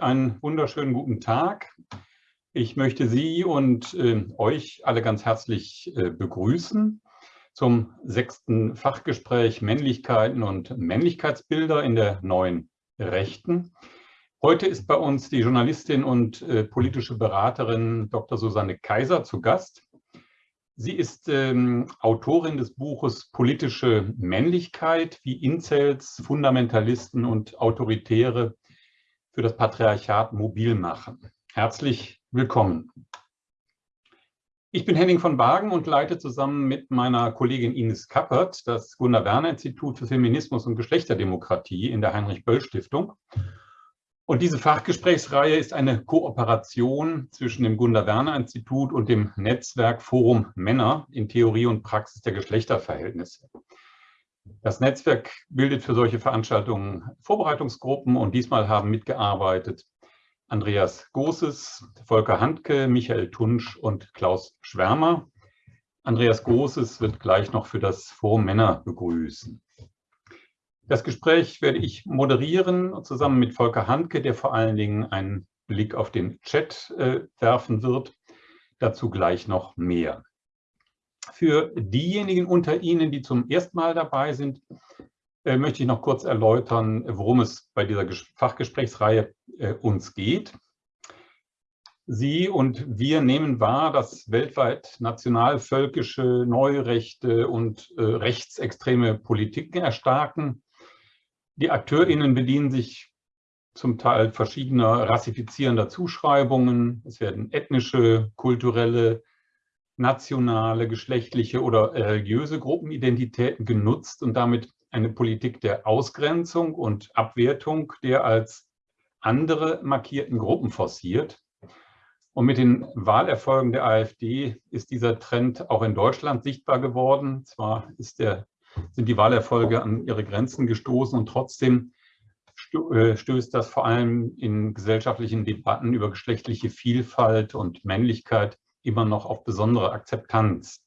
einen wunderschönen guten Tag. Ich möchte Sie und äh, euch alle ganz herzlich äh, begrüßen zum sechsten Fachgespräch Männlichkeiten und Männlichkeitsbilder in der neuen Rechten. Heute ist bei uns die Journalistin und äh, politische Beraterin Dr. Susanne Kaiser zu Gast. Sie ist ähm, Autorin des Buches Politische Männlichkeit, wie Incels, Fundamentalisten und Autoritäre für das Patriarchat mobil machen. Herzlich willkommen. Ich bin Henning von Wagen und leite zusammen mit meiner Kollegin Ines Kappert das Gunnar-Werner-Institut für Feminismus und Geschlechterdemokratie in der Heinrich-Böll-Stiftung. Und diese Fachgesprächsreihe ist eine Kooperation zwischen dem Gunda-Werner-Institut und dem Netzwerk Forum Männer in Theorie und Praxis der Geschlechterverhältnisse. Das Netzwerk bildet für solche Veranstaltungen Vorbereitungsgruppen und diesmal haben mitgearbeitet Andreas Großes, Volker Handke, Michael Tunsch und Klaus Schwärmer. Andreas Großes wird gleich noch für das Forum Männer begrüßen. Das Gespräch werde ich moderieren, zusammen mit Volker Handke, der vor allen Dingen einen Blick auf den Chat äh, werfen wird. Dazu gleich noch mehr. Für diejenigen unter Ihnen, die zum ersten Mal dabei sind, äh, möchte ich noch kurz erläutern, worum es bei dieser Fachgesprächsreihe äh, uns geht. Sie und wir nehmen wahr, dass weltweit nationalvölkische, neurechte und äh, rechtsextreme Politiken erstarken die AkteurInnen bedienen sich zum Teil verschiedener rassifizierender Zuschreibungen. Es werden ethnische, kulturelle, nationale, geschlechtliche oder religiöse Gruppenidentitäten genutzt und damit eine Politik der Ausgrenzung und Abwertung der als andere markierten Gruppen forciert. Und mit den Wahlerfolgen der AfD ist dieser Trend auch in Deutschland sichtbar geworden. Zwar der sind die Wahlerfolge an ihre Grenzen gestoßen und trotzdem äh, stößt das vor allem in gesellschaftlichen Debatten über geschlechtliche Vielfalt und Männlichkeit immer noch auf besondere Akzeptanz.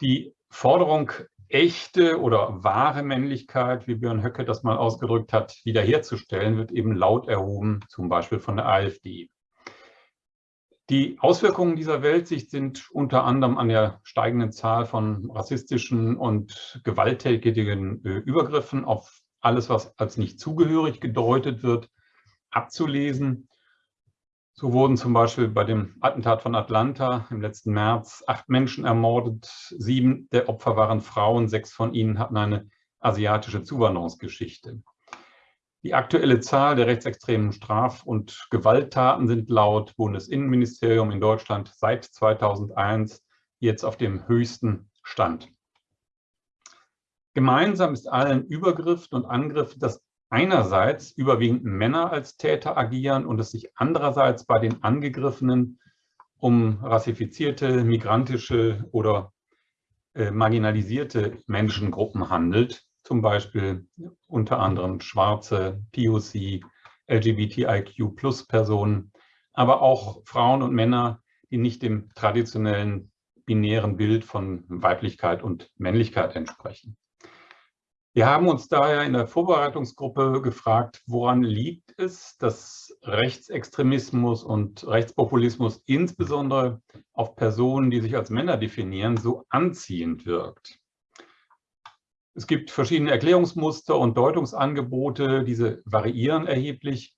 Die Forderung, echte oder wahre Männlichkeit, wie Björn Höcke das mal ausgedrückt hat, wiederherzustellen, wird eben laut erhoben, zum Beispiel von der AfD. Die Auswirkungen dieser Weltsicht sind unter anderem an der steigenden Zahl von rassistischen und gewalttätigen äh, Übergriffen auf alles, was als nicht zugehörig gedeutet wird, abzulesen. So wurden zum Beispiel bei dem Attentat von Atlanta im letzten März acht Menschen ermordet. Sieben der Opfer waren Frauen, sechs von ihnen hatten eine asiatische Zuwanderungsgeschichte. Die aktuelle Zahl der rechtsextremen Straf- und Gewalttaten sind laut Bundesinnenministerium in Deutschland seit 2001 jetzt auf dem höchsten Stand. Gemeinsam ist allen Übergriffen und Angriffen, dass einerseits überwiegend Männer als Täter agieren und es sich andererseits bei den Angegriffenen um rassifizierte, migrantische oder äh, marginalisierte Menschengruppen handelt, zum Beispiel unter anderem schwarze, POC, LGBTIQ-Plus-Personen, aber auch Frauen und Männer, die nicht dem traditionellen binären Bild von Weiblichkeit und Männlichkeit entsprechen. Wir haben uns daher in der Vorbereitungsgruppe gefragt, woran liegt es, dass Rechtsextremismus und Rechtspopulismus insbesondere auf Personen, die sich als Männer definieren, so anziehend wirkt. Es gibt verschiedene Erklärungsmuster und Deutungsangebote, diese variieren erheblich,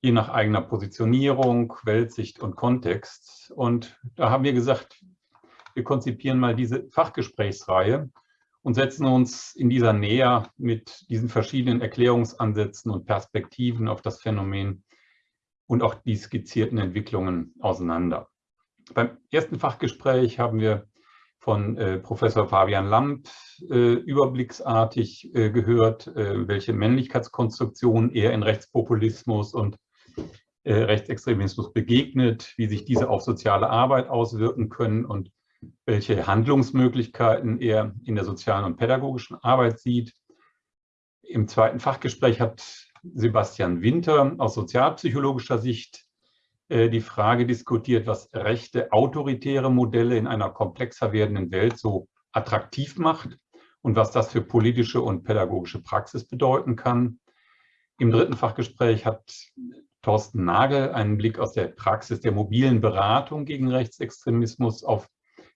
je nach eigener Positionierung, Weltsicht und Kontext. Und da haben wir gesagt, wir konzipieren mal diese Fachgesprächsreihe und setzen uns in dieser näher mit diesen verschiedenen Erklärungsansätzen und Perspektiven auf das Phänomen und auch die skizzierten Entwicklungen auseinander. Beim ersten Fachgespräch haben wir von äh, Professor Fabian Lamp äh, überblicksartig äh, gehört, äh, welche Männlichkeitskonstruktionen er in Rechtspopulismus und äh, Rechtsextremismus begegnet, wie sich diese auf soziale Arbeit auswirken können und welche Handlungsmöglichkeiten er in der sozialen und pädagogischen Arbeit sieht. Im zweiten Fachgespräch hat Sebastian Winter aus sozialpsychologischer Sicht äh, die Frage diskutiert, was rechte autoritäre Modelle in einer komplexer werdenden Welt so attraktiv macht und was das für politische und pädagogische Praxis bedeuten kann. Im dritten Fachgespräch hat Thorsten Nagel einen Blick aus der Praxis der mobilen Beratung gegen Rechtsextremismus auf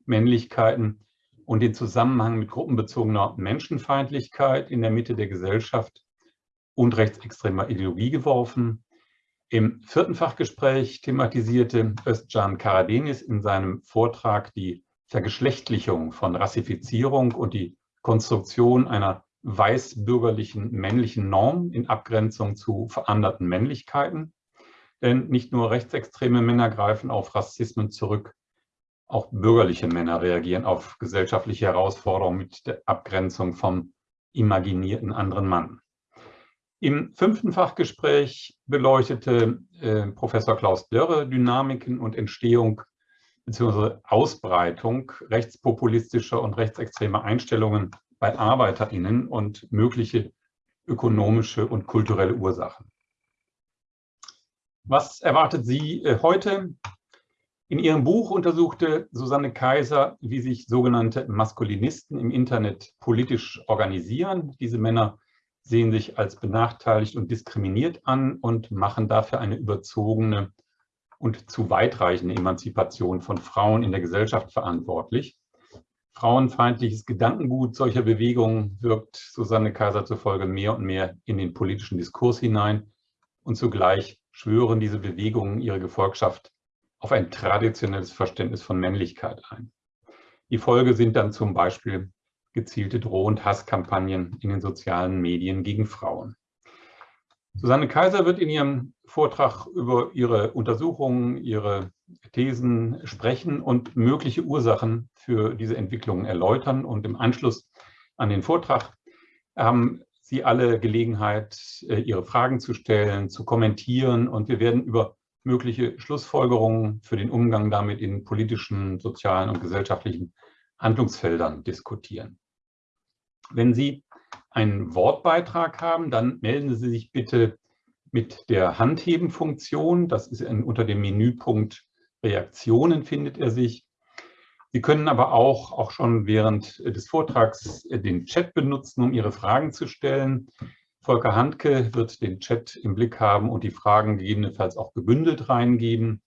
Männlichkeiten und den Zusammenhang mit gruppenbezogener Menschenfeindlichkeit in der Mitte der Gesellschaft und rechtsextremer Ideologie geworfen. Im vierten Fachgespräch thematisierte Özcan Karadenis in seinem Vortrag die Vergeschlechtlichung von Rassifizierung und die Konstruktion einer weißbürgerlichen männlichen Norm in Abgrenzung zu veranderten Männlichkeiten. Denn nicht nur rechtsextreme Männer greifen auf Rassismen zurück, auch bürgerliche Männer reagieren auf gesellschaftliche Herausforderungen mit der Abgrenzung vom imaginierten anderen Mann. Im fünften Fachgespräch beleuchtete äh, Professor Klaus Dörre Dynamiken und Entstehung bzw. Ausbreitung rechtspopulistischer und rechtsextremer Einstellungen bei ArbeiterInnen und mögliche ökonomische und kulturelle Ursachen. Was erwartet Sie äh, heute? In ihrem Buch untersuchte Susanne Kaiser, wie sich sogenannte Maskulinisten im Internet politisch organisieren. Diese Männer sehen sich als benachteiligt und diskriminiert an und machen dafür eine überzogene und zu weitreichende Emanzipation von Frauen in der Gesellschaft verantwortlich. Frauenfeindliches Gedankengut solcher Bewegungen wirkt Susanne Kaiser zufolge mehr und mehr in den politischen Diskurs hinein und zugleich schwören diese Bewegungen ihre Gefolgschaft auf ein traditionelles Verständnis von Männlichkeit ein. Die Folge sind dann zum Beispiel gezielte Droh- und Hasskampagnen in den sozialen Medien gegen Frauen. Susanne Kaiser wird in ihrem Vortrag über ihre Untersuchungen, ihre Thesen sprechen und mögliche Ursachen für diese Entwicklungen erläutern. Und im Anschluss an den Vortrag haben Sie alle Gelegenheit, äh, Ihre Fragen zu stellen, zu kommentieren. Und wir werden über mögliche Schlussfolgerungen für den Umgang damit in politischen, sozialen und gesellschaftlichen Handlungsfeldern diskutieren. Wenn Sie einen Wortbeitrag haben, dann melden Sie sich bitte mit der Handheben-Funktion. Das ist in, unter dem Menüpunkt Reaktionen findet er sich. Sie können aber auch, auch schon während des Vortrags den Chat benutzen, um Ihre Fragen zu stellen. Volker Handke wird den Chat im Blick haben und die Fragen gegebenenfalls auch gebündelt reingeben.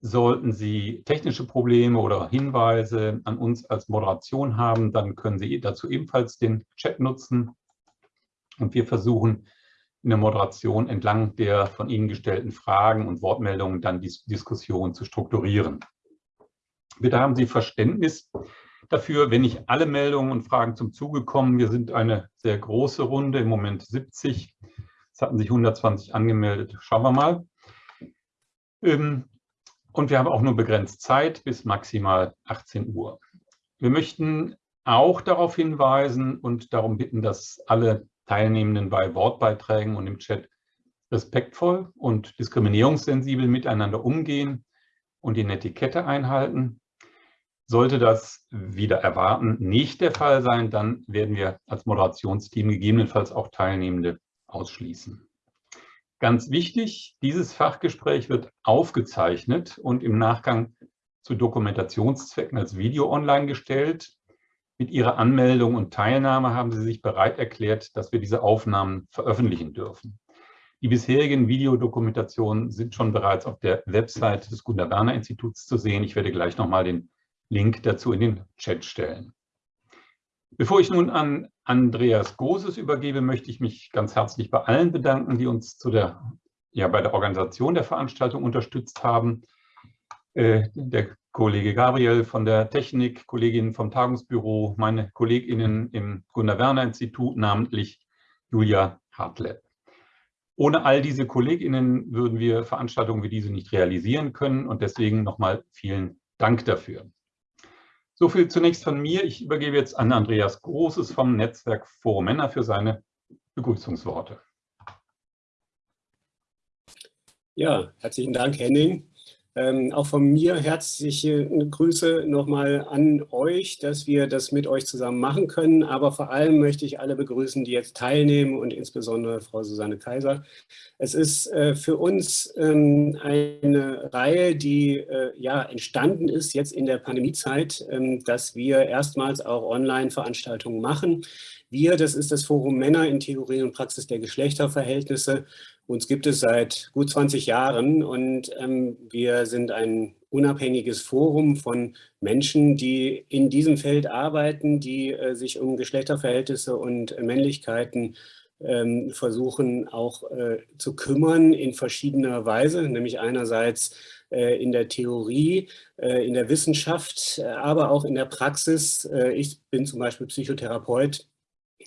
Sollten Sie technische Probleme oder Hinweise an uns als Moderation haben, dann können Sie dazu ebenfalls den Chat nutzen. Und wir versuchen in der Moderation entlang der von Ihnen gestellten Fragen und Wortmeldungen dann die Diskussion zu strukturieren. Bitte haben Sie Verständnis dafür, wenn nicht alle Meldungen und Fragen zum Zuge kommen. Wir sind eine sehr große Runde, im Moment 70. Es hatten sich 120 angemeldet. Schauen wir mal. Ähm, und wir haben auch nur begrenzt Zeit bis maximal 18 Uhr. Wir möchten auch darauf hinweisen und darum bitten, dass alle Teilnehmenden bei Wortbeiträgen und im Chat respektvoll und diskriminierungssensibel miteinander umgehen und die Netiquette einhalten. Sollte das wieder erwarten nicht der Fall sein, dann werden wir als Moderationsteam gegebenenfalls auch Teilnehmende ausschließen. Ganz wichtig, dieses Fachgespräch wird aufgezeichnet und im Nachgang zu Dokumentationszwecken als Video online gestellt. Mit Ihrer Anmeldung und Teilnahme haben Sie sich bereit erklärt, dass wir diese Aufnahmen veröffentlichen dürfen. Die bisherigen Videodokumentationen sind schon bereits auf der Website des Gunnar Werner Instituts zu sehen. Ich werde gleich nochmal den Link dazu in den Chat stellen. Bevor ich nun an Andreas Goses übergebe, möchte ich mich ganz herzlich bei allen bedanken, die uns zu der, ja, bei der Organisation der Veranstaltung unterstützt haben. Äh, der Kollege Gabriel von der Technik, Kolleginnen vom Tagungsbüro, meine Kolleginnen im Gunnar-Werner-Institut, namentlich Julia Hartleb. Ohne all diese Kolleginnen würden wir Veranstaltungen wie diese nicht realisieren können und deswegen nochmal vielen Dank dafür. So viel zunächst von mir. Ich übergebe jetzt an Andreas Großes vom Netzwerk Forum Männer für seine Begrüßungsworte. Ja, herzlichen Dank, Henning. Ähm, auch von mir herzliche Grüße nochmal an euch, dass wir das mit euch zusammen machen können. Aber vor allem möchte ich alle begrüßen, die jetzt teilnehmen und insbesondere Frau Susanne Kaiser. Es ist äh, für uns ähm, eine Reihe, die äh, ja entstanden ist jetzt in der Pandemiezeit, ähm, dass wir erstmals auch Online-Veranstaltungen machen. Wir, das ist das Forum Männer in Theorie und Praxis der Geschlechterverhältnisse Uns gibt es seit gut 20 Jahren und ähm, wir sind ein unabhängiges Forum von Menschen, die in diesem Feld arbeiten, die äh, sich um Geschlechterverhältnisse und äh, Männlichkeiten ähm, versuchen auch äh, zu kümmern in verschiedener Weise, nämlich einerseits äh, in der Theorie, äh, in der Wissenschaft, äh, aber auch in der Praxis. ich bin zum Beispiel Psychotherapeut,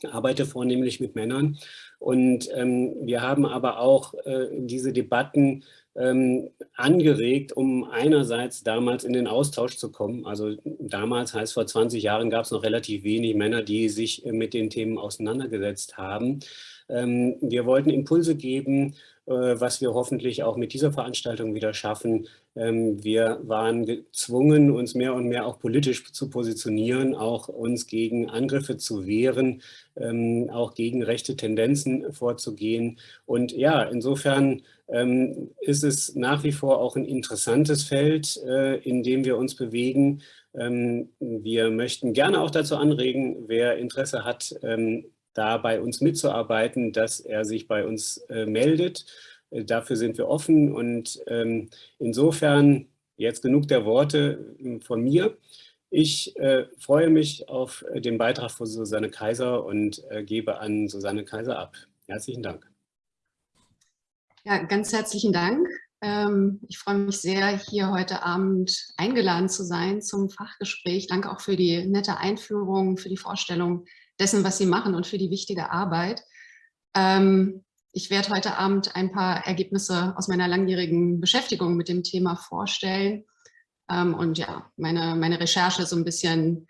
arbeite vornehmlich mit Männern und ähm, wir haben aber auch diese Debatten ähm, angeregt, um einerseits damals in den Austausch zu kommen. Also damals heißt vor 20 Jahren gab es noch relativ wenig Männer, die sich mit den Themen auseinandergesetzt haben. Ähm, wir wollten Impulse geben, äh, was wir hoffentlich auch mit dieser Veranstaltung wieder schaffen. Ähm, wir waren gezwungen, uns mehr und mehr auch politisch zu positionieren, auch uns gegen Angriffe zu wehren, ähm, auch gegen rechte Tendenzen vorzugehen. Und ja, insofern ist es nach wie vor auch ein interessantes Feld, äh, in dem wir uns bewegen. Wir möchten gerne auch dazu anregen, wer Interesse hat, da bei uns mitzuarbeiten, dass er sich bei uns äh, meldet. Äh, dafür sind wir offen und ähm, insofern jetzt genug der Worte äh, von mir. Ich äh, freue mich auf äh, den Beitrag von Susanne Kaiser und äh, gebe an Susanne Kaiser ab. Herzlichen Dank. Ja, ganz herzlichen Dank. Ähm, ich freue mich sehr, hier heute Abend eingeladen zu sein zum Fachgespräch. Danke auch für die nette Einführung, für die Vorstellung dessen, was Sie machen und für die wichtige Arbeit. Ähm, ich werde heute Abend ein paar Ergebnisse aus meiner langjährigen Beschäftigung mit dem Thema vorstellen ähm, und ja, meine, meine Recherche so ein bisschen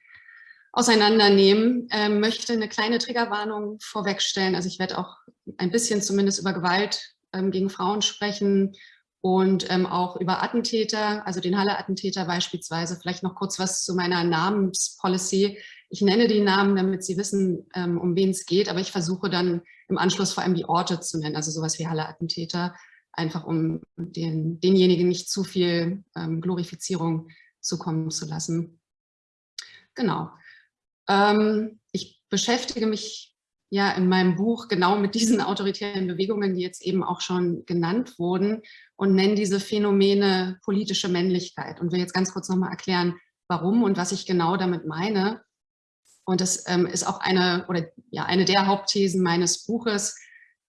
auseinandernehmen. Ähm, möchte eine kleine Triggerwarnung vorwegstellen. Also ich werde auch ein bisschen zumindest über Gewalt ähm, gegen Frauen sprechen und ähm, auch über Attentäter, also den Halle-Attentäter beispielsweise. Vielleicht noch kurz was zu meiner Namenspolicy. Ich nenne die Namen, damit Sie wissen, ähm, um wen es geht, aber ich versuche dann im Anschluss vor allem die Orte zu nennen, also sowas wie Halle-Attentäter, einfach um den, denjenigen nicht zu viel ähm, Glorifizierung zukommen zu lassen. Genau. Ähm, ich beschäftige mich ja in meinem Buch genau mit diesen autoritären Bewegungen, die jetzt eben auch schon genannt wurden und nenne diese Phänomene politische Männlichkeit und will jetzt ganz kurz nochmal erklären, warum und was ich genau damit meine. Und das ähm, ist auch eine, oder, ja, eine der Hauptthesen meines Buches,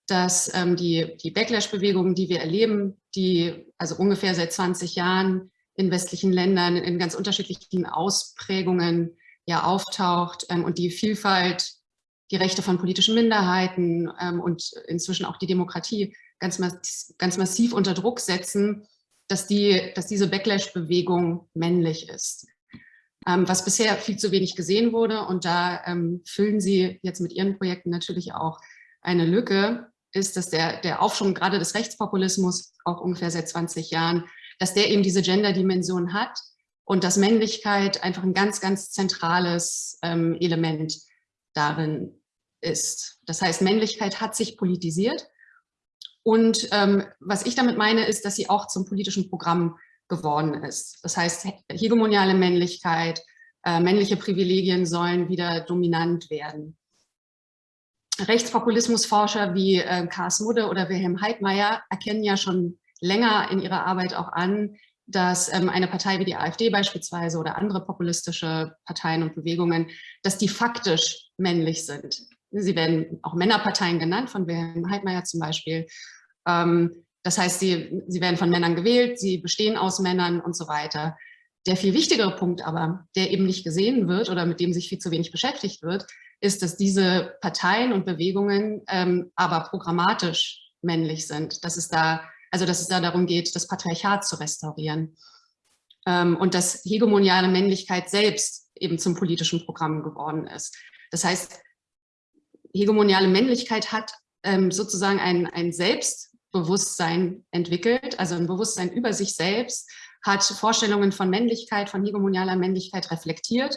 dass ähm, die, die Backlash-Bewegung, die wir erleben, die also ungefähr seit 20 Jahren in westlichen Ländern in ganz unterschiedlichen Ausprägungen ja auftaucht ähm, und die Vielfalt, die Rechte von politischen Minderheiten ähm, und inzwischen auch die Demokratie ganz, ganz massiv unter Druck setzen, dass, die, dass diese Backlash-Bewegung männlich ist was bisher viel zu wenig gesehen wurde. Und da ähm, füllen Sie jetzt mit Ihren Projekten natürlich auch eine Lücke, ist, dass der, der Aufschwung gerade des Rechtspopulismus, auch ungefähr seit 20 Jahren, dass der eben diese Gender-Dimension hat und dass Männlichkeit einfach ein ganz, ganz zentrales ähm, Element darin ist. Das heißt, Männlichkeit hat sich politisiert. Und ähm, was ich damit meine, ist, dass sie auch zum politischen Programm geworden ist. Das heißt, hegemoniale Männlichkeit, äh, männliche Privilegien sollen wieder dominant werden. Rechtspopulismusforscher wie äh, Kars Mudde oder Wilhelm Heidmeier erkennen ja schon länger in ihrer Arbeit auch an, dass ähm, eine Partei wie die AfD beispielsweise oder andere populistische Parteien und Bewegungen, dass die faktisch männlich sind. Sie werden auch Männerparteien genannt, von Wilhelm Heidmeier zum Beispiel. Ähm, das heißt, sie, sie werden von Männern gewählt, sie bestehen aus Männern und so weiter. Der viel wichtigere Punkt aber, der eben nicht gesehen wird oder mit dem sich viel zu wenig beschäftigt wird, ist, dass diese Parteien und Bewegungen ähm, aber programmatisch männlich sind. Dass es da, also dass es da darum geht, das Patriarchat zu restaurieren. Ähm, und dass hegemoniale Männlichkeit selbst eben zum politischen Programm geworden ist. Das heißt, hegemoniale Männlichkeit hat ähm, sozusagen ein, ein Selbst, Bewusstsein entwickelt, also ein Bewusstsein über sich selbst, hat Vorstellungen von Männlichkeit, von hegemonialer Männlichkeit reflektiert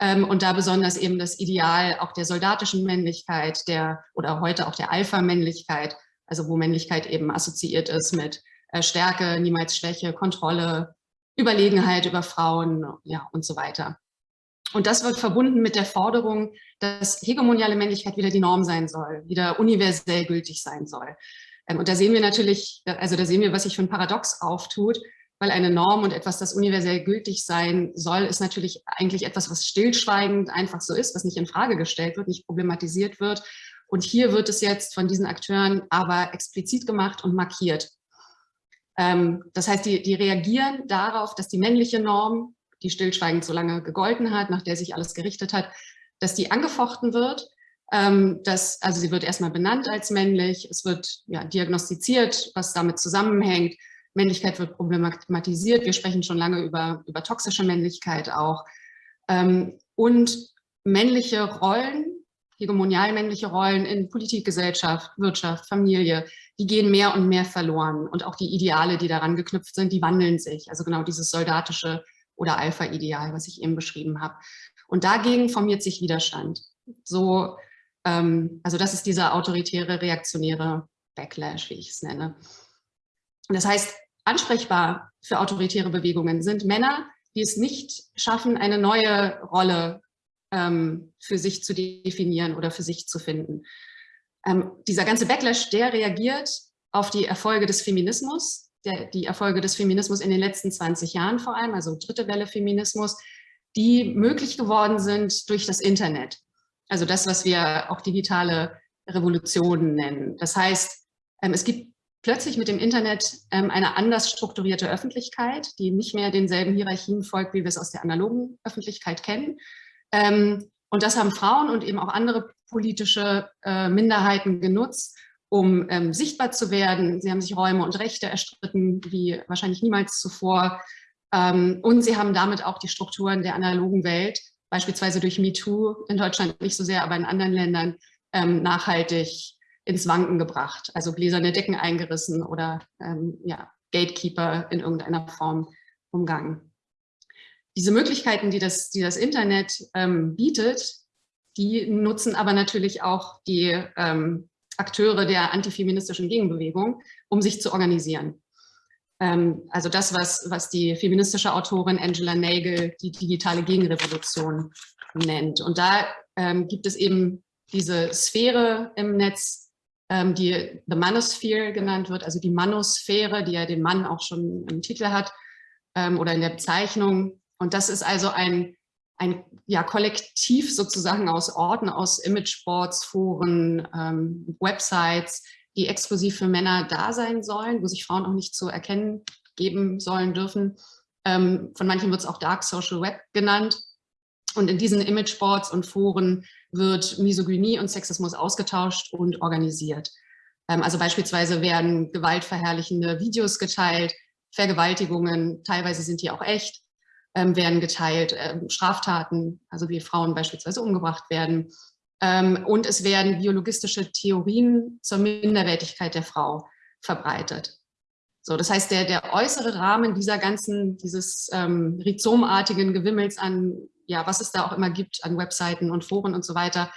ähm, und da besonders eben das Ideal auch der soldatischen Männlichkeit, der oder heute auch der Alpha-Männlichkeit, also wo Männlichkeit eben assoziiert ist mit äh, Stärke, niemals Schwäche, Kontrolle, Überlegenheit über Frauen ja, und so weiter. Und das wird verbunden mit der Forderung, dass hegemoniale Männlichkeit wieder die Norm sein soll, wieder universell gültig sein soll. Ähm, und da sehen wir natürlich, also da sehen wir, was sich für ein Paradox auftut, weil eine Norm und etwas, das universell gültig sein soll, ist natürlich eigentlich etwas, was stillschweigend einfach so ist, was nicht in Frage gestellt wird, nicht problematisiert wird. Und hier wird es jetzt von diesen Akteuren aber explizit gemacht und markiert. Ähm, das heißt, die, die reagieren darauf, dass die männliche Norm, die stillschweigend so lange gegolten hat, nach der sich alles gerichtet hat, dass die angefochten wird. Ähm, dass, also sie wird erstmal benannt als männlich, es wird ja, diagnostiziert, was damit zusammenhängt. Männlichkeit wird problematisiert. Wir sprechen schon lange über, über toxische Männlichkeit auch. Ähm, und männliche Rollen, hegemonial männliche Rollen in Politik, Gesellschaft, Wirtschaft, Familie, die gehen mehr und mehr verloren. Und auch die Ideale, die daran geknüpft sind, die wandeln sich. Also genau dieses soldatische oder Alpha-Ideal, was ich eben beschrieben habe. Und dagegen formiert sich Widerstand. So, ähm, also das ist dieser autoritäre, reaktionäre Backlash, wie ich es nenne. Das heißt, ansprechbar für autoritäre Bewegungen sind Männer, die es nicht schaffen, eine neue Rolle ähm, für sich zu definieren oder für sich zu finden. Ähm, dieser ganze Backlash, der reagiert auf die Erfolge des Feminismus, der, die Erfolge des Feminismus in den letzten 20 Jahren vor allem, also dritte Welle Feminismus, die möglich geworden sind durch das Internet. Also das, was wir auch digitale Revolutionen nennen. Das heißt, ähm, es gibt plötzlich mit dem Internet ähm, eine anders strukturierte Öffentlichkeit, die nicht mehr denselben Hierarchien folgt, wie wir es aus der analogen Öffentlichkeit kennen. Ähm, und das haben Frauen und eben auch andere politische äh, Minderheiten genutzt, um sichtbar zu werden. Sie haben sich Räume und Rechte erstritten, wie wahrscheinlich niemals zuvor. Und sie haben damit auch die Strukturen der analogen Welt, beispielsweise durch MeToo, in Deutschland nicht so sehr, aber in anderen Ländern, ähm, nachhaltig ins Wanken gebracht, also gläserne Decken eingerissen oder ähm, ja, Gatekeeper in irgendeiner Form umgangen. Diese Möglichkeiten, die das, die das Internet ähm, bietet, die nutzen aber natürlich auch die ähm, Akteure der antifeministischen Gegenbewegung, um sich zu organisieren. Ähm, also das, was, was die feministische Autorin Angela Nagel die digitale Gegenrevolution nennt. Und da ähm, gibt es eben diese Sphäre im Netz, ähm, die The Manosphere genannt wird, also die Manosphäre, die ja den Mann auch schon im Titel hat ähm, oder in der Bezeichnung. Und das ist also ein, ein ja, Kollektiv sozusagen aus Orten, aus Imageboards, Foren, ähm, Websites, die exklusiv für Männer da sein sollen, wo sich Frauen auch nicht zu erkennen geben sollen dürfen. Ähm, von manchen wird es auch Dark Social Web genannt. Und in diesen Imageboards und Foren wird Misogynie und Sexismus ausgetauscht und organisiert. Ähm, also beispielsweise werden gewaltverherrlichende Videos geteilt, Vergewaltigungen, teilweise sind die auch echt, ähm, werden geteilt, ähm, Straftaten, also wie Frauen beispielsweise umgebracht werden. Und es werden biologistische Theorien zur Minderwertigkeit der Frau verbreitet. So, das heißt, der, der äußere Rahmen dieser ganzen, dieses ähm, rhizomartigen Gewimmels an ja, was es da auch immer gibt an Webseiten und Foren und so weiter,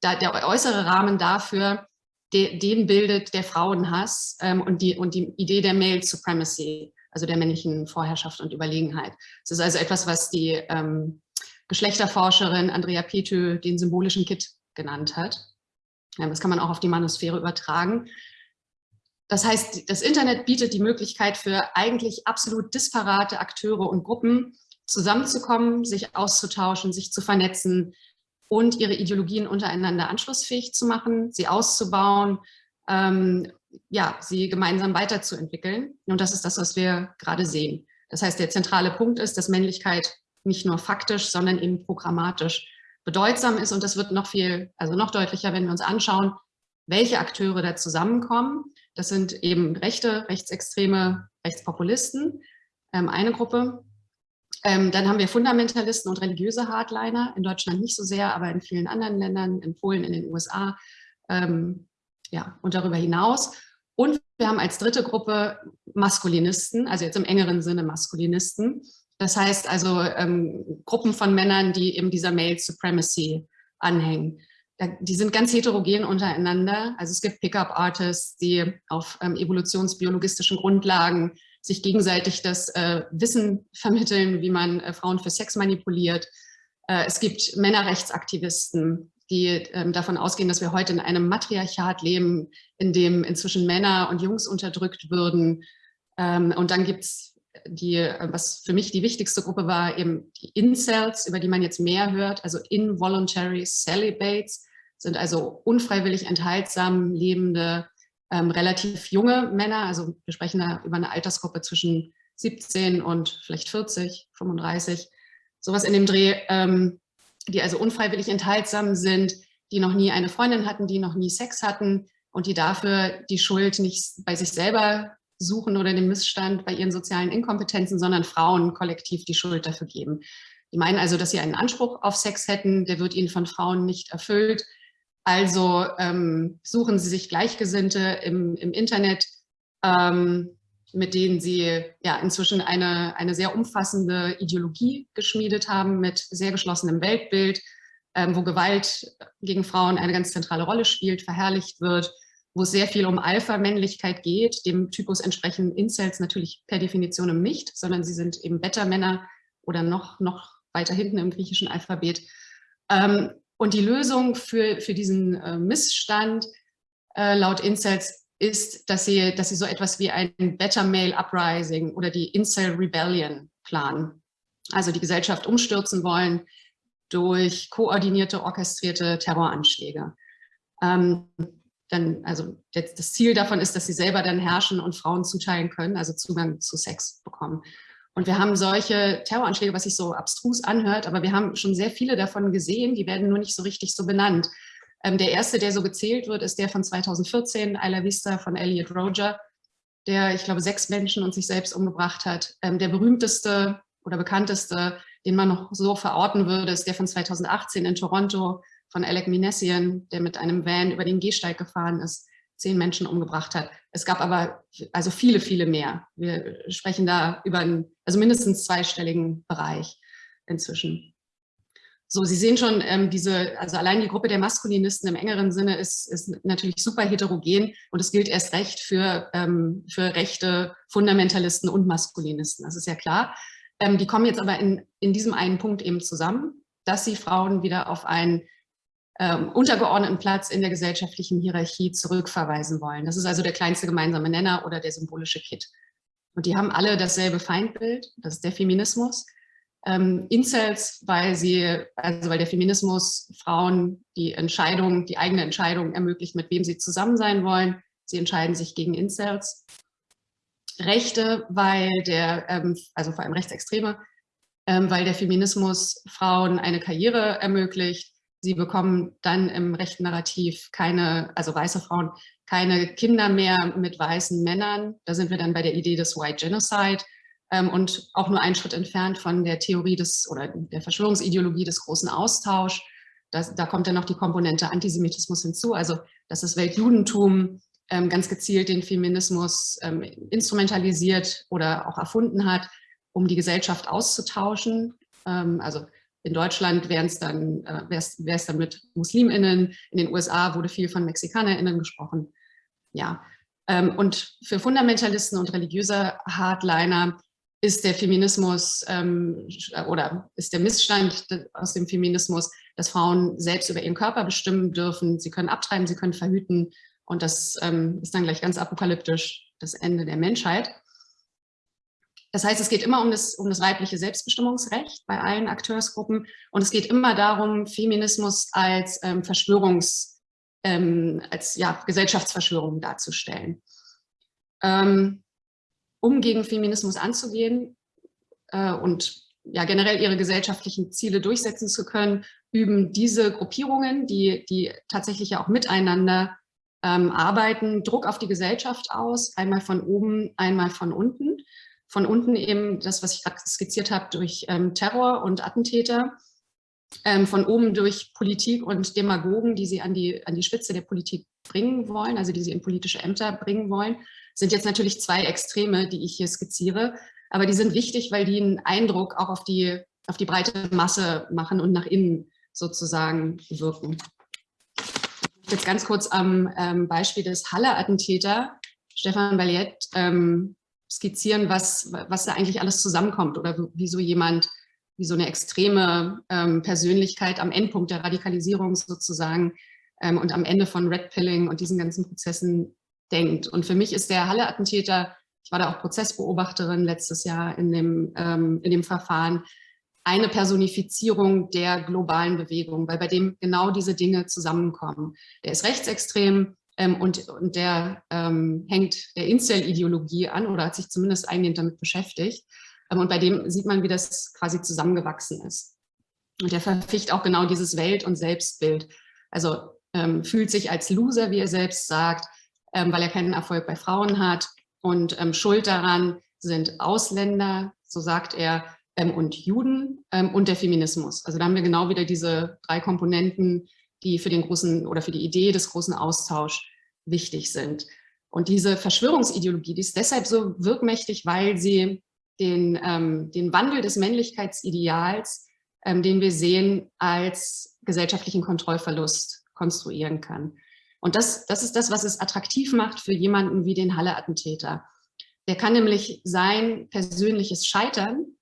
da, der äußere Rahmen dafür, de, den bildet der Frauenhass ähm, und, die, und die Idee der Male Supremacy, also der männlichen Vorherrschaft und Überlegenheit. Es ist also etwas, was die ähm, Geschlechterforscherin Andrea Petö den symbolischen Kit genannt hat. Ja, das kann man auch auf die Manosphäre übertragen. Das heißt, das Internet bietet die Möglichkeit für eigentlich absolut disparate Akteure und Gruppen, zusammenzukommen, sich auszutauschen, sich zu vernetzen und ihre Ideologien untereinander anschlussfähig zu machen, sie auszubauen, ähm, ja, sie gemeinsam weiterzuentwickeln. Und das ist das, was wir gerade sehen. Das heißt, der zentrale Punkt ist, dass Männlichkeit nicht nur faktisch, sondern eben programmatisch bedeutsam ist. Und das wird noch viel, also noch deutlicher, wenn wir uns anschauen, welche Akteure da zusammenkommen. Das sind eben Rechte, Rechtsextreme, Rechtspopulisten, ähm, eine Gruppe. Ähm, dann haben wir Fundamentalisten und religiöse Hardliner, in Deutschland nicht so sehr, aber in vielen anderen Ländern, in Polen, in den USA ähm, ja, und darüber hinaus. Und wir haben als dritte Gruppe Maskulinisten, also jetzt im engeren Sinne Maskulinisten. Das heißt also ähm, Gruppen von Männern, die eben dieser Male Supremacy anhängen. Da, die sind ganz heterogen untereinander. Also es gibt Pickup-Artists, die auf ähm, evolutionsbiologistischen Grundlagen sich gegenseitig das äh, Wissen vermitteln, wie man äh, Frauen für Sex manipuliert. Äh, es gibt Männerrechtsaktivisten, die ähm, davon ausgehen, dass wir heute in einem Matriarchat leben, in dem inzwischen Männer und Jungs unterdrückt würden. Ähm, und dann gibt es die, äh, was für mich die wichtigste Gruppe war, eben die Incels, über die man jetzt mehr hört, also Involuntary Celibates, sind also unfreiwillig enthaltsam lebende, ähm, relativ junge Männer, also wir sprechen da über eine Altersgruppe zwischen 17 und vielleicht 40, 35, sowas in dem Dreh, ähm, die also unfreiwillig enthaltsam sind, die noch nie eine Freundin hatten, die noch nie Sex hatten und die dafür die Schuld nicht bei sich selber suchen oder den Missstand bei ihren sozialen Inkompetenzen, sondern Frauen kollektiv die Schuld dafür geben. Die meinen also, dass sie einen Anspruch auf Sex hätten, der wird ihnen von Frauen nicht erfüllt. Also ähm, suchen sie sich Gleichgesinnte im, im Internet, ähm, mit denen sie ja inzwischen eine, eine sehr umfassende Ideologie geschmiedet haben mit sehr geschlossenem Weltbild, ähm, wo Gewalt gegen Frauen eine ganz zentrale Rolle spielt, verherrlicht wird, wo es sehr viel um Alpha-Männlichkeit geht. Dem Typus entsprechen Incels natürlich per Definition nicht, sondern sie sind eben Beta-Männer oder noch, noch weiter hinten im griechischen Alphabet. Ähm, und die Lösung für, für diesen äh, Missstand äh, laut Incels ist, dass sie, dass sie so etwas wie ein Better Male Uprising oder die Incel Rebellion planen. Also die Gesellschaft umstürzen wollen durch koordinierte, orchestrierte Terroranschläge. Ähm, dann, also das Ziel davon ist, dass sie selber dann herrschen und Frauen zuteilen können, also Zugang zu Sex bekommen. Und wir haben solche Terroranschläge, was sich so abstrus anhört, aber wir haben schon sehr viele davon gesehen, die werden nur nicht so richtig so benannt. Ähm, der erste, der so gezählt wird, ist der von 2014, Isla Vista von Elliot Roger, der, ich glaube, sechs Menschen und sich selbst umgebracht hat. Ähm, der berühmteste oder bekannteste, den man noch so verorten würde, ist der von 2018 in Toronto, von Alec Minessian, der mit einem Van über den Gehsteig gefahren ist, zehn Menschen umgebracht hat. Es gab aber also viele, viele mehr. Wir sprechen da über einen, also mindestens zweistelligen Bereich inzwischen. So, Sie sehen schon, ähm, diese, also allein die Gruppe der Maskulinisten im engeren Sinne ist, ist natürlich super heterogen und es gilt erst recht für, ähm, für rechte Fundamentalisten und Maskulinisten, das ist ja klar. Ähm, die kommen jetzt aber in, in diesem einen Punkt eben zusammen, dass sie Frauen wieder auf einen ähm, untergeordneten Platz in der gesellschaftlichen Hierarchie zurückverweisen wollen. Das ist also der kleinste gemeinsame Nenner oder der symbolische Kit. Und die haben alle dasselbe Feindbild, das ist der Feminismus. Ähm, Incels, weil sie, also weil der Feminismus Frauen die Entscheidung, die eigene Entscheidung ermöglicht, mit wem sie zusammen sein wollen. Sie entscheiden sich gegen Incels. Rechte, weil der, ähm, also vor allem Rechtsextreme, ähm, weil der Feminismus Frauen eine Karriere ermöglicht, Sie bekommen dann im rechten Narrativ keine, also weiße Frauen, keine Kinder mehr mit weißen Männern. Da sind wir dann bei der Idee des White Genocide ähm, und auch nur einen Schritt entfernt von der Theorie des oder der Verschwörungsideologie des großen Austausch. Das, da kommt dann noch die Komponente Antisemitismus hinzu, also dass das Weltjudentum ähm, ganz gezielt den Feminismus ähm, instrumentalisiert oder auch erfunden hat, um die Gesellschaft auszutauschen. Ähm, also in Deutschland wäre es dann, äh, wär's, dann mit MuslimInnen, in den USA wurde viel von MexikanerInnen gesprochen. Ja. Ähm, und für Fundamentalisten und religiöse Hardliner ist der Feminismus ähm, oder ist der Missstand aus dem Feminismus, dass Frauen selbst über ihren Körper bestimmen dürfen. Sie können abtreiben, sie können verhüten und das ähm, ist dann gleich ganz apokalyptisch das Ende der Menschheit. Das heißt, es geht immer um das, um das weibliche Selbstbestimmungsrecht bei allen Akteursgruppen und es geht immer darum, Feminismus als ähm, Verschwörungs, ähm, als ja, Gesellschaftsverschwörung darzustellen. Ähm, um gegen Feminismus anzugehen äh, und ja, generell ihre gesellschaftlichen Ziele durchsetzen zu können, üben diese Gruppierungen, die, die tatsächlich ja auch miteinander ähm, arbeiten, Druck auf die Gesellschaft aus, einmal von oben, einmal von unten. Von unten eben das, was ich gerade skizziert habe, durch ähm, Terror und Attentäter. Ähm, von oben durch Politik und Demagogen, die sie an die, an die Spitze der Politik bringen wollen, also die sie in politische Ämter bringen wollen, sind jetzt natürlich zwei Extreme, die ich hier skizziere. Aber die sind wichtig, weil die einen Eindruck auch auf die, auf die breite Masse machen und nach innen sozusagen wirken. Jetzt ganz kurz am ähm, Beispiel des Halle-Attentäter, Stefan Balliet, ähm, skizzieren, was, was da eigentlich alles zusammenkommt oder wieso jemand wie so eine extreme ähm, Persönlichkeit am Endpunkt der Radikalisierung sozusagen ähm, und am Ende von Red Pilling und diesen ganzen Prozessen denkt. Und für mich ist der Halle-Attentäter, ich war da auch Prozessbeobachterin letztes Jahr in dem, ähm, in dem Verfahren, eine Personifizierung der globalen Bewegung, weil bei dem genau diese Dinge zusammenkommen. Der ist rechtsextrem ähm, und, und der ähm, hängt der Incel-Ideologie an oder hat sich zumindest eingehend damit beschäftigt. Ähm, und bei dem sieht man, wie das quasi zusammengewachsen ist. Und der verficht auch genau dieses Welt- und Selbstbild. Also ähm, fühlt sich als Loser, wie er selbst sagt, ähm, weil er keinen Erfolg bei Frauen hat. Und ähm, schuld daran sind Ausländer, so sagt er, und Juden und der Feminismus. Also da haben wir genau wieder diese drei Komponenten, die für den großen oder für die Idee des großen Austauschs wichtig sind. Und diese Verschwörungsideologie, die ist deshalb so wirkmächtig, weil sie den, ähm, den Wandel des Männlichkeitsideals, ähm, den wir sehen, als gesellschaftlichen Kontrollverlust konstruieren kann. Und das, das ist das, was es attraktiv macht für jemanden wie den Halle-Attentäter. Der kann nämlich sein persönliches Scheitern,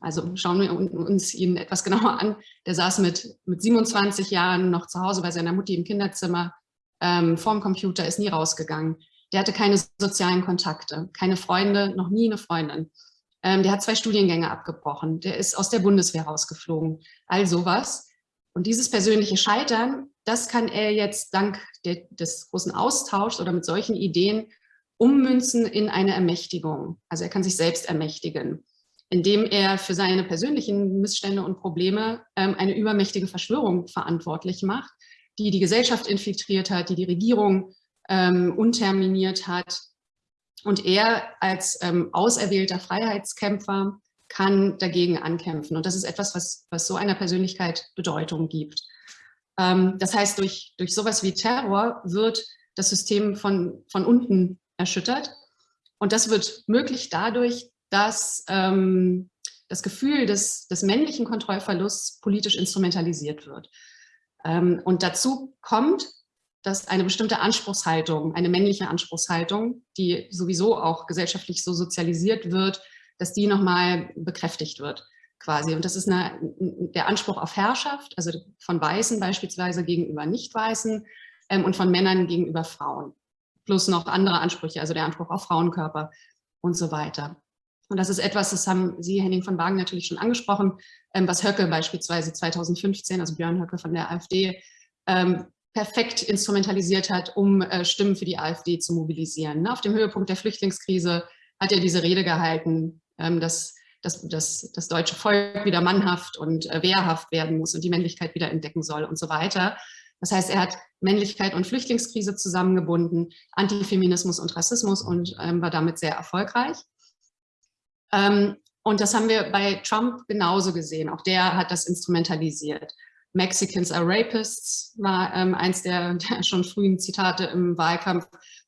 also schauen wir uns ihn etwas genauer an, der saß mit, mit 27 Jahren noch zu Hause bei seiner Mutti im Kinderzimmer, ähm, vorm Computer, ist nie rausgegangen. Der hatte keine sozialen Kontakte, keine Freunde, noch nie eine Freundin. Ähm, der hat zwei Studiengänge abgebrochen, der ist aus der Bundeswehr rausgeflogen, all sowas. Und dieses persönliche Scheitern, das kann er jetzt dank der, des großen Austauschs oder mit solchen Ideen ummünzen in eine Ermächtigung. Also er kann sich selbst ermächtigen, indem er für seine persönlichen Missstände und Probleme ähm, eine übermächtige Verschwörung verantwortlich macht, die die Gesellschaft infiltriert hat, die die Regierung ähm, unterminiert hat, und er als ähm, auserwählter Freiheitskämpfer kann dagegen ankämpfen. Und das ist etwas, was, was so einer Persönlichkeit Bedeutung gibt. Ähm, das heißt, durch, durch sowas wie Terror wird das System von, von unten erschüttert. Und das wird möglich dadurch, dass ähm, das Gefühl des, des männlichen Kontrollverlusts politisch instrumentalisiert wird. Ähm, und dazu kommt, dass eine bestimmte Anspruchshaltung, eine männliche Anspruchshaltung, die sowieso auch gesellschaftlich so sozialisiert wird, dass die nochmal bekräftigt wird quasi. Und das ist eine, der Anspruch auf Herrschaft, also von Weißen beispielsweise gegenüber Nicht-Weißen ähm, und von Männern gegenüber Frauen. Plus noch andere Ansprüche, also der Anspruch auf Frauenkörper und so weiter. Und das ist etwas, das haben Sie, Henning von Wagen, natürlich schon angesprochen, ähm, was Höcke beispielsweise 2015, also Björn Höcke von der AfD, ähm, perfekt instrumentalisiert hat, um äh, Stimmen für die AfD zu mobilisieren. Ne? Auf dem Höhepunkt der Flüchtlingskrise hat er diese Rede gehalten, ähm, dass, dass, dass das deutsche Volk wieder mannhaft und äh, wehrhaft werden muss und die Männlichkeit wieder entdecken soll und so weiter. Das heißt, er hat Männlichkeit und Flüchtlingskrise zusammengebunden, Antifeminismus und Rassismus und ähm, war damit sehr erfolgreich. Ähm, und das haben wir bei Trump genauso gesehen. Auch der hat das instrumentalisiert. Mexicans are Rapists war ähm, eins der, der, schon frühen Zitate im Wahlkampf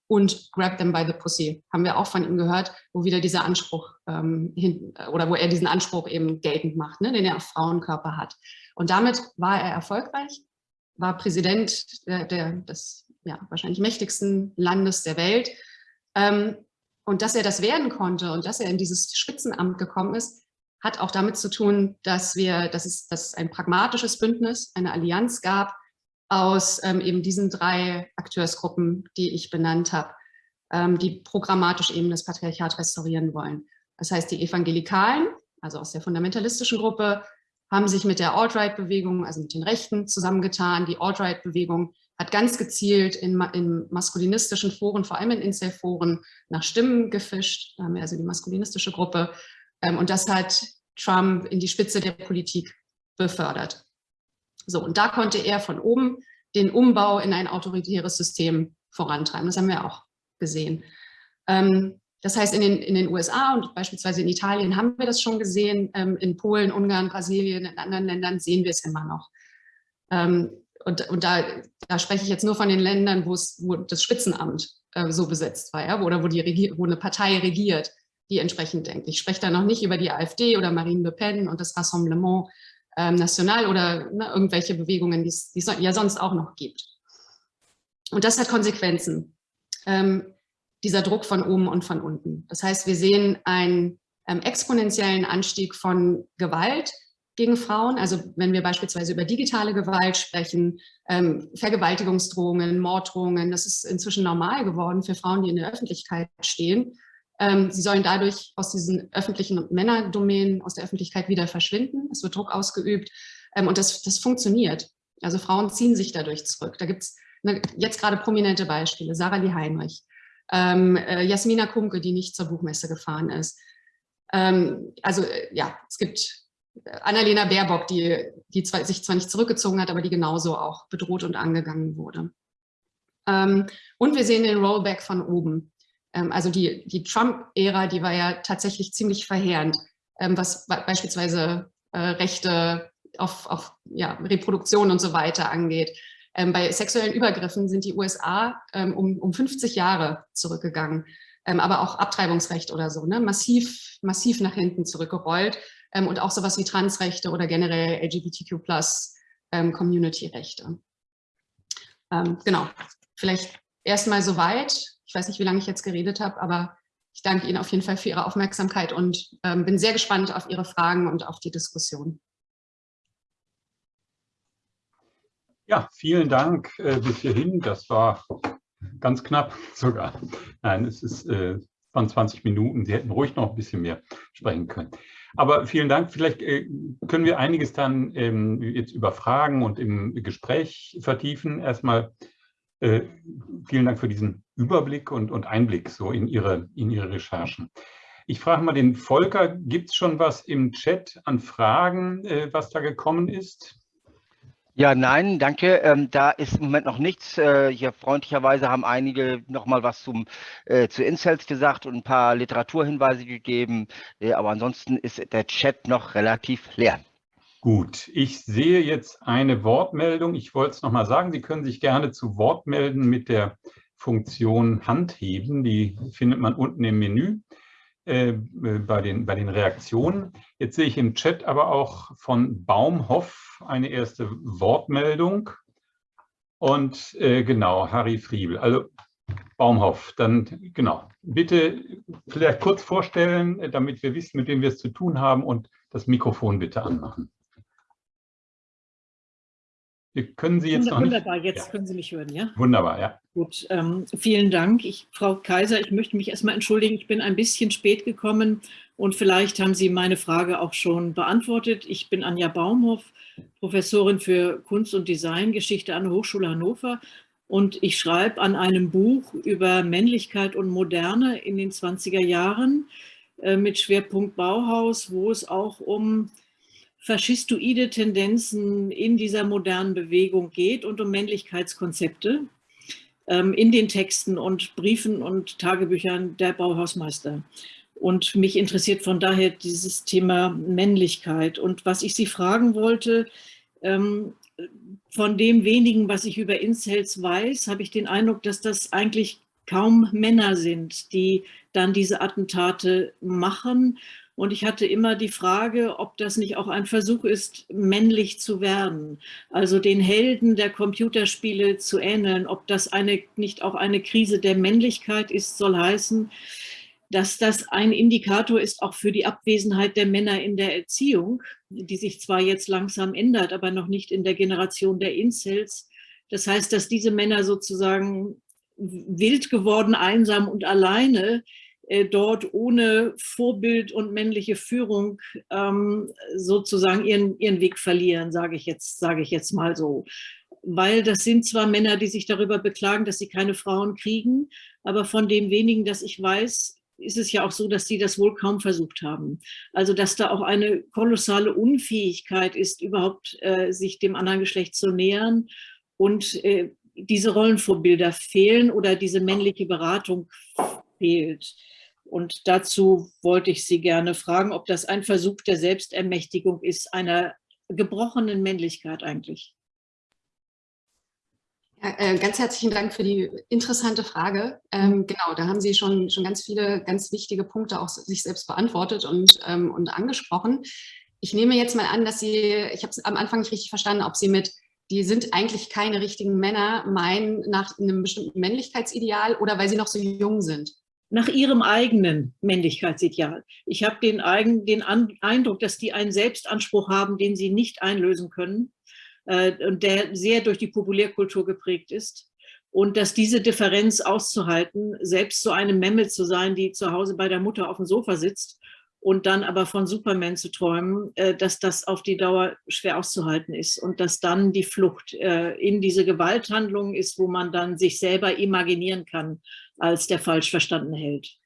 und Grab them by the pussy haben wir auch von ihm gehört, wo wieder dieser Anspruch ähm, hin, oder wo er diesen Anspruch eben geltend macht, ne, den er auf Frauenkörper hat. Und damit war er erfolgreich, war Präsident der, der des ja, wahrscheinlich mächtigsten Landes der Welt. Ähm, und dass er das werden konnte und dass er in dieses Spitzenamt gekommen ist, hat auch damit zu tun, dass, wir, dass, es, dass es ein pragmatisches Bündnis, eine Allianz gab aus ähm, eben diesen drei Akteursgruppen, die ich benannt habe, ähm, die programmatisch eben das Patriarchat restaurieren wollen. Das heißt, die Evangelikalen, also aus der fundamentalistischen Gruppe, haben sich mit der Alt-Right-Bewegung, also mit den Rechten, zusammengetan. Die Alt-Right-Bewegung hat ganz gezielt in, in, maskulinistischen Foren, vor allem in Incel-Foren, nach Stimmen gefischt. Haben wir also die maskulinistische Gruppe. Ähm, und das hat Trump in die Spitze der Politik befördert. So, und da konnte er von oben den Umbau in ein autoritäres System vorantreiben. Das haben wir auch gesehen. Ähm, das heißt, in den, in den USA und beispielsweise in Italien haben wir das schon gesehen. Ähm, in Polen, Ungarn, Brasilien, in anderen Ländern sehen wir es immer noch. Und, und da, da, spreche ich jetzt nur von den Ländern, wo, das Spitzenamt äh, so besetzt war, ja, oder wo, die wo eine Partei regiert die entsprechend denkt. Ich spreche da noch nicht über die AfD oder Marine Le Pen und das Rassemblement ähm, National oder ne, irgendwelche Bewegungen, die es ja sonst auch noch gibt. Und das hat Konsequenzen, ähm, dieser Druck von oben und von unten. Das heißt, wir sehen einen ähm, exponentiellen Anstieg von Gewalt, gegen Frauen. Also wenn wir beispielsweise über digitale Gewalt sprechen, ähm, Vergewaltigungsdrohungen, Morddrohungen, das ist inzwischen normal geworden für Frauen, die in der Öffentlichkeit stehen. Ähm, sie sollen dadurch aus diesen öffentlichen Männerdomänen, aus der Öffentlichkeit wieder verschwinden. Es wird Druck ausgeübt ähm, und das, das funktioniert. Also Frauen ziehen sich dadurch zurück. Da gibt es jetzt gerade prominente Beispiele. Sarah Lee Heinrich, ähm, äh, Jasmina Kumke, die nicht zur Buchmesse gefahren ist. Ähm, also äh, ja, es gibt Annalena Baerbock, die, die zwar, sich zwar nicht zurückgezogen hat, aber die genauso auch bedroht und angegangen wurde. Ähm, und wir sehen den Rollback von oben. Ähm, also die, die Trump-Ära, die war ja tatsächlich ziemlich verheerend, ähm, was beispielsweise äh, Rechte auf, auf ja, Reproduktion und so weiter angeht. Ähm, bei sexuellen Übergriffen sind die USA ähm, um, um 50 Jahre zurückgegangen. Ähm, aber auch Abtreibungsrecht oder so, ne? massiv, massiv nach hinten zurückgerollt ähm, und auch sowas wie Transrechte oder generell LGBTQ plus ähm, Community-Rechte. Ähm, genau, vielleicht erstmal soweit. Ich weiß nicht, wie lange ich jetzt geredet habe, aber ich danke Ihnen auf jeden Fall für Ihre Aufmerksamkeit und ähm, bin sehr gespannt auf Ihre Fragen und auf die Diskussion. Ja, vielen Dank äh, bis hierhin. Das war ganz knapp sogar. Nein, es ist äh, von 20 Minuten. Sie hätten ruhig noch ein bisschen mehr sprechen können. Aber vielen Dank. Vielleicht äh, können wir einiges dann ähm, jetzt über Fragen und im Gespräch vertiefen. Erstmal äh, vielen Dank für diesen Überblick und, Einblick so in Ihre, in Ihre Recherchen. Ich frage mal den Volker, gibt es schon was im Chat an Fragen, äh, was da gekommen ist? Ja, nein, danke. Ähm, da ist im Moment noch nichts. Äh, hier freundlicherweise haben einige noch mal was zum, äh, zu Incels gesagt und ein paar Literaturhinweise gegeben. Äh, aber ansonsten ist der Chat noch relativ leer. Gut, ich sehe jetzt eine Wortmeldung. Ich wollte es noch mal sagen, Sie können sich gerne zu Wort melden mit der Funktion Hand heben. Die findet man unten im Menü. Äh, bei, den, bei den Reaktionen. Jetzt sehe ich im Chat aber auch von Baumhoff eine erste Wortmeldung. Und äh, genau, Harry Friebel. Also Baumhoff, dann genau. Bitte vielleicht kurz vorstellen, damit wir wissen, mit wem wir es zu tun haben und das Mikrofon bitte anmachen. Wir können Sie jetzt Wunderbar, noch nicht... Wunderbar, jetzt ja. können Sie mich hören, ja? Wunderbar, ja. Gut, ähm, vielen Dank. Ich, Frau Kaiser, ich möchte mich erstmal entschuldigen, ich bin ein bisschen spät gekommen und vielleicht haben Sie meine Frage auch schon beantwortet. Ich bin Anja Baumhoff, Professorin für Kunst- und Designgeschichte an der Hochschule Hannover und ich schreibe an einem Buch über Männlichkeit und Moderne in den 20er Jahren äh, mit Schwerpunkt Bauhaus, wo es auch um faschistoide Tendenzen in dieser modernen Bewegung geht und um Männlichkeitskonzepte ähm, in den Texten und Briefen und Tagebüchern der Bauhausmeister. Und mich interessiert von daher dieses Thema Männlichkeit. Und was ich Sie fragen wollte, ähm, von dem wenigen, was ich über Incels weiß, habe ich den Eindruck, dass das eigentlich kaum Männer sind, die dann diese Attentate machen und ich hatte immer die Frage, ob das nicht auch ein Versuch ist, männlich zu werden, also den Helden der Computerspiele zu ähneln, ob das eine, nicht auch eine Krise der Männlichkeit ist, soll heißen, dass das ein Indikator ist auch für die Abwesenheit der Männer in der Erziehung, die sich zwar jetzt langsam ändert, aber noch nicht in der Generation der Incels. Das heißt, dass diese Männer sozusagen wild geworden, einsam und alleine dort ohne Vorbild und männliche Führung ähm, sozusagen ihren, ihren Weg verlieren, sage ich, jetzt, ich jetzt mal so. Weil das sind zwar Männer, die sich darüber beklagen, dass sie keine Frauen kriegen, aber von dem wenigen, das ich weiß, ist es ja auch so, dass die das wohl kaum versucht haben. Also dass da auch eine kolossale Unfähigkeit ist, überhaupt äh, sich dem anderen Geschlecht zu nähern und äh, diese Rollenvorbilder fehlen oder diese männliche Beratung fehlt. Und dazu wollte ich Sie gerne fragen, ob das ein Versuch der Selbstermächtigung ist, einer gebrochenen Männlichkeit eigentlich. Ja, äh, ganz herzlichen Dank für die interessante Frage. Ähm, genau, da haben Sie schon, schon ganz viele ganz wichtige Punkte auch sich selbst beantwortet und, ähm, und angesprochen. Ich nehme jetzt mal an, dass Sie, ich habe es am Anfang nicht richtig verstanden, ob Sie mit, die sind eigentlich keine richtigen Männer, meinen nach einem bestimmten Männlichkeitsideal oder weil sie noch so jung sind. Nach ihrem eigenen Männlichkeitsideal. Ich habe den, eigen, den Eindruck, dass die einen Selbstanspruch haben, den sie nicht einlösen können äh, und der sehr durch die Populärkultur geprägt ist. Und dass diese Differenz auszuhalten, selbst so eine Memmel zu sein, die zu Hause bei der Mutter auf dem Sofa sitzt und dann aber von Superman zu träumen, äh, dass das auf die Dauer schwer auszuhalten ist und dass dann die Flucht äh, in diese Gewalthandlungen ist, wo man dann sich selber imaginieren kann als der falsch verstandene Held.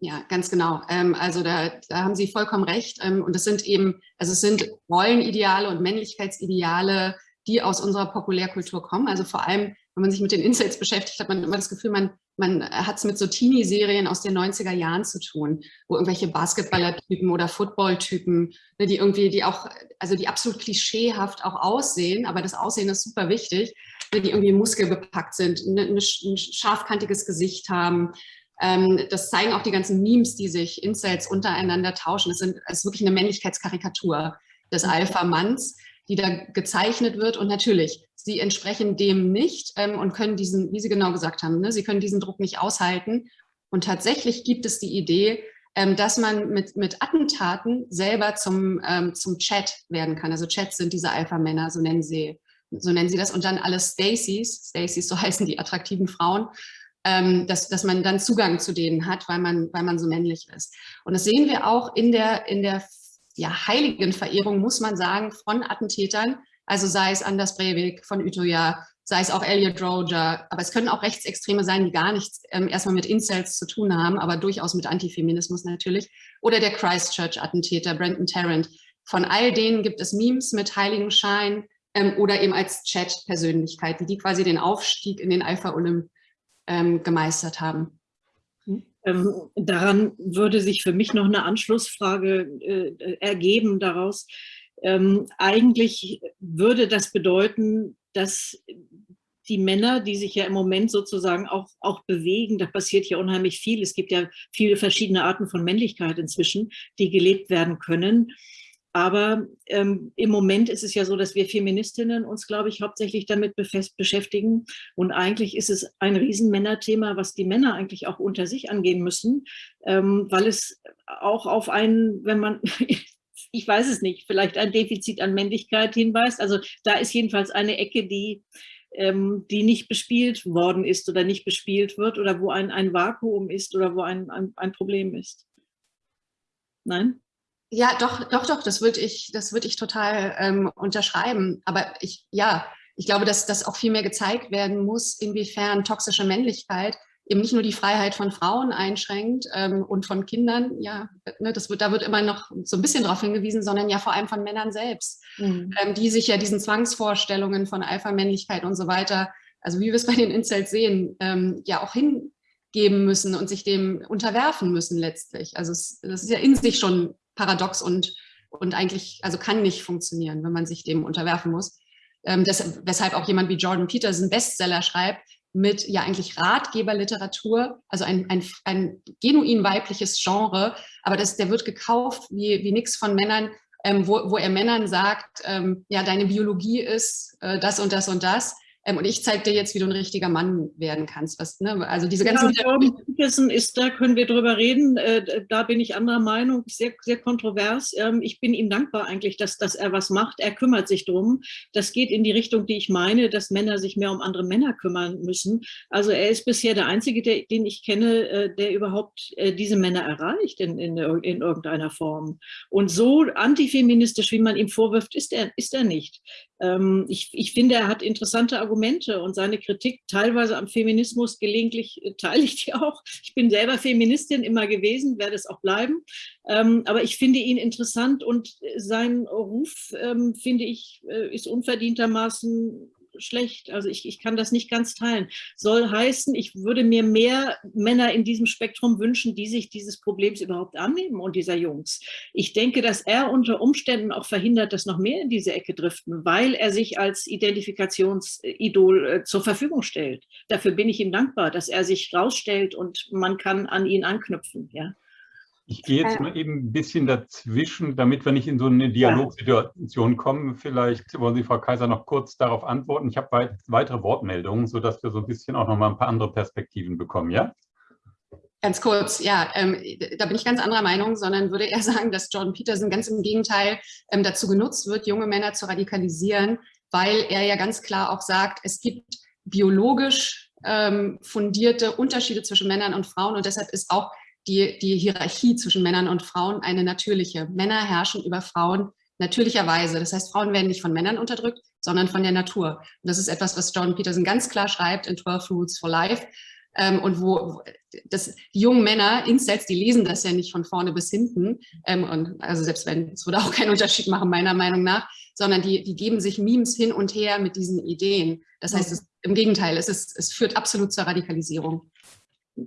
Ja, ganz genau. Ähm, also da, da haben Sie vollkommen recht. Ähm, und es sind eben, also es sind Rollenideale und Männlichkeitsideale, die aus unserer Populärkultur kommen. Also vor allem, wenn man sich mit den Insights beschäftigt, hat man immer das Gefühl, man, man hat es mit so Teenie-Serien aus den 90er Jahren zu tun, wo irgendwelche Basketballer-Typen oder Football-Typen, ne, die irgendwie, die auch, also die absolut klischeehaft auch aussehen, aber das Aussehen ist super wichtig, ne, die irgendwie muskelbepackt sind, ne, ein scharfkantiges Gesicht haben. Ähm, das zeigen auch die ganzen Memes, die sich Insights untereinander tauschen. Das, sind, das ist wirklich eine Männlichkeitskarikatur des mhm. Alpha-Manns die da gezeichnet wird. Und natürlich, sie entsprechen dem nicht ähm, und können diesen, wie Sie genau gesagt haben, ne, sie können diesen Druck nicht aushalten. Und tatsächlich gibt es die Idee, ähm, dass man mit, mit Attentaten selber zum, ähm, zum Chat werden kann. Also Chats sind diese Alpha-Männer, so nennen sie so nennen sie das, und dann alle Stacys, Stacys, so heißen die attraktiven Frauen, ähm, dass, dass man dann Zugang zu denen hat, weil man, weil man so männlich ist. Und das sehen wir auch in der, in der ja, Heiligenverehrung, muss man sagen, von Attentätern, also sei es Anders Breivik von Utøya, sei es auch Elliot Roger, aber es können auch Rechtsextreme sein, die gar nichts ähm, erstmal mit Incels zu tun haben, aber durchaus mit Antifeminismus natürlich, oder der Christchurch-Attentäter Brenton Tarrant. Von all denen gibt es Memes mit Heiligenschein ähm, oder eben als Chat-Persönlichkeiten, die quasi den Aufstieg in den Alpha-Olymp ähm, gemeistert haben. Ähm, daran würde sich für mich noch eine Anschlussfrage äh, ergeben daraus. Ähm, eigentlich würde das bedeuten, dass die Männer, die sich ja im Moment sozusagen auch, auch bewegen, da passiert ja unheimlich viel. Es gibt ja viele verschiedene Arten von Männlichkeit inzwischen, die gelebt werden können. Aber ähm, im Moment ist es ja so, dass wir Feministinnen uns, glaube ich, hauptsächlich damit beschäftigen. Und eigentlich ist es ein Riesenmännerthema, was die Männer eigentlich auch unter sich angehen müssen, ähm, weil es auch auf einen, wenn man, ich weiß es nicht, vielleicht ein Defizit an Männlichkeit hinweist. Also da ist jedenfalls eine Ecke, die, ähm, die nicht bespielt worden ist oder nicht bespielt wird oder wo ein, ein Vakuum ist oder wo ein, ein, ein Problem ist. Nein? Ja, doch, doch, doch, das würde ich, das ich total ähm, unterschreiben. Aber ich, ja, ich glaube, dass das auch viel mehr gezeigt werden muss, inwiefern toxische Männlichkeit eben nicht nur die Freiheit von Frauen einschränkt ähm, und von Kindern, ja, ne, das wird, da wird immer noch so ein bisschen darauf hingewiesen, sondern ja vor allem von Männern selbst, mhm. ähm, die sich ja diesen Zwangsvorstellungen von Alpha-Männlichkeit und so weiter, also wie wir es bei den Incels sehen, ähm, ja auch hingeben müssen und sich dem unterwerfen müssen letztlich. Also es, das ist ja in sich schon paradox und, und eigentlich, also kann nicht funktionieren, wenn man sich dem unterwerfen muss. Ähm, das, weshalb auch jemand wie Jordan Peterson Bestseller schreibt, mit ja eigentlich Ratgeberliteratur, also ein, ein, ein genuin weibliches Genre, aber das, der wird gekauft wie, wie nichts von Männern, ähm, wo, wo er Männern sagt, ähm, ja, deine Biologie ist äh, das und das und das. Ähm, und ich zeige dir jetzt, wie du ein richtiger Mann werden kannst. Was, ne? Also diese ganzen ja, ist, da können wir drüber reden. Äh, da bin ich anderer Meinung, sehr, sehr kontrovers. Ähm, ich bin ihm dankbar eigentlich, dass, dass er was macht. Er kümmert sich drum. Das geht in die Richtung, die ich meine, dass Männer sich mehr um andere Männer kümmern müssen. Also er ist bisher der Einzige, der, den ich kenne, äh, der überhaupt äh, diese Männer erreicht in, in, in irgendeiner Form. Und so antifeministisch, wie man ihm vorwirft, ist er, ist er nicht. Ähm, ich, ich finde, er hat interessante Argumente und seine Kritik teilweise am Feminismus gelegentlich äh, teile ich die auch. Ich bin selber Feministin immer gewesen, werde es auch bleiben. Ähm, aber ich finde ihn interessant und sein Ruf, ähm, finde ich, äh, ist unverdientermaßen schlecht. Also ich, ich kann das nicht ganz teilen. Soll heißen, ich würde mir mehr Männer in diesem Spektrum wünschen, die sich dieses Problems überhaupt annehmen und dieser Jungs. Ich denke, dass er unter Umständen auch verhindert, dass noch mehr in diese Ecke driften, weil er sich als Identifikationsidol äh, zur Verfügung stellt. Dafür bin ich ihm dankbar, dass er sich rausstellt und man kann an ihn anknüpfen. Ja. Ich gehe jetzt mal eben ein bisschen dazwischen, damit wir nicht in so eine Dialogsituation kommen. Vielleicht wollen Sie, Frau Kaiser, noch kurz darauf antworten. Ich habe weitere Wortmeldungen, sodass wir so ein bisschen auch noch mal ein paar andere Perspektiven bekommen, ja? Ganz kurz, ja, ähm, da bin ich ganz anderer Meinung, sondern würde eher sagen, dass Jordan Peterson ganz im Gegenteil ähm, dazu genutzt wird, junge Männer zu radikalisieren, weil er ja ganz klar auch sagt, es gibt biologisch ähm, fundierte Unterschiede zwischen Männern und Frauen und deshalb ist auch die, die Hierarchie zwischen Männern und Frauen eine natürliche. Männer herrschen über Frauen natürlicherweise. Das heißt, Frauen werden nicht von Männern unterdrückt, sondern von der Natur. Und das ist etwas, was Jordan Peterson ganz klar schreibt in 12 Rules for Life. Ähm, und wo das, die jungen Männer, Incels, die lesen das ja nicht von vorne bis hinten. Ähm, und also selbst wenn, es würde auch keinen Unterschied machen, meiner Meinung nach, sondern die, die geben sich Memes hin und her mit diesen Ideen. Das heißt, es, im Gegenteil, es, ist, es führt absolut zur Radikalisierung.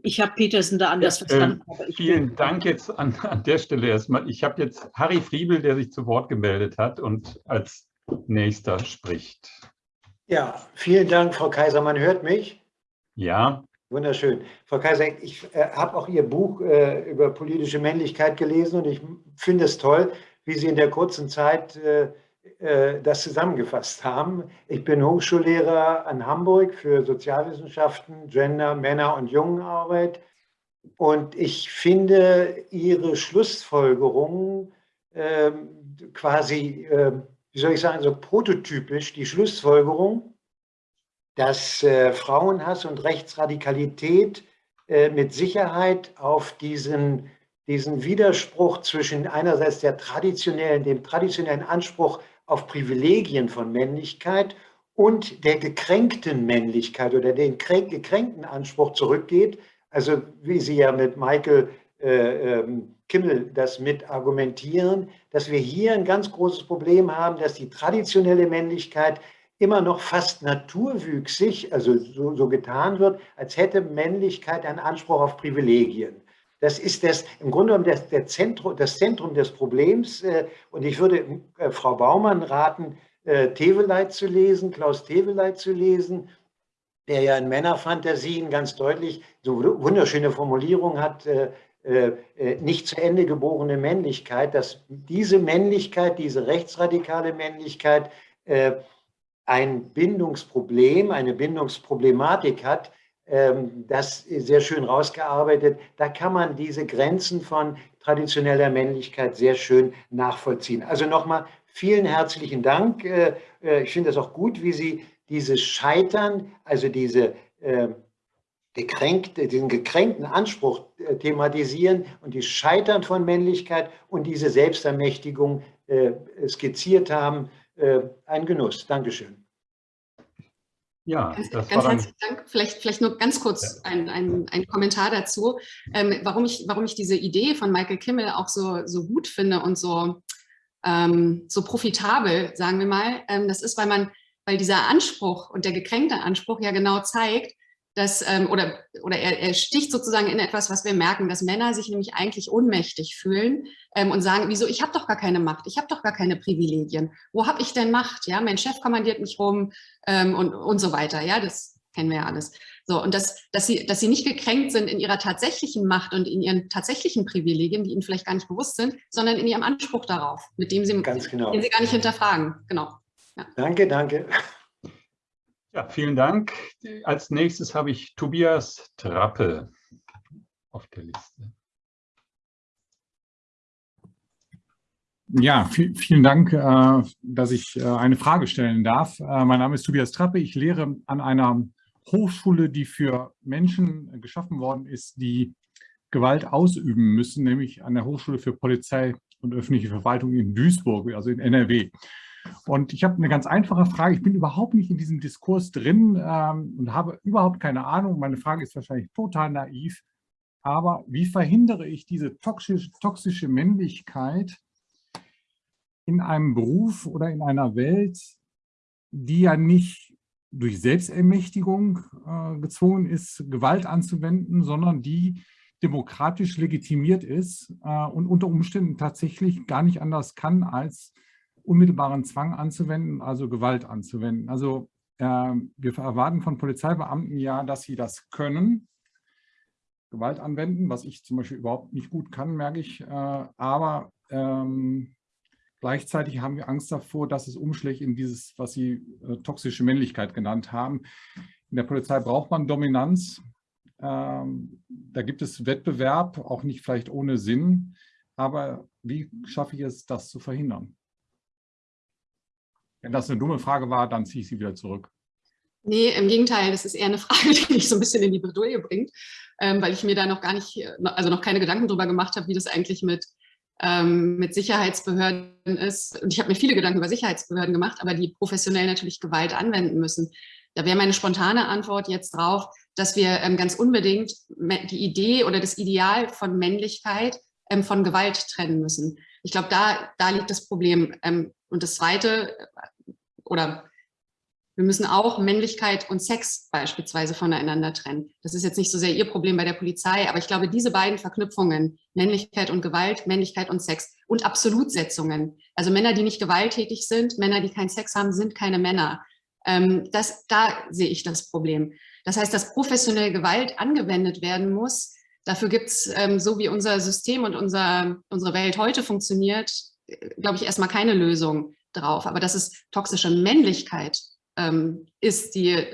Ich habe Petersen da anders ja, verstanden. Äh, vielen Dank jetzt an, an der Stelle erstmal. Ich habe jetzt Harry Friebel, der sich zu Wort gemeldet hat und als nächster spricht. Ja, vielen Dank, Frau Kaiser. Man hört mich? Ja. Wunderschön. Frau Kaiser, ich äh, habe auch Ihr Buch äh, über politische Männlichkeit gelesen und ich finde es toll, wie Sie in der kurzen Zeit äh, äh, das zusammengefasst haben. Ich bin Hochschullehrer an Hamburg für Sozialwissenschaften, Gender, Männer und Jungenarbeit. Und ich finde Ihre Schlussfolgerungen äh, quasi, äh, wie soll ich sagen, so prototypisch, die Schlussfolgerung, dass äh, Frauenhass und Rechtsradikalität äh, mit Sicherheit auf diesen, diesen Widerspruch zwischen einerseits der traditionellen, dem traditionellen Anspruch auf Privilegien von Männlichkeit und der gekränkten Männlichkeit oder den gekränkten Anspruch zurückgeht. Also wie Sie ja mit Michael äh, ähm, Kimmel das mit argumentieren, dass wir hier ein ganz großes Problem haben, dass die traditionelle Männlichkeit immer noch fast naturwüchsig, also so, so getan wird, als hätte Männlichkeit einen Anspruch auf Privilegien. Das ist das, im Grunde genommen das, der Zentrum, das Zentrum des Problems. Äh, und ich würde äh, Frau Baumann raten, äh, Teveleit zu lesen, Klaus Teveleit zu lesen, der ja in Männerfantasien ganz deutlich so wunderschöne Formulierung hat, nicht zu Ende geborene Männlichkeit, dass diese Männlichkeit, diese rechtsradikale Männlichkeit ein Bindungsproblem, eine Bindungsproblematik hat, das sehr schön rausgearbeitet. Da kann man diese Grenzen von traditioneller Männlichkeit sehr schön nachvollziehen. Also nochmal vielen herzlichen Dank. Äh, äh, ich finde es auch gut, wie Sie dieses Scheitern, also diese ähm, gekränkte, diesen gekränkten Anspruch äh, thematisieren und die Scheitern von Männlichkeit und diese Selbstermächtigung skizziert haben. Ein Genuss. Dankeschön. Ja, ganz, ganz herzlichen Dank. Vielleicht, vielleicht nur ganz kurz ein, ein, ein, Kommentar dazu, ähm, warum, ich, warum ich diese Idee von Michael Kimmel auch so, so gut finde und so, ähm, so profitabel, sagen wir mal. Ähm, das ist, weil man, weil dieser Anspruch und der gekränkte Anspruch ja genau zeigt, dass, ähm, oder, oder er, er, sticht sozusagen in etwas, was wir merken, dass Männer sich nämlich eigentlich ohnmächtig fühlen ähm, und sagen, wieso, ich habe doch gar keine Macht, ich habe doch gar keine Privilegien. Wo habe ich denn Macht? Ja, mein Chef kommandiert mich rum ähm, und, und so weiter. Ja, das kennen wir ja alles. So, und das, dass, sie, dass sie nicht gekränkt sind in ihrer tatsächlichen Macht und in ihren tatsächlichen Privilegien, die ihnen vielleicht gar nicht bewusst sind, sondern in ihrem Anspruch darauf, mit dem sie, genau. den sie gar nicht hinterfragen. Genau. Ja. Danke, danke. Ja, vielen Dank. Als nächstes habe ich Tobias Trappe auf der Liste. Ja, vielen Dank, äh, dass ich äh, eine Frage stellen darf. Äh, mein Name ist Tobias Trappe. Ich lehre an einer Hochschule, die für Menschen geschaffen worden ist, die Gewalt ausüben müssen, nämlich an der Hochschule für Polizei und öffentliche Verwaltung in Duisburg, also in NRW. Und ich habe eine ganz einfache Frage. Ich bin überhaupt nicht in diesem Diskurs drin ähm, und habe überhaupt keine Ahnung. Meine Frage ist wahrscheinlich total naiv. Aber wie verhindere ich diese toxische, toxische Männlichkeit in einem Beruf oder in einer Welt, die ja nicht durch Selbstermächtigung äh, gezwungen ist, Gewalt anzuwenden, sondern die demokratisch legitimiert ist äh, und unter Umständen tatsächlich gar nicht anders kann, als unmittelbaren Zwang anzuwenden, also Gewalt anzuwenden. Also äh, wir erwarten von Polizeibeamten ja, dass sie das können, Gewalt anwenden, was ich zum Beispiel überhaupt nicht gut kann, merke ich. Äh, aber ähm, gleichzeitig haben wir Angst davor, dass es umschlägt in dieses, was Sie äh, toxische Männlichkeit genannt haben. In der Polizei braucht man Dominanz ähm, da gibt es Wettbewerb, auch nicht vielleicht ohne Sinn. Aber wie schaffe ich es, das zu verhindern? Wenn das eine dumme Frage war, dann ziehe ich sie wieder zurück. Nee, im Gegenteil, das ist eher eine Frage, die mich so ein bisschen in die Bredouille bringt, ähm, weil ich mir da noch gar nicht, also noch keine Gedanken drüber gemacht habe, wie das eigentlich mit, ähm, mit Sicherheitsbehörden ist. Und ich habe mir viele Gedanken über Sicherheitsbehörden gemacht, aber die professionell natürlich Gewalt anwenden müssen. Da wäre meine spontane Antwort jetzt drauf, dass wir ähm, ganz unbedingt die Idee oder das Ideal von Männlichkeit ähm, von Gewalt trennen müssen. Ich glaube, da, da liegt das Problem. Ähm, und das Zweite, äh, oder wir müssen auch Männlichkeit und Sex beispielsweise voneinander trennen. Das ist jetzt nicht so sehr Ihr Problem bei der Polizei, aber ich glaube, diese beiden Verknüpfungen, Männlichkeit und Gewalt, Männlichkeit und Sex und Absolutsetzungen, also Männer, die nicht gewalttätig sind, Männer, die keinen Sex haben, sind keine Männer. Ähm, das, da sehe ich das Problem. Das heißt, dass professionelle Gewalt angewendet werden muss, Dafür gibt es, ähm, so wie unser System und unser, unsere Welt heute funktioniert, glaube ich, erstmal keine Lösung drauf. Aber dass es toxische Männlichkeit ähm, ist, die,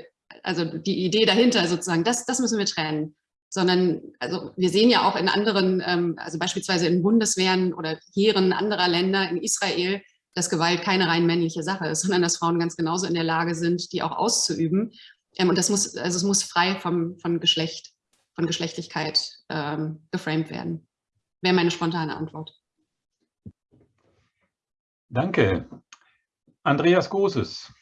also die Idee dahinter sozusagen, das, das müssen wir trennen. Sondern, also wir sehen ja auch in anderen, ähm, also beispielsweise in Bundeswehren oder Heeren anderer Länder, in Israel, dass Gewalt keine rein männliche Sache ist, sondern dass Frauen ganz genauso in der Lage sind, die auch auszuüben. Ähm, und das muss, also es muss frei vom, von Geschlecht von Geschlechtlichkeit ähm, geframed werden. Wäre meine spontane Antwort. Danke. Andreas Großes.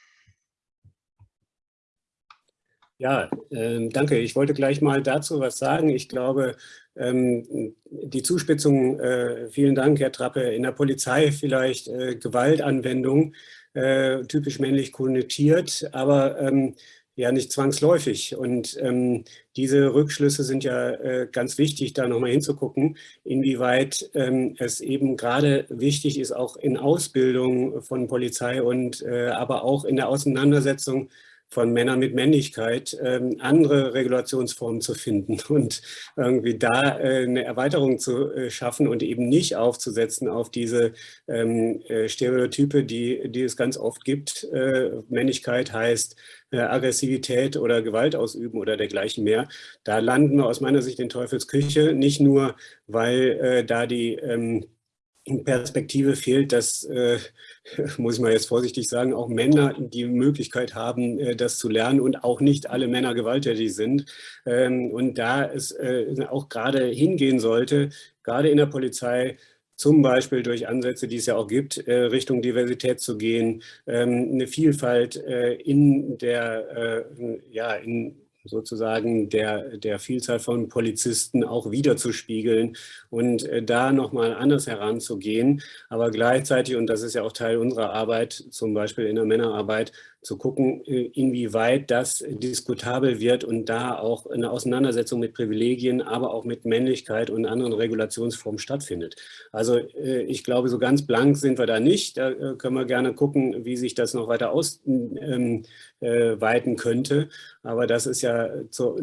Ja, äh, danke. Ich wollte gleich mal dazu was sagen. Ich glaube, ähm, die Zuspitzung, äh, vielen Dank, Herr Trappe, in der Polizei vielleicht äh, Gewaltanwendung, äh, typisch männlich konnotiert, aber ähm, ja, nicht zwangsläufig. Und ähm, diese Rückschlüsse sind ja äh, ganz wichtig, da nochmal hinzugucken, inwieweit ähm, es eben gerade wichtig ist, auch in Ausbildung von Polizei und äh, aber auch in der Auseinandersetzung von Männern mit Männlichkeit ähm, andere Regulationsformen zu finden und irgendwie da äh, eine Erweiterung zu äh, schaffen und eben nicht aufzusetzen auf diese ähm, äh, Stereotype, die, die es ganz oft gibt. Äh, Männlichkeit heißt äh, Aggressivität oder Gewalt ausüben oder dergleichen mehr. Da landen wir aus meiner Sicht in Teufelsküche, nicht nur, weil äh, da die ähm, Perspektive fehlt, dass, äh, muss ich mal jetzt vorsichtig sagen, auch Männer die Möglichkeit haben, äh, das zu lernen und auch nicht alle Männer gewalttätig sind. Ähm, und da es äh, auch gerade hingehen sollte, gerade in der Polizei, zum Beispiel durch Ansätze, die es ja auch gibt, äh, Richtung Diversität zu gehen, ähm, eine Vielfalt äh, in der, äh, ja, in sozusagen der, der Vielzahl von Polizisten auch wiederzuspiegeln und äh, da nochmal anders heranzugehen, aber gleichzeitig, und das ist ja auch Teil unserer Arbeit, zum Beispiel in der Männerarbeit, zu gucken, äh, inwieweit das diskutabel wird und da auch eine Auseinandersetzung mit Privilegien, aber auch mit Männlichkeit und anderen Regulationsformen stattfindet. Also äh, ich glaube, so ganz blank sind wir da nicht. Da äh, können wir gerne gucken, wie sich das noch weiter ausweiten ähm, könnte. Aber das ist ja so,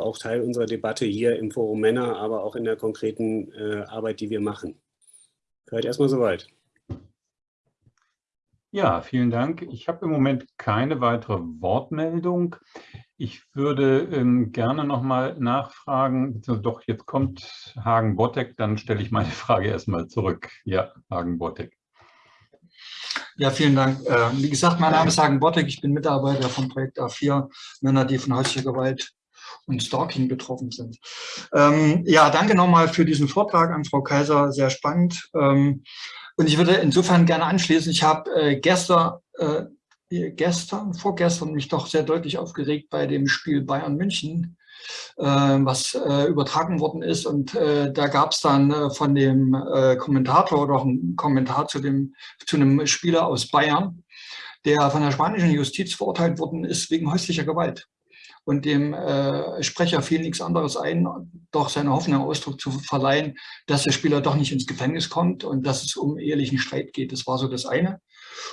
auch Teil unserer Debatte hier im Forum Männer, aber auch in der konkreten Arbeit, die wir machen. Vielleicht erstmal soweit. Ja, vielen Dank. Ich habe im Moment keine weitere Wortmeldung. Ich würde ähm, gerne noch mal nachfragen, doch jetzt kommt Hagen Bottek, dann stelle ich meine Frage erstmal zurück. Ja, Hagen Bottek. Ja, vielen Dank. Äh, wie gesagt, mein Name ist Hagen Bottek, ich bin Mitarbeiter vom Projekt A4, Männer, die von häuslicher Gewalt und Stalking betroffen sind. Ähm, ja, danke nochmal für diesen Vortrag an Frau Kaiser, sehr spannend. Ähm, und ich würde insofern gerne anschließen, ich habe äh, gestern, äh, gestern, vorgestern mich doch sehr deutlich aufgeregt bei dem Spiel Bayern München, äh, was übertragen worden ist. Und äh, da gab es dann äh, von dem äh, Kommentator auch einen Kommentar zu, dem, zu einem Spieler aus Bayern, der von der spanischen Justiz verurteilt worden ist wegen häuslicher Gewalt und dem äh, Sprecher fiel nichts anderes ein, doch seine Hoffnung Ausdruck zu verleihen, dass der Spieler doch nicht ins Gefängnis kommt und dass es um ehelichen Streit geht. Das war so das eine.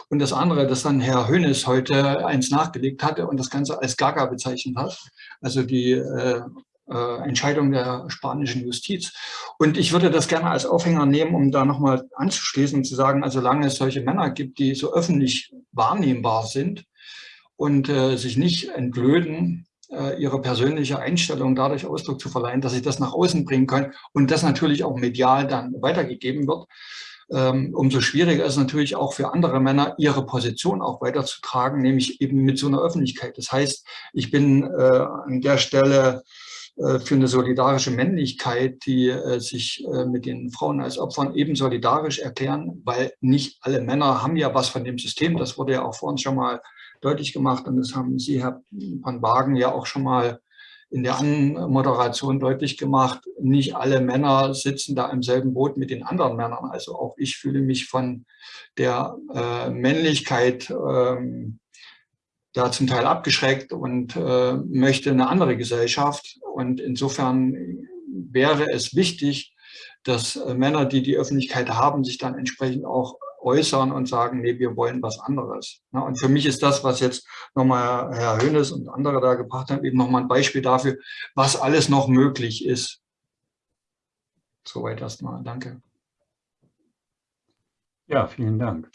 Und das andere, dass dann Herr Hönes heute eins nachgelegt hatte und das Ganze als Gaga bezeichnet hat, also die äh, äh, Entscheidung der spanischen Justiz. Und ich würde das gerne als Aufhänger nehmen, um da nochmal anzuschließen und zu sagen, also solange es solche Männer gibt, die so öffentlich wahrnehmbar sind und äh, sich nicht entblöden, äh, ihre persönliche Einstellung dadurch Ausdruck zu verleihen, dass sie das nach außen bringen können und das natürlich auch medial dann weitergegeben wird. Ähm, umso schwieriger ist natürlich auch für andere Männer, ihre Position auch weiterzutragen, nämlich eben mit so einer Öffentlichkeit. Das heißt, ich bin äh, an der Stelle äh, für eine solidarische Männlichkeit, die äh, sich mit den Frauen als Opfern eben solidarisch erklären, weil nicht alle Männer haben ja was von dem System. Das wurde ja auch vor uns schon mal deutlich gemacht und das haben Sie, Herr van Wagen, ja auch schon mal in der Anmoderation deutlich gemacht. Nicht alle Männer sitzen da im selben Boot mit den anderen Männern. Also auch ich fühle mich von der äh, Männlichkeit ähm, da zum Teil abgeschreckt und äh, möchte eine andere Gesellschaft. Und insofern wäre es wichtig, dass äh, Männer, die die Öffentlichkeit haben, sich dann entsprechend auch äußern und sagen, nee, wir wollen was anderes. Ja, und für mich ist das, was jetzt nochmal Herr Hönes und andere da gebracht haben, eben nochmal ein Beispiel dafür, was alles noch möglich ist. Soweit erstmal. Danke. Ja, vielen Dank.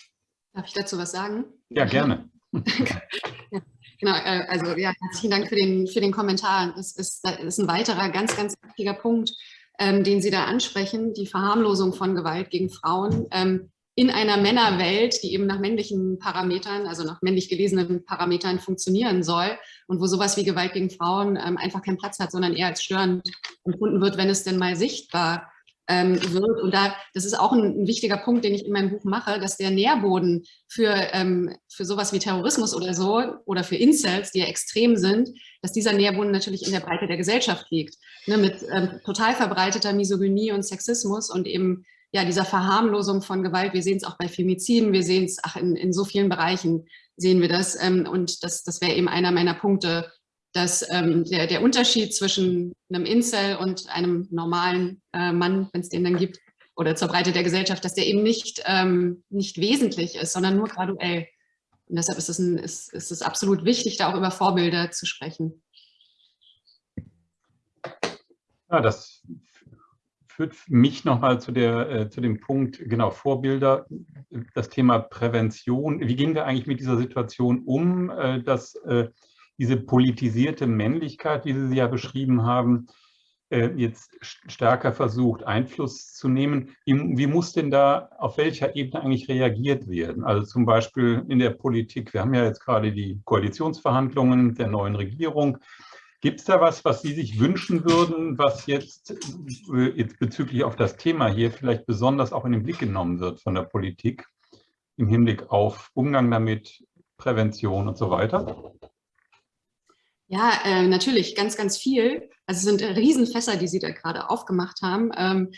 Darf ich dazu was sagen? Ja, gerne. ja, genau, äh, also ja, herzlichen Dank für den, für den Kommentar. Das ist, das ist ein weiterer ganz, ganz wichtiger Punkt, ähm, den Sie da ansprechen, die Verharmlosung von Gewalt gegen Frauen. Ähm, in einer Männerwelt, die eben nach männlichen Parametern, also nach männlich gelesenen Parametern funktionieren soll und wo sowas wie Gewalt gegen Frauen ähm, einfach keinen Platz hat, sondern eher als störend empfunden wird, wenn es denn mal sichtbar ähm, wird. Und da, das ist auch ein, ein, wichtiger Punkt, den ich in meinem Buch mache, dass der Nährboden für, ähm, für sowas wie Terrorismus oder so oder für Incels, die ja extrem sind, dass dieser Nährboden natürlich in der Breite der Gesellschaft liegt. Ne, mit ähm, total verbreiteter Misogynie und Sexismus und eben ja, dieser Verharmlosung von Gewalt. Wir sehen es auch bei Femiziden, wir sehen es, ach, in, in so vielen Bereichen sehen wir das. Ähm, und das, das wäre eben einer meiner Punkte, dass ähm, der, der Unterschied zwischen einem Incel und einem normalen äh, Mann, wenn es den dann gibt, oder zur Breite der Gesellschaft, dass der eben nicht, ähm, nicht wesentlich ist, sondern nur graduell. Und deshalb ist es, ein, ist, ist es absolut wichtig, da auch über Vorbilder zu sprechen. Ja, das führt mich nochmal zu, äh, zu dem Punkt, genau, Vorbilder, das Thema Prävention. Wie gehen wir eigentlich mit dieser Situation um, äh, dass äh, diese politisierte Männlichkeit, wie Sie sie ja beschrieben haben, äh, jetzt stärker versucht, Einfluss zu nehmen. Wie, wie, muss denn da auf welcher Ebene eigentlich reagiert werden? Also zum Beispiel in der Politik. Wir haben ja jetzt gerade die Koalitionsverhandlungen der neuen Regierung. Gibt es da was, was Sie sich wünschen würden, was jetzt, äh, jetzt bezüglich auf das Thema hier vielleicht besonders auch in den Blick genommen wird von der Politik im Hinblick auf Umgang damit, Prävention und so weiter? Ja, äh, natürlich, ganz, ganz viel. Also es sind Riesenfässer, die Sie da gerade aufgemacht haben. Ähm,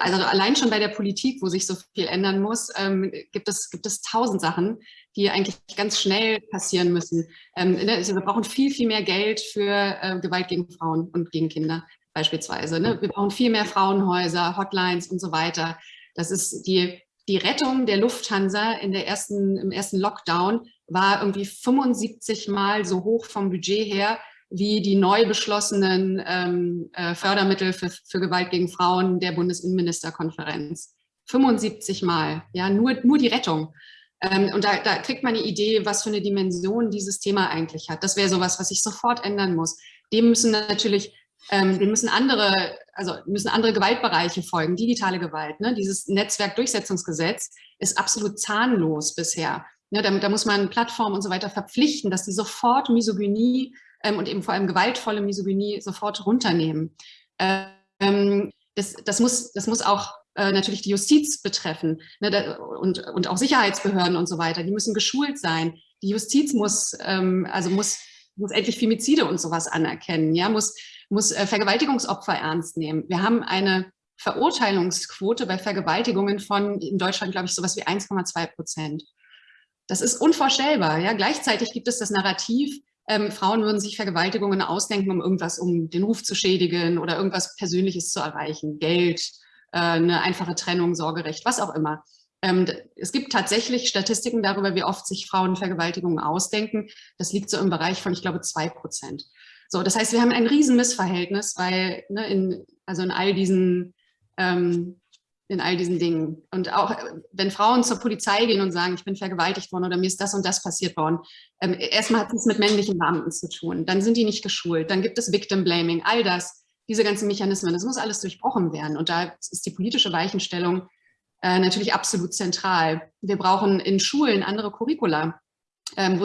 also allein schon bei der Politik, wo sich so viel ändern muss, ähm, gibt, es, gibt es tausend Sachen, die eigentlich ganz schnell passieren müssen. Ähm, ne, also wir brauchen viel, viel mehr Geld für äh, Gewalt gegen Frauen und gegen Kinder beispielsweise. Ne? Wir brauchen viel mehr Frauenhäuser, Hotlines und so weiter. Das ist die, die Rettung der Lufthansa in der ersten, im ersten Lockdown war irgendwie 75 Mal so hoch vom Budget her wie die neu beschlossenen ähm, äh, Fördermittel für, für Gewalt gegen Frauen der Bundesinnenministerkonferenz. 75 Mal, ja, nur, nur die Rettung. Ähm, und da, da kriegt man eine Idee, was für eine Dimension dieses Thema eigentlich hat. Das wäre sowas, was sich sofort ändern muss. Dem müssen natürlich, ähm, dem müssen andere, also müssen andere Gewaltbereiche folgen, digitale Gewalt. Ne? Dieses Netzwerkdurchsetzungsgesetz ist absolut zahnlos bisher. Ja, da, da muss man Plattformen und so weiter verpflichten, dass die sofort Misogynie ähm, und eben vor allem gewaltvolle Misogynie sofort runternehmen. Ähm, das, das, muss, das muss auch äh, natürlich die Justiz betreffen ne, da, und, und auch Sicherheitsbehörden und so weiter. Die müssen geschult sein. Die Justiz muss, ähm, also muss, muss endlich Femizide und sowas anerkennen, ja, muss, muss äh, Vergewaltigungsopfer ernst nehmen. Wir haben eine Verurteilungsquote bei Vergewaltigungen von in Deutschland, glaube ich, sowas wie 1,2 Prozent. Das ist unvorstellbar. Ja? Gleichzeitig gibt es das Narrativ, ähm, Frauen würden sich Vergewaltigungen ausdenken, um irgendwas, um den Ruf zu schädigen oder irgendwas Persönliches zu erreichen. Geld, äh, eine einfache Trennung, Sorgerecht, was auch immer. Ähm, es gibt tatsächlich Statistiken darüber, wie oft sich Frauen Vergewaltigungen ausdenken. Das liegt so im Bereich von, ich glaube, zwei Prozent. So, das heißt, wir haben ein Riesenmissverhältnis, weil ne, in, also in all diesen ähm, in all diesen Dingen. Und auch wenn Frauen zur Polizei gehen und sagen, ich bin vergewaltigt worden oder mir ist das und das passiert worden, ähm, erstmal hat es mit männlichen Beamten zu tun. Dann sind die nicht geschult. Dann gibt es Victim Blaming, all das, diese ganzen Mechanismen. Das muss alles durchbrochen werden. Und da ist die politische Weichenstellung äh, natürlich absolut zentral. Wir brauchen in Schulen andere Curricula, ähm,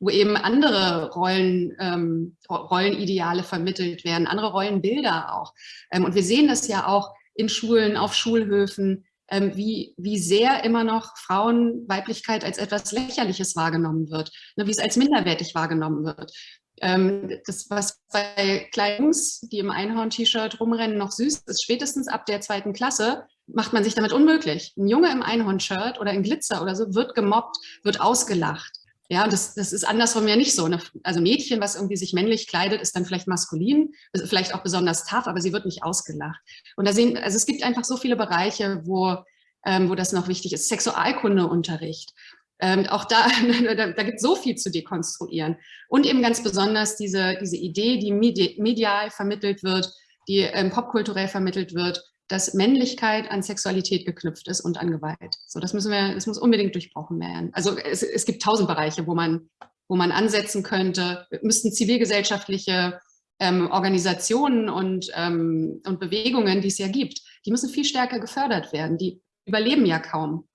wo eben andere Rollen, ähm, Rollenideale vermittelt werden, andere Rollenbilder auch. Ähm, und wir sehen das ja auch in Schulen, auf Schulhöfen, ähm, wie, wie sehr immer noch Frauenweiblichkeit als etwas Lächerliches wahrgenommen wird, ne, wie es als minderwertig wahrgenommen wird. Ähm, das, was bei kleinen Jungs, die im Einhorn-T-Shirt rumrennen, noch süß ist, spätestens ab der zweiten Klasse, macht man sich damit unmöglich. Ein Junge im Einhorn-Shirt oder in Glitzer oder so wird gemobbt, wird ausgelacht. Ja, und das, das ist andersrum ja nicht so. Ne? Also Mädchen, was irgendwie sich männlich kleidet, ist dann vielleicht maskulin, vielleicht auch besonders tough, aber sie wird nicht ausgelacht. Und da sehen, also es gibt einfach so viele Bereiche, wo, ähm, wo das noch wichtig ist. Sexualkundeunterricht. Ähm, auch da, da, da gibt es so viel zu dekonstruieren. Und eben ganz besonders diese, diese Idee, die medial vermittelt wird, die ähm, popkulturell vermittelt wird, dass Männlichkeit an Sexualität geknüpft ist und an Gewalt. So, das müssen wir, das muss unbedingt durchbrochen werden. Also es, es gibt tausend Bereiche, wo man, wo man ansetzen könnte. Wir müssten zivilgesellschaftliche ähm, Organisationen und, ähm, und Bewegungen, die es ja gibt, die müssen viel stärker gefördert werden. Die überleben ja kaum.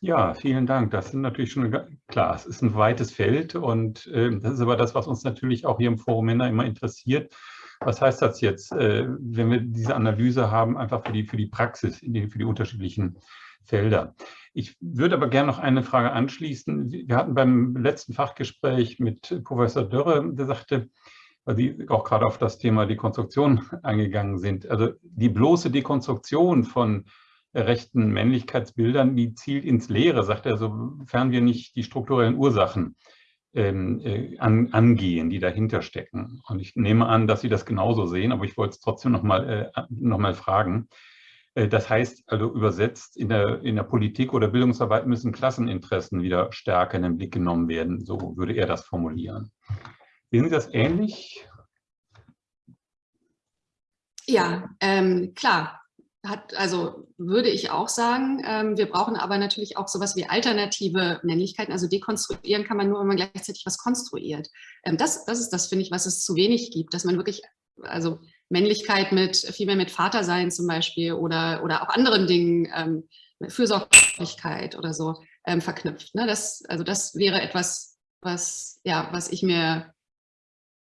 Ja, vielen Dank. Das sind natürlich schon klar. Es ist ein weites Feld und äh, das ist aber das, was uns natürlich auch hier im Forum Männer immer interessiert. Was heißt das jetzt, äh, wenn wir diese Analyse haben, einfach für die, für die Praxis, für die unterschiedlichen Felder? Ich würde aber gerne noch eine Frage anschließen. Wir hatten beim letzten Fachgespräch mit Professor Dörre, der sagte, weil Sie auch gerade auf das Thema Dekonstruktion eingegangen sind. Also die bloße Dekonstruktion von rechten Männlichkeitsbildern, die zielt ins Leere, sagt er, sofern wir nicht die strukturellen Ursachen ähm, äh, an, angehen, die dahinter stecken. Und ich nehme an, dass Sie das genauso sehen, aber ich wollte es trotzdem nochmal äh, noch mal fragen. Äh, das heißt, also übersetzt, in der, in der Politik oder Bildungsarbeit müssen Klasseninteressen wieder stärker in den Blick genommen werden. So würde er das formulieren. Sehen Sie das ähnlich? Ja, ähm, klar hat, also würde ich auch sagen, ähm, wir brauchen aber natürlich auch sowas wie alternative Männlichkeiten. Also dekonstruieren kann man nur, wenn man gleichzeitig was konstruiert. Ähm, das, das ist das, finde ich, was es zu wenig gibt, dass man wirklich, also Männlichkeit mit, viel mehr mit Vatersein zum Beispiel oder, oder auch anderen Dingen, ähm, Fürsorglichkeit oder so ähm, verknüpft. Ne? Das, also das wäre etwas, was, ja, was ich mir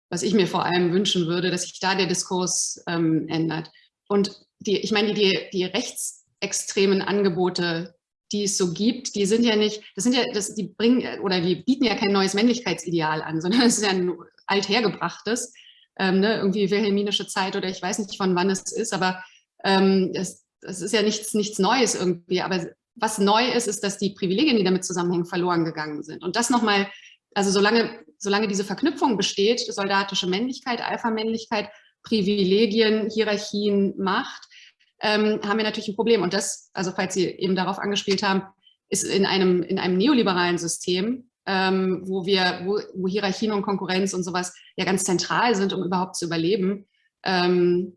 was ich mir vor allem wünschen würde, dass sich da der Diskurs ähm, ändert. Und die, ich meine, die, die rechtsextremen Angebote, die es so gibt, die sind ja nicht, das sind ja, das, die bringen oder die bieten ja kein neues Männlichkeitsideal an, sondern es ist ja ein althergebrachtes, ähm, ne, irgendwie wilhelminische Zeit oder ich weiß nicht von wann es ist, aber ähm, es, es ist ja nichts, nichts Neues irgendwie. Aber was neu ist, ist, dass die Privilegien, die damit zusammenhängen, verloren gegangen sind. Und das nochmal, also solange, solange diese Verknüpfung besteht, soldatische Männlichkeit, Alpha-Männlichkeit, Privilegien, Hierarchien, Macht, ähm, haben wir natürlich ein Problem. Und das, also falls Sie eben darauf angespielt haben, ist in einem, in einem neoliberalen System, ähm, wo wir, wo, wo, Hierarchien und Konkurrenz und sowas ja ganz zentral sind, um überhaupt zu überleben, ähm,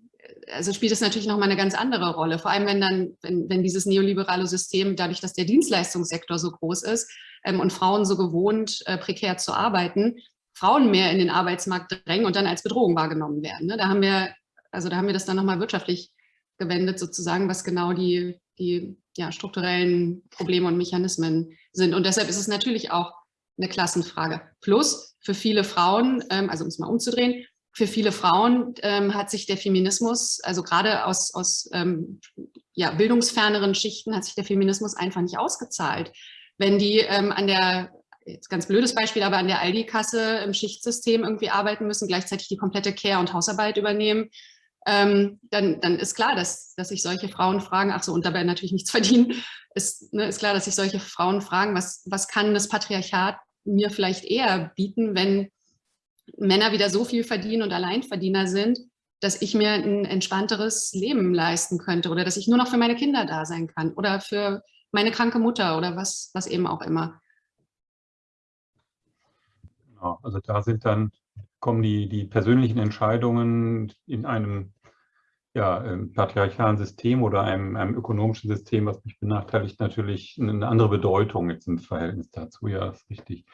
also spielt es natürlich nochmal eine ganz andere Rolle. Vor allem, wenn dann, wenn, wenn dieses neoliberale System, dadurch, dass der Dienstleistungssektor so groß ist ähm, und Frauen so gewohnt, äh, prekär zu arbeiten, Frauen mehr in den Arbeitsmarkt drängen und dann als Bedrohung wahrgenommen werden. Ne? Da haben wir, also da haben wir das dann nochmal wirtschaftlich gewendet, sozusagen, was genau die, die ja, strukturellen Probleme und Mechanismen sind. Und deshalb ist es natürlich auch eine Klassenfrage. Plus für viele Frauen, ähm, also um es mal umzudrehen, für viele Frauen ähm, hat sich der Feminismus, also gerade aus, aus ähm, ja, bildungsferneren Schichten, hat sich der Feminismus einfach nicht ausgezahlt. Wenn die ähm, an der jetzt ganz blödes Beispiel, aber an der Aldi-Kasse im Schichtsystem irgendwie arbeiten müssen, gleichzeitig die komplette Care- und Hausarbeit übernehmen, ähm, dann, dann ist klar, dass, dass sich solche Frauen fragen, ach so, und dabei natürlich nichts verdienen, ist, ne, ist klar, dass sich solche Frauen fragen, was, was kann das Patriarchat mir vielleicht eher bieten, wenn Männer wieder so viel verdienen und Alleinverdiener sind, dass ich mir ein entspannteres Leben leisten könnte oder dass ich nur noch für meine Kinder da sein kann oder für meine kranke Mutter oder was, was eben auch immer. Genau, also da sind dann, kommen die, die persönlichen Entscheidungen in einem ja, im patriarchalen System oder einem, einem ökonomischen System, was mich benachteiligt, natürlich eine andere Bedeutung jetzt im Verhältnis dazu. Ja, ist richtig.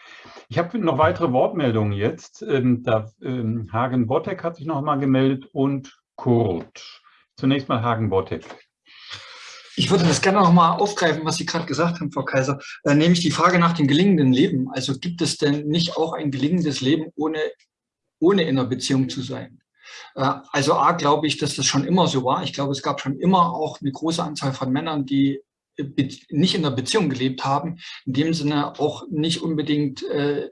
Ich habe noch weitere Wortmeldungen jetzt. Ähm, da, ähm, Hagen Bottek hat sich noch mal gemeldet und Kurt. Zunächst mal Hagen Bottek. Ich würde das gerne noch mal aufgreifen, was Sie gerade gesagt haben, Frau Kaiser, äh, nämlich die Frage nach dem gelingenden Leben. Also gibt es denn nicht auch ein gelingendes Leben, ohne, ohne in einer Beziehung zu sein? Äh, also A, glaube ich, dass das schon immer so war. Ich glaube, es gab schon immer auch eine große Anzahl von Männern, die äh, nicht in der Beziehung gelebt haben, in dem Sinne auch nicht unbedingt äh,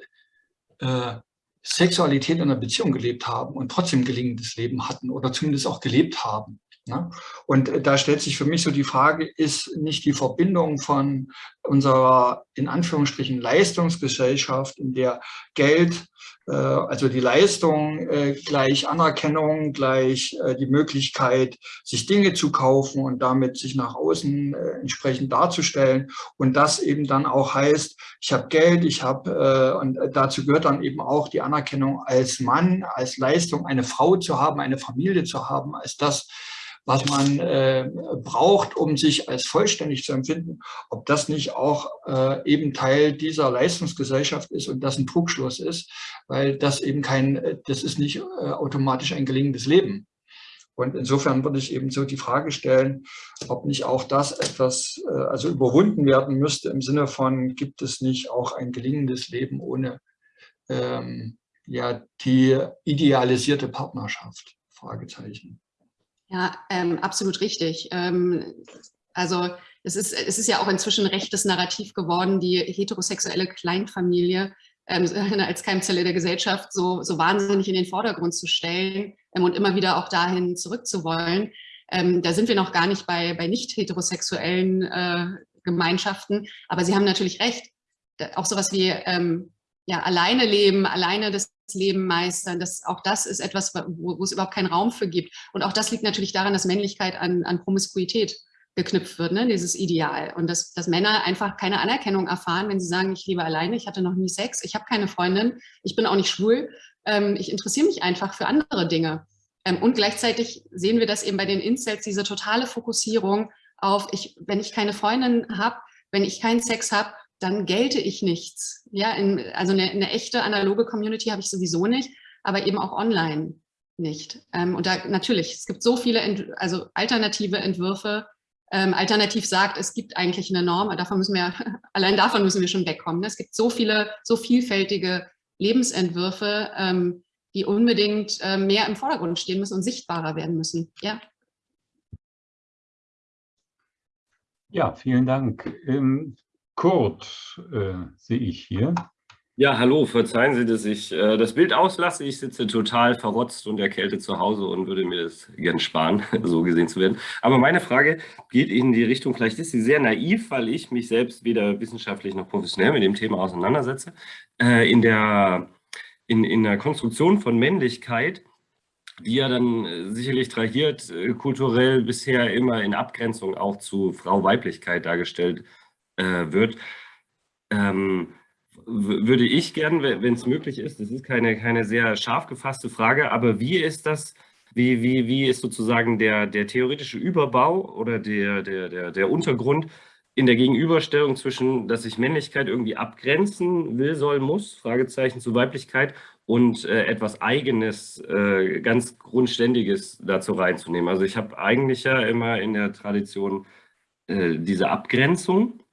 äh, Sexualität in einer Beziehung gelebt haben und trotzdem gelingendes Leben hatten oder zumindest auch gelebt haben. Ne? Und äh, da stellt sich für mich so die Frage, ist nicht die Verbindung von unserer in Anführungsstrichen Leistungsgesellschaft, in der Geld, äh, also die Leistung äh, gleich Anerkennung, gleich die Möglichkeit, sich Dinge zu kaufen und damit sich nach außen entsprechend darzustellen. Und das eben dann auch heißt, ich habe Geld, ich habe, und dazu gehört dann eben auch die Anerkennung als Mann, als Leistung, eine Frau zu haben, eine Familie zu haben, als das, was man äh, braucht, um sich als vollständig zu empfinden, ob das nicht auch äh, eben Teil dieser Leistungsgesellschaft ist und das ein Trugschluss ist, weil das eben kein, das ist nicht äh, automatisch ein gelingendes Leben. Und insofern würde ich eben so die Frage stellen, ob nicht auch das etwas, äh, also überwunden werden müsste im Sinne von, gibt es nicht auch ein gelingendes Leben ohne ähm, ja, die idealisierte Partnerschaft? Fragezeichen. Ja, ähm, absolut richtig. Ähm, also es ist, es ist ja auch inzwischen rechtes Narrativ geworden, die heterosexuelle Kleinfamilie ähm, als Keimzelle der Gesellschaft so, so wahnsinnig in den Vordergrund zu stellen ähm, und immer wieder auch dahin zurückzuwollen. Ähm, da sind wir noch gar nicht bei, bei nicht heterosexuellen äh, Gemeinschaften, aber Sie haben natürlich recht. Auch sowas wie ähm, ja, alleine leben, alleine das Leben meistern. Das, auch das ist etwas, wo, wo, es überhaupt keinen Raum für gibt. Und auch das liegt natürlich daran, dass Männlichkeit an, an Promiskuität geknüpft wird, ne? dieses Ideal. Und dass, dass Männer einfach keine Anerkennung erfahren, wenn sie sagen, ich lebe alleine, ich hatte noch nie Sex, ich habe keine Freundin, ich bin auch nicht schwul, ähm, ich interessiere mich einfach für andere Dinge. Ähm, und gleichzeitig sehen wir das eben bei den Incels, diese totale Fokussierung auf, ich, wenn ich keine Freundin habe, wenn ich keinen Sex habe, dann gelte ich nichts. Ja, in, also eine, eine, echte analoge Community habe ich sowieso nicht, aber eben auch online nicht. Ähm, und da natürlich, es gibt so viele, Ent also alternative Entwürfe. Ähm, alternativ sagt, es gibt eigentlich eine Norm, davon müssen wir, allein davon müssen wir schon wegkommen. Ne? Es gibt so viele, so vielfältige Lebensentwürfe, ähm, die unbedingt äh, mehr im Vordergrund stehen müssen und sichtbarer werden müssen. Ja. Ja, vielen Dank. Ähm, Kurt äh, sehe ich hier. Ja, hallo, verzeihen Sie, dass ich äh, das Bild auslasse. Ich sitze total verrotzt und erkältet zu Hause und würde mir das gern sparen, so gesehen zu werden. Aber meine Frage geht in die Richtung, vielleicht ist sie sehr naiv, weil ich mich selbst weder wissenschaftlich noch professionell mit dem Thema auseinandersetze. Äh, in, der, in, in der Konstruktion von Männlichkeit, die ja dann äh, sicherlich trahiert, äh, kulturell bisher immer in Abgrenzung auch zu Frau-Weiblichkeit dargestellt äh, wird, ähm, würde ich gern, wenn es möglich ist, das ist keine, keine sehr scharf gefasste Frage, aber wie ist das, wie, wie, wie ist sozusagen der, der theoretische Überbau oder der, der, der, der Untergrund in der Gegenüberstellung zwischen, dass ich Männlichkeit irgendwie abgrenzen will, soll, muss, Fragezeichen zu Weiblichkeit und äh, etwas Eigenes, äh, ganz Grundständiges dazu reinzunehmen. Also ich habe eigentlich ja immer in der Tradition äh, diese Abgrenzung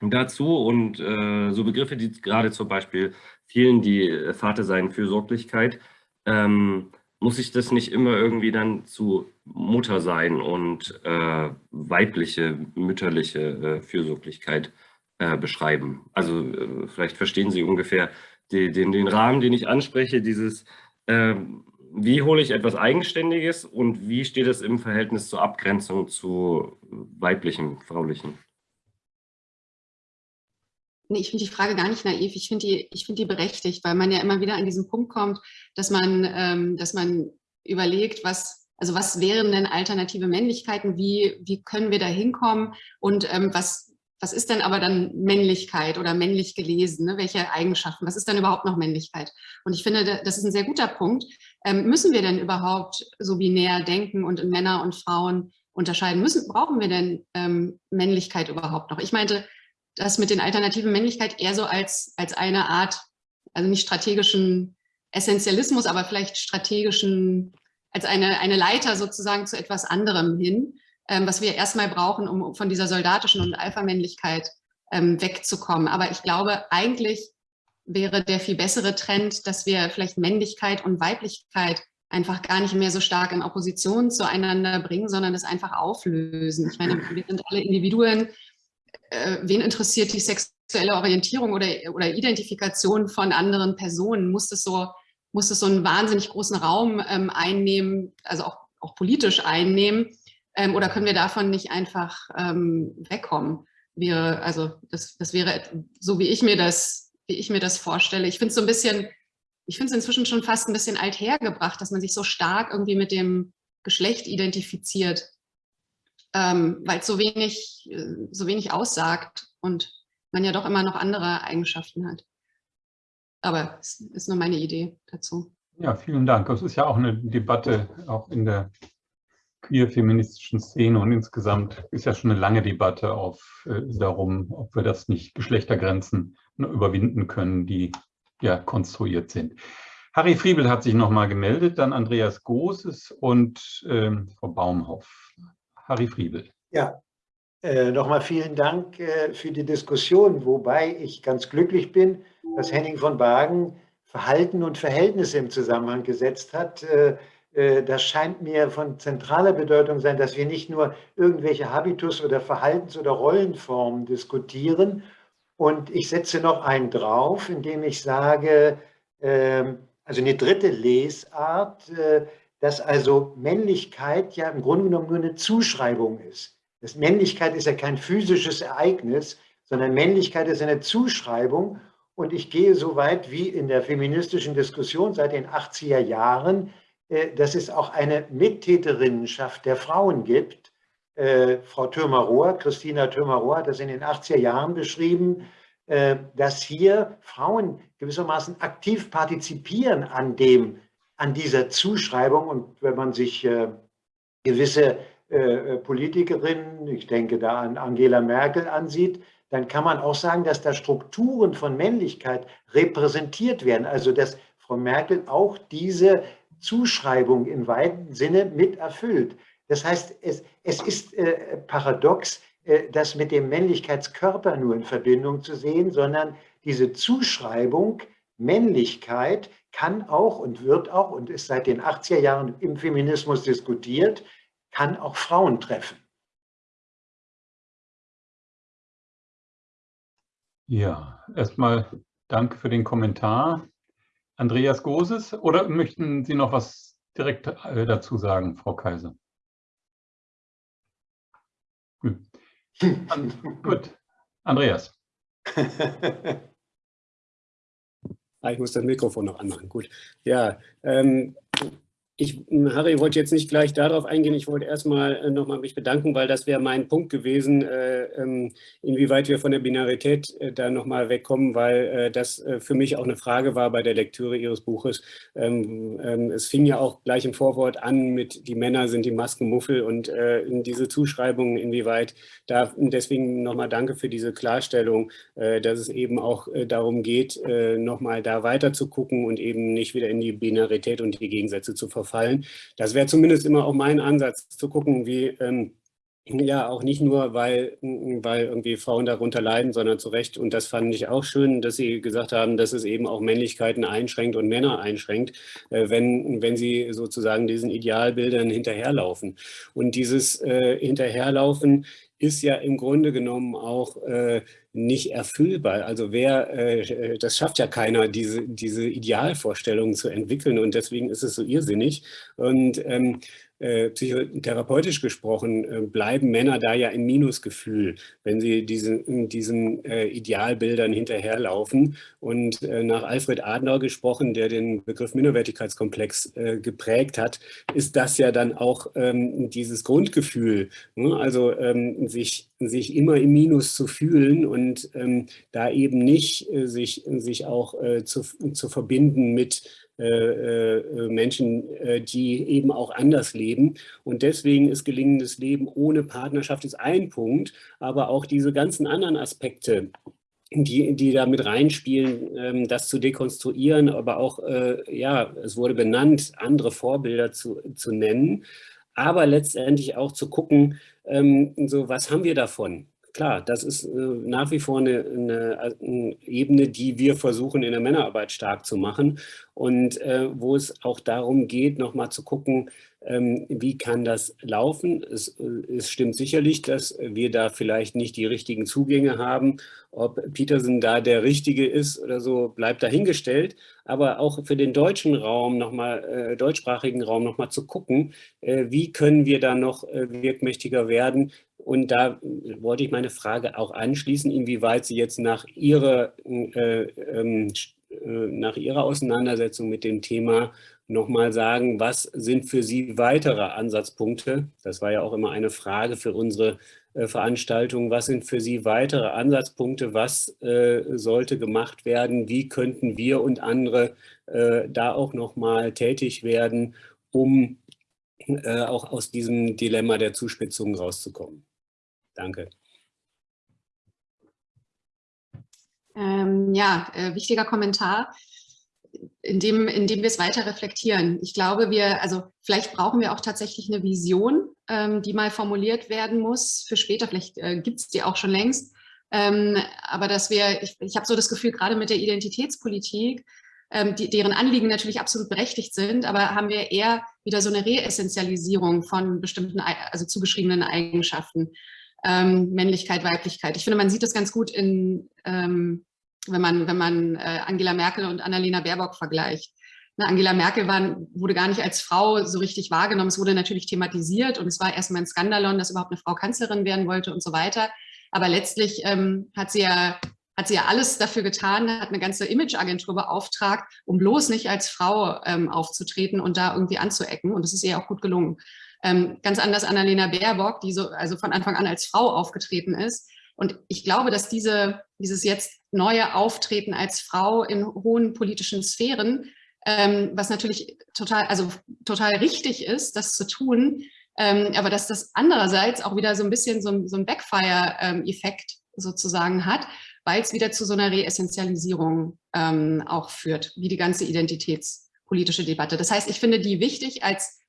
dazu und äh, so Begriffe, die gerade zum Beispiel vielen, die äh, Vater sein, Fürsorglichkeit, ähm, muss ich das nicht immer irgendwie dann zu Mutter sein und äh, weibliche, mütterliche äh, Fürsorglichkeit äh, beschreiben. Also äh, vielleicht verstehen Sie ungefähr die, den, den Rahmen, den ich anspreche, dieses, ähm, wie hole ich etwas Eigenständiges und wie steht es im Verhältnis zur Abgrenzung zu weiblichem, fraulichem? Nee, ich finde die Frage gar nicht naiv. Ich finde die, ich die berechtigt, weil man ja immer wieder an diesen Punkt kommt, dass man, ähm, dass man überlegt, was, also was wären denn alternative Männlichkeiten, wie, wie können wir da hinkommen und ähm, was, was ist denn aber dann Männlichkeit oder männlich gelesen? Ne? Welche Eigenschaften? Was ist dann überhaupt noch Männlichkeit? Und ich finde, das ist ein sehr guter Punkt. Ähm, müssen wir denn überhaupt so binär denken und in Männer und Frauen unterscheiden? Müssen, brauchen wir denn ähm, Männlichkeit überhaupt noch? Ich meinte das mit den alternativen Männlichkeit eher so als, als eine Art, also nicht strategischen Essentialismus, aber vielleicht strategischen, als eine, eine Leiter sozusagen zu etwas anderem hin ähm, was wir erstmal brauchen, um von dieser soldatischen und Alpha-Männlichkeit ähm, wegzukommen. Aber ich glaube, eigentlich wäre der viel bessere Trend, dass wir vielleicht Männlichkeit und Weiblichkeit einfach gar nicht mehr so stark in Opposition zueinander bringen, sondern das einfach auflösen. Ich meine, wir sind alle Individuen. Äh, wen interessiert die sexuelle Orientierung oder, oder Identifikation von anderen Personen? Muss es so, muss es so einen wahnsinnig großen Raum ähm, einnehmen, also auch, auch politisch einnehmen? Ähm, oder können wir davon nicht einfach ähm, wegkommen? Wäre, also das, das wäre so, wie ich mir das, wie ich mir das vorstelle. Ich finde es so ein bisschen, ich finde es inzwischen schon fast ein bisschen althergebracht, dass man sich so stark irgendwie mit dem Geschlecht identifiziert, ähm, weil es so wenig, äh, so wenig aussagt und man ja doch immer noch andere Eigenschaften hat. Aber es ist nur meine Idee dazu. Ja, vielen Dank. Das ist ja auch eine Debatte auch in der queer-feministischen Szene und insgesamt ist ja schon eine lange Debatte auf, äh, darum, ob wir das nicht Geschlechtergrenzen überwinden können, die ja konstruiert sind. Harry Friebel hat sich nochmal gemeldet, dann Andreas Großes und ähm, Frau Baumhoff. Harry Friebel. Ja, äh, nochmal vielen Dank äh, für die Diskussion, wobei ich ganz glücklich bin, dass Henning von Bagen Verhalten und Verhältnisse im Zusammenhang gesetzt hat. Äh, äh, das scheint mir von zentraler Bedeutung sein, dass wir nicht nur irgendwelche Habitus- oder Verhaltens- oder Rollenformen diskutieren. Und ich setze noch einen drauf, indem ich sage, ähm, also eine dritte Lesart, äh, dass also Männlichkeit ja im Grunde genommen nur eine Zuschreibung ist. Das Männlichkeit ist ja kein physisches Ereignis, sondern Männlichkeit ist eine Zuschreibung. Und ich gehe so weit wie in der feministischen Diskussion seit den 80er Jahren, äh, dass es auch eine Mittäterinnenschaft der Frauen gibt. Äh, Frau Thürmer-Rohr, Christina Thürmer-Rohr hat das in den 80er Jahren beschrieben, äh, dass hier Frauen gewissermaßen aktiv partizipieren an, dem, an dieser Zuschreibung. Und wenn man sich gewisse Politikerinnen, ich denke da an Angela Merkel ansieht, dann kann man auch sagen, dass da Strukturen von Männlichkeit repräsentiert werden. Also dass Frau Merkel auch diese Zuschreibung im weiten Sinne mit erfüllt. Das heißt, es, es ist äh, paradox, äh, das mit dem Männlichkeitskörper nur in Verbindung zu sehen, sondern diese Zuschreibung Männlichkeit kann auch und wird auch und ist seit den 80er Jahren im Feminismus diskutiert, kann auch Frauen treffen. Ja, erstmal danke für den Kommentar. Andreas Goses oder möchten Sie noch was direkt äh, dazu sagen, Frau Kaiser? Gut. Gut. Andreas. Ah, ich muss das Mikrofon noch anmachen. Gut. Ja, ähm, ich, Harry, wollte jetzt nicht gleich darauf eingehen. Ich wollte erstmal äh, nochmal mich bedanken, weil das wäre mein Punkt gewesen, äh, ähm, inwieweit wir von der Binarität äh, da nochmal wegkommen, weil äh, das äh, für mich auch eine Frage war bei der Lektüre Ihres Buches. Ähm, ähm, es fing ja auch gleich im Vorwort an mit, die Männer sind die Maskenmuffel und äh, diese Zuschreibungen, inwieweit da, deswegen nochmal danke für diese Klarstellung, dass es eben auch darum geht, nochmal da weiter zu gucken und eben nicht wieder in die Binarität und die Gegensätze zu verfolgen fallen. Das wäre zumindest immer auch mein Ansatz, zu gucken, wie ähm, ja, auch nicht nur, weil, weil irgendwie Frauen darunter leiden, sondern zu Recht. Und das fand ich auch schön, dass Sie gesagt haben, dass es eben auch Männlichkeiten einschränkt und Männer einschränkt, äh, wenn, wenn sie sozusagen diesen Idealbildern hinterherlaufen. Und dieses äh, Hinterherlaufen ist ja im Grunde genommen auch äh, nicht erfüllbar. Also wer, äh, das schafft ja keiner, diese, diese Idealvorstellungen zu entwickeln und deswegen ist es so irrsinnig. Und ähm, äh, psychotherapeutisch gesprochen, äh, bleiben Männer da ja im Minusgefühl, wenn sie diesen, diesen äh, Idealbildern hinterherlaufen. Und äh, nach Alfred Adler gesprochen, der den Begriff Minderwertigkeitskomplex geprägt hat, ist das ja dann auch ähm, dieses Grundgefühl, ne? also ähm, sich, sich immer im Minus zu fühlen und ähm, da eben nicht sich, sich auch zu, zu verbinden mit Menschen, äh, die eben auch anders leben. Und deswegen ist gelingendes Leben ohne Partnerschaft ist ein Punkt, aber auch diese ganzen anderen Aspekte, die, die da mit reinspielen, ähm, das zu dekonstruieren, aber auch, ja, es wurde benannt, andere Vorbilder zu, zu nennen, aber letztendlich auch zu gucken, ähm, so was haben wir davon? Klar, das ist äh, nach wie vor eine, eine, eine, Ebene, die wir versuchen in der Männerarbeit stark zu machen und äh, wo es auch darum geht, nochmal zu gucken, ähm, wie kann das laufen. Es, äh, es, stimmt sicherlich, dass wir da vielleicht nicht die richtigen Zugänge haben. Ob Peterson da der Richtige ist oder so, bleibt dahingestellt. Aber auch für den deutschen Raum nochmal, äh, deutschsprachigen Raum nochmal zu gucken, äh, wie können wir da noch äh, wirkmächtiger werden, und da wollte ich meine Frage auch anschließen, inwieweit Sie jetzt nach Ihrer, äh, ähm, äh, nach Ihrer Auseinandersetzung mit dem Thema nochmal sagen, was sind für Sie weitere Ansatzpunkte? Das war ja auch immer eine Frage für unsere äh, Veranstaltung. Was sind für Sie weitere Ansatzpunkte? Was äh, sollte gemacht werden? Wie könnten wir und andere äh, da auch nochmal tätig werden, um äh, auch aus diesem Dilemma der Zuspitzung rauszukommen? Danke. Ähm, ja, äh, wichtiger Kommentar, indem, indem wir es weiter reflektieren. Ich glaube, wir, also vielleicht brauchen wir auch tatsächlich eine Vision, ähm, die mal formuliert werden muss für später. Vielleicht äh, gibt es die auch schon längst. Ähm, aber dass wir, ich, ich habe so das Gefühl, gerade mit der Identitätspolitik, ähm, die, deren Anliegen natürlich absolut berechtigt sind, aber haben wir eher wieder so eine Reessentialisierung von bestimmten, also zugeschriebenen Eigenschaften ähm, Männlichkeit, Weiblichkeit. Ich finde, man sieht das ganz gut, in, ähm, wenn man, wenn man äh, Angela Merkel und Annalena Baerbock vergleicht. Ne, Angela Merkel war, wurde gar nicht als Frau so richtig wahrgenommen. Es wurde natürlich thematisiert und es war erstmal ein Skandalon, dass überhaupt eine Frau Kanzlerin werden wollte und so weiter. Aber letztlich ähm, hat sie ja hat sie ja alles dafür getan, hat eine ganze Imageagentur beauftragt, um bloß nicht als Frau ähm, aufzutreten und da irgendwie anzuecken. Und das ist ihr auch gut gelungen. Ähm, ganz anders Annalena Baerbock, die so also von Anfang an als Frau aufgetreten ist. Und ich glaube, dass diese, dieses jetzt neue Auftreten als Frau in hohen politischen Sphären, ähm, was natürlich total, also total richtig ist, das zu tun, ähm, aber dass das andererseits auch wieder so ein bisschen so, so ein Backfire-Effekt sozusagen hat, weil es wieder zu so einer Reessentialisierung ähm, auch führt, wie die ganze identitätspolitische Debatte. Das heißt, ich finde die wichtig als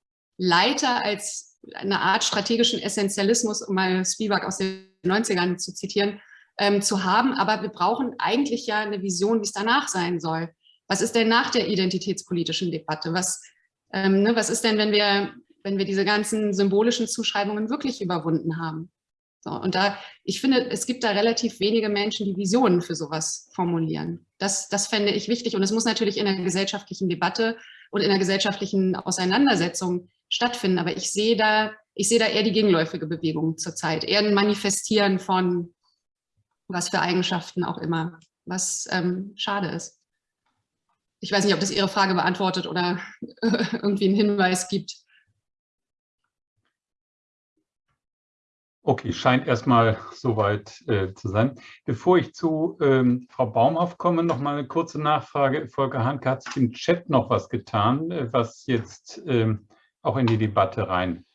Leiter als eine Art strategischen Essentialismus, um mal Spivak aus den 90ern zu zitieren, ähm, zu haben. Aber wir brauchen eigentlich ja eine Vision, wie es danach sein soll. Was ist denn nach der identitätspolitischen Debatte? Was, ähm, ne, was ist denn, wenn wir, wenn wir diese ganzen symbolischen Zuschreibungen wirklich überwunden haben? So, und da, ich finde, es gibt da relativ wenige Menschen, die Visionen für sowas formulieren. Das, das fände ich wichtig. Und es muss natürlich in der gesellschaftlichen Debatte und in der gesellschaftlichen Auseinandersetzung stattfinden. Aber ich sehe da, ich sehe da eher die gegenläufige Bewegung zurzeit, eher ein Manifestieren von was für Eigenschaften auch immer, was ähm, schade ist. Ich weiß nicht, ob das Ihre Frage beantwortet oder irgendwie einen Hinweis gibt. Okay, scheint erstmal soweit äh, zu sein. Bevor ich zu ähm, Frau Baumhoff komme, noch mal eine kurze Nachfrage. Volker Hanke hat sich im Chat noch was getan, äh, was jetzt ähm, auch in die Debatte rein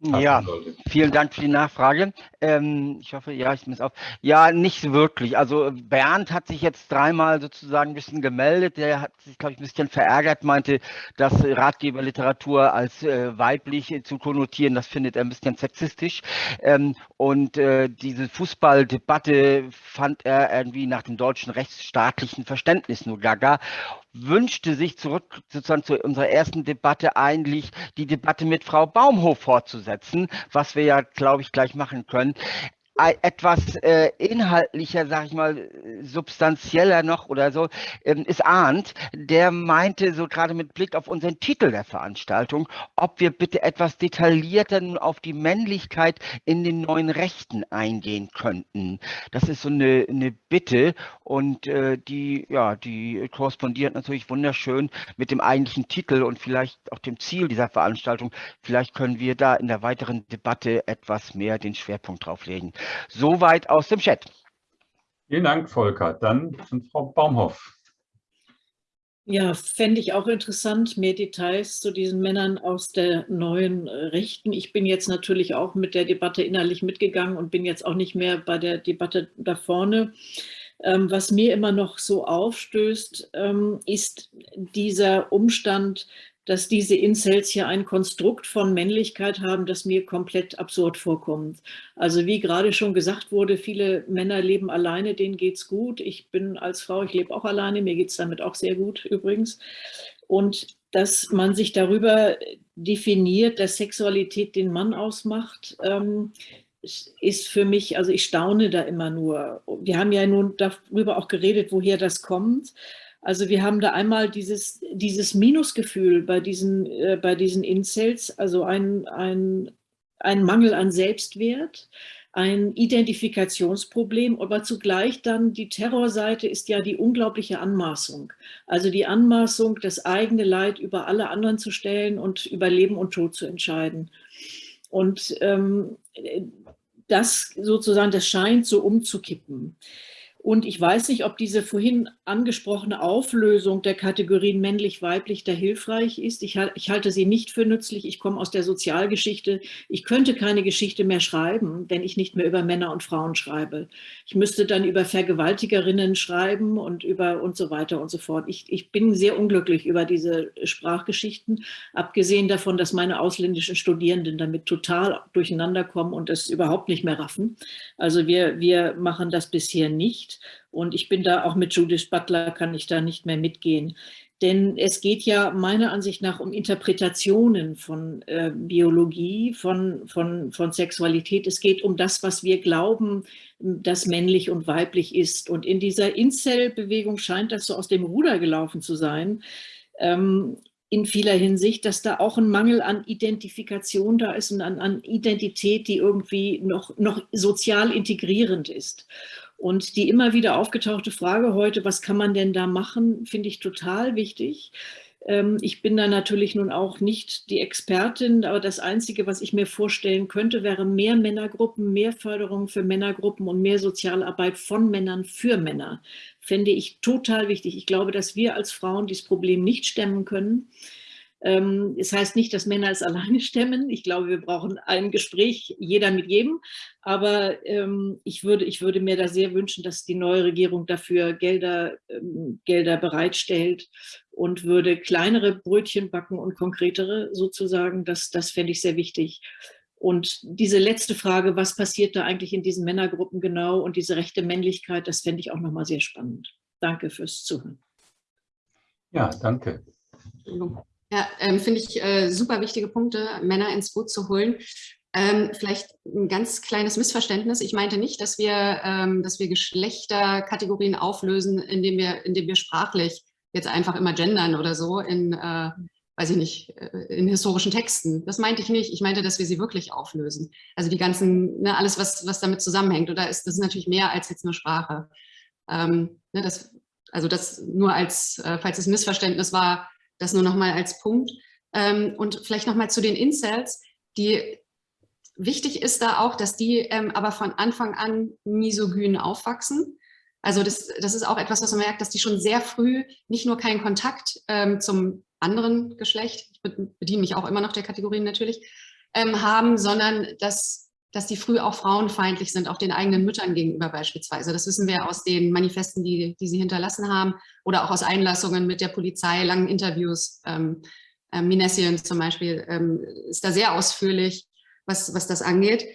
ja, vielen Dank für die Nachfrage. Ähm, ich hoffe, ja, ich es auf. Ja, nicht wirklich. Also Bernd hat sich jetzt dreimal sozusagen ein bisschen gemeldet. Der hat sich, glaube ich, ein bisschen verärgert, meinte, dass Ratgeberliteratur als äh, weiblich zu konnotieren, das findet er ein bisschen sexistisch. Ähm, und äh, diese Fußballdebatte fand er irgendwie nach dem deutschen rechtsstaatlichen Verständnis nur gaga wünschte sich zurück sozusagen zu unserer ersten Debatte eigentlich die Debatte mit Frau Baumhof fortzusetzen, was wir ja, glaube ich, gleich machen können. Etwas äh, inhaltlicher, sag ich mal, substanzieller noch oder so, ähm, ist Arndt, der meinte so gerade mit Blick auf unseren Titel der Veranstaltung, ob wir bitte etwas detaillierter nun auf die Männlichkeit in den neuen Rechten eingehen könnten. Das ist so eine, eine Bitte und äh, die, ja, die korrespondiert natürlich wunderschön mit dem eigentlichen Titel und vielleicht auch dem Ziel dieser Veranstaltung. Vielleicht können wir da in der weiteren Debatte etwas mehr den Schwerpunkt drauf legen. Soweit aus dem Chat. Vielen Dank, Volker. Dann Frau Baumhoff. Ja, fände ich auch interessant, mehr Details zu diesen Männern aus der neuen äh, Rechten. Ich bin jetzt natürlich auch mit der Debatte innerlich mitgegangen und bin jetzt auch nicht mehr bei der Debatte da vorne. Ähm, was mir immer noch so aufstößt, ähm, ist dieser Umstand, dass diese Incels hier ein Konstrukt von Männlichkeit haben, das mir komplett absurd vorkommt. Also wie gerade schon gesagt wurde, viele Männer leben alleine, denen geht es gut. Ich bin als Frau, ich lebe auch alleine, mir geht es damit auch sehr gut übrigens. Und dass man sich darüber definiert, dass Sexualität den Mann ausmacht, ähm, ist für mich, also ich staune da immer nur. Wir haben ja nun darüber auch geredet, woher das kommt. Also wir haben da einmal dieses, dieses Minusgefühl bei diesen, äh, bei diesen Incels, also ein, ein, ein Mangel an Selbstwert, ein Identifikationsproblem, aber zugleich dann die Terrorseite ist ja die unglaubliche Anmaßung. Also die Anmaßung, das eigene Leid über alle anderen zu stellen und über Leben und Tod zu entscheiden. Und ähm, das sozusagen, das scheint so umzukippen. Und ich weiß nicht, ob diese vorhin angesprochene Auflösung der Kategorien männlich-weiblich da hilfreich ist. Ich, ich, halte sie nicht für nützlich. Ich komme aus der Sozialgeschichte. Ich könnte keine Geschichte mehr schreiben, wenn ich nicht mehr über Männer und Frauen schreibe. Ich müsste dann über Vergewaltigerinnen schreiben und über und so weiter und so fort. Ich, ich bin sehr unglücklich über diese Sprachgeschichten, abgesehen davon, dass meine ausländischen Studierenden damit total durcheinander kommen und es überhaupt nicht mehr raffen. Also wir, wir machen das bisher nicht Und ich bin da auch mit Judith Butler, kann ich da nicht mehr mitgehen. Denn es geht ja meiner Ansicht nach um Interpretationen von äh, Biologie, von, von, von Sexualität. Es geht um das, was wir glauben, das männlich und weiblich ist. Und in dieser Incel-Bewegung scheint das so aus dem Ruder gelaufen zu sein. Ähm, in vieler Hinsicht, dass da auch ein Mangel an Identifikation da ist und an, an Identität, die irgendwie noch, noch sozial integrierend ist. Und die immer wieder aufgetauchte Frage heute, was kann man denn da machen, finde ich total wichtig. Ähm, ich bin da natürlich nun auch nicht die Expertin, aber das Einzige, was ich mir vorstellen könnte, wäre mehr Männergruppen, mehr Förderung für Männergruppen und mehr Sozialarbeit von Männern für Männer. Fände ich total wichtig. Ich glaube, dass wir als Frauen dieses Problem nicht stemmen können. Ähm, es heißt nicht, dass Männer es alleine stemmen. Ich glaube, wir brauchen ein Gespräch, jeder mit jedem. Aber ähm, ich, würde, ich würde mir da sehr wünschen, dass die neue Regierung dafür Gelder, ähm, Gelder bereitstellt und würde kleinere Brötchen backen und konkretere sozusagen. Das, das fände ich sehr wichtig. Und diese letzte Frage, was passiert da eigentlich in diesen Männergruppen genau und diese rechte Männlichkeit, das fände ich auch nochmal sehr spannend. Danke fürs Zuhören. Ja, danke. Ja, ähm, finde ich äh, super wichtige Punkte, Männer ins Boot zu holen. Ähm, vielleicht ein ganz kleines Missverständnis. Ich meinte nicht, dass wir, ähm, dass wir Geschlechterkategorien auflösen, indem wir, indem wir sprachlich jetzt einfach immer gendern oder so in, äh, weiß ich nicht, äh, in historischen Texten. Das meinte ich nicht. Ich meinte, dass wir sie wirklich auflösen. Also die ganzen, ne, alles, was, was damit zusammenhängt. Oder ist das ist natürlich mehr als jetzt nur Sprache. Ähm, ne, das, also das nur als, äh, falls es Missverständnis war, das nur noch mal als Punkt. Ähm, und vielleicht noch mal zu den Incels. Die, wichtig ist da auch, dass die ähm, aber von Anfang an misogyn aufwachsen. Also das, das ist auch etwas, was man merkt, dass die schon sehr früh nicht nur keinen Kontakt ähm, zum anderen Geschlecht, ich bediene mich auch immer noch der Kategorien natürlich, ähm, haben, sondern dass dass die früh auch frauenfeindlich sind, auch den eigenen Müttern gegenüber beispielsweise. Das wissen wir aus den Manifesten, die, die sie hinterlassen haben oder auch aus Einlassungen mit der Polizei, langen Interviews. Ähm, äh, Minessian zum Beispiel ähm, ist da sehr ausführlich, was, was das angeht.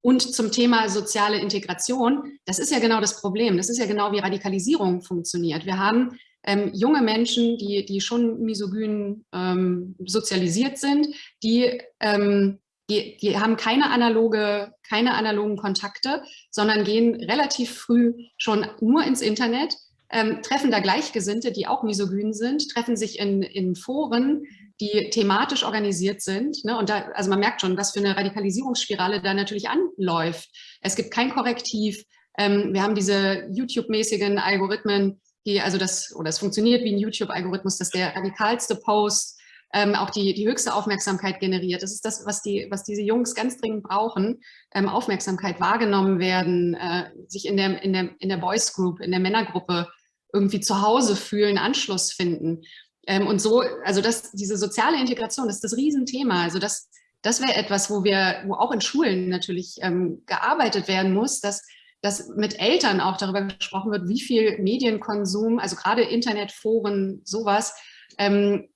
Und zum Thema soziale Integration, das ist ja genau das Problem. Das ist ja genau, wie Radikalisierung funktioniert. Wir haben ähm, junge Menschen, die, die schon misogyn ähm, sozialisiert sind, die ähm, die, die haben keine, analoge, keine analogen Kontakte, sondern gehen relativ früh schon nur ins Internet, ähm, treffen da Gleichgesinnte, die auch misogyn sind, treffen sich in, in Foren, die thematisch organisiert sind. Ne? Und da, also man merkt schon, was für eine Radikalisierungsspirale da natürlich anläuft. Es gibt kein Korrektiv. Ähm, wir haben diese YouTube-mäßigen Algorithmen, die, also das, oder es funktioniert wie ein YouTube-Algorithmus, dass der radikalste Post ähm, auch die, die höchste Aufmerksamkeit generiert. Das ist das, was, die, was diese Jungs ganz dringend brauchen, ähm, Aufmerksamkeit, wahrgenommen werden, äh, sich in der, in, der, in der Boys Group, in der Männergruppe irgendwie zu Hause fühlen, Anschluss finden. Ähm, und so, also das, diese soziale Integration, das ist das Riesenthema. Also das, das wäre etwas, wo wir, wo auch in Schulen natürlich ähm, gearbeitet werden muss, dass, dass mit Eltern auch darüber gesprochen wird, wie viel Medienkonsum, also gerade Internetforen, sowas, ähm,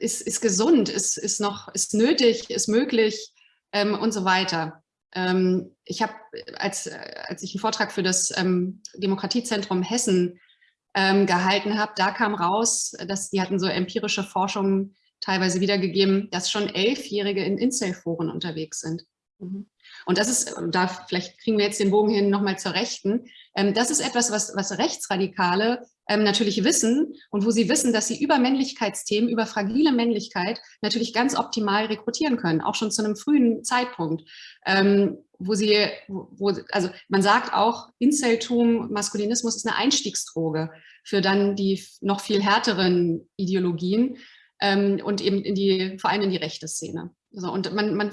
ist, ist gesund, ist, ist noch, ist nötig, ist möglich ähm, und so weiter. Ähm, ich habe, als, als ich einen Vortrag für das ähm, Demokratiezentrum Hessen ähm, gehalten habe, da kam raus, dass die hatten so empirische Forschungen teilweise wiedergegeben, dass schon Elfjährige in Incel-Foren unterwegs sind. Mhm. Und das ist, da vielleicht kriegen wir jetzt den Bogen hin nochmal zur Rechten, ähm, das ist etwas, was, was Rechtsradikale ähm, natürlich wissen und wo sie wissen, dass sie über Männlichkeitsthemen, über fragile Männlichkeit natürlich ganz optimal rekrutieren können, auch schon zu einem frühen Zeitpunkt, ähm, wo sie, wo, also man sagt auch, Inceltum, Maskulinismus ist eine Einstiegsdroge für dann die noch viel härteren Ideologien ähm, und eben in die, vor allem in die rechte Szene. Also, und man, man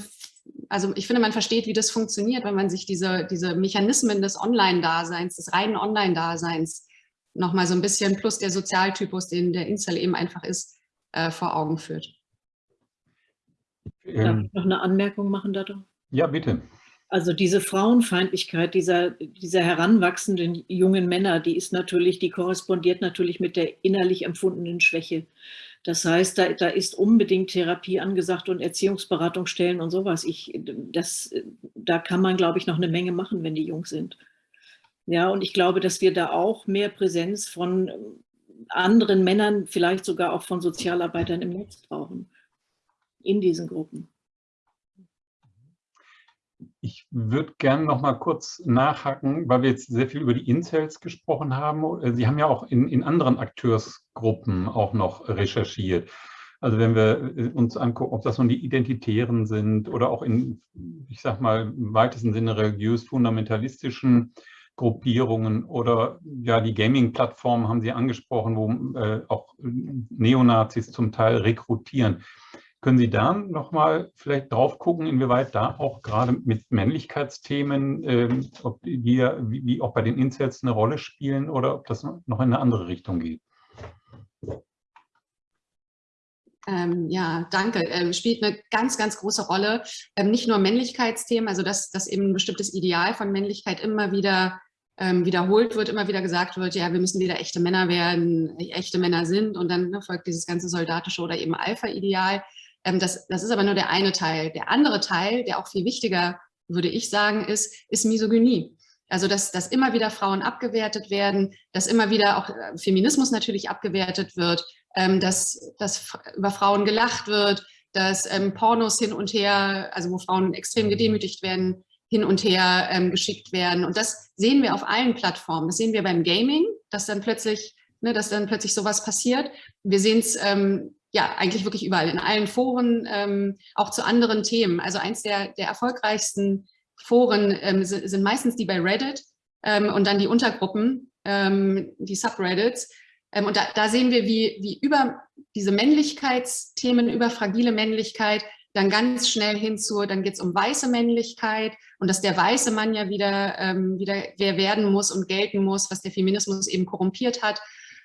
also ich finde, man versteht, wie das funktioniert, wenn man sich diese, diese Mechanismen des Online-Daseins, des reinen Online-Daseins nochmal so ein bisschen plus der Sozialtypus, den der Incel eben einfach ist, äh, vor Augen führt. Darf ähm. ich noch eine Anmerkung machen dazu? Ja, bitte. Also diese Frauenfeindlichkeit dieser, dieser heranwachsenden jungen Männer, die ist natürlich, die korrespondiert natürlich mit der innerlich empfundenen Schwäche. Das heißt, da, da ist unbedingt Therapie angesagt und Erziehungsberatungsstellen und sowas. Ich, das, da kann man, glaube ich, noch eine Menge machen, wenn die jung sind. Ja, und ich glaube, dass wir da auch mehr Präsenz von anderen Männern, vielleicht sogar auch von Sozialarbeitern im Netz brauchen, in diesen Gruppen. Ich würde gerne noch mal kurz nachhaken, weil wir jetzt sehr viel über die Incels gesprochen haben. Sie haben ja auch in, in anderen Akteursgruppen auch noch recherchiert. Also wenn wir uns angucken, ob das nun die Identitären sind oder auch in, ich sag mal, im weitesten Sinne religiös-fundamentalistischen Gruppierungen oder ja, die Gaming-Plattformen haben Sie angesprochen, wo äh, auch Neonazis zum Teil rekrutieren. Können Sie da nochmal vielleicht drauf gucken, inwieweit da auch gerade mit Männlichkeitsthemen, ähm, ob die wie, wie auch bei den Incels eine Rolle spielen oder ob das noch in eine andere Richtung geht? Ähm, ja, danke. Ähm, spielt eine ganz, ganz große Rolle. Ähm, nicht nur Männlichkeitsthemen, also dass, dass eben ein bestimmtes Ideal von Männlichkeit immer wieder ähm, wiederholt wird, immer wieder gesagt wird, ja, wir müssen wieder echte Männer werden, echte Männer sind und dann ne, folgt dieses ganze soldatische oder eben Alpha-Ideal. Ähm, das, das ist aber nur der eine Teil. Der andere Teil, der auch viel wichtiger, würde ich sagen, ist, ist Misogynie. Also dass, dass immer wieder Frauen abgewertet werden, dass immer wieder auch äh, Feminismus natürlich abgewertet wird, ähm, dass, dass über Frauen gelacht wird, dass ähm, Pornos hin und her, also wo Frauen extrem gedemütigt werden, hin und her ähm, geschickt werden. Und das sehen wir auf allen Plattformen. Das sehen wir beim Gaming, dass dann plötzlich, ne, dass dann plötzlich sowas passiert. Wir sehen es ähm, ja eigentlich wirklich überall, in allen Foren, ähm, auch zu anderen Themen. Also eins der, der erfolgreichsten Foren ähm, sind, sind, meistens die bei Reddit ähm, und dann die Untergruppen, ähm, die Subreddits. und da, da, sehen wir, wie, wie über diese Männlichkeitsthemen, über fragile Männlichkeit, dann ganz schnell hinzu, dann geht es um weiße Männlichkeit und dass der weiße Mann ja wieder, ähm, wieder wer werden muss und gelten muss, was der Feminismus eben korrumpiert hat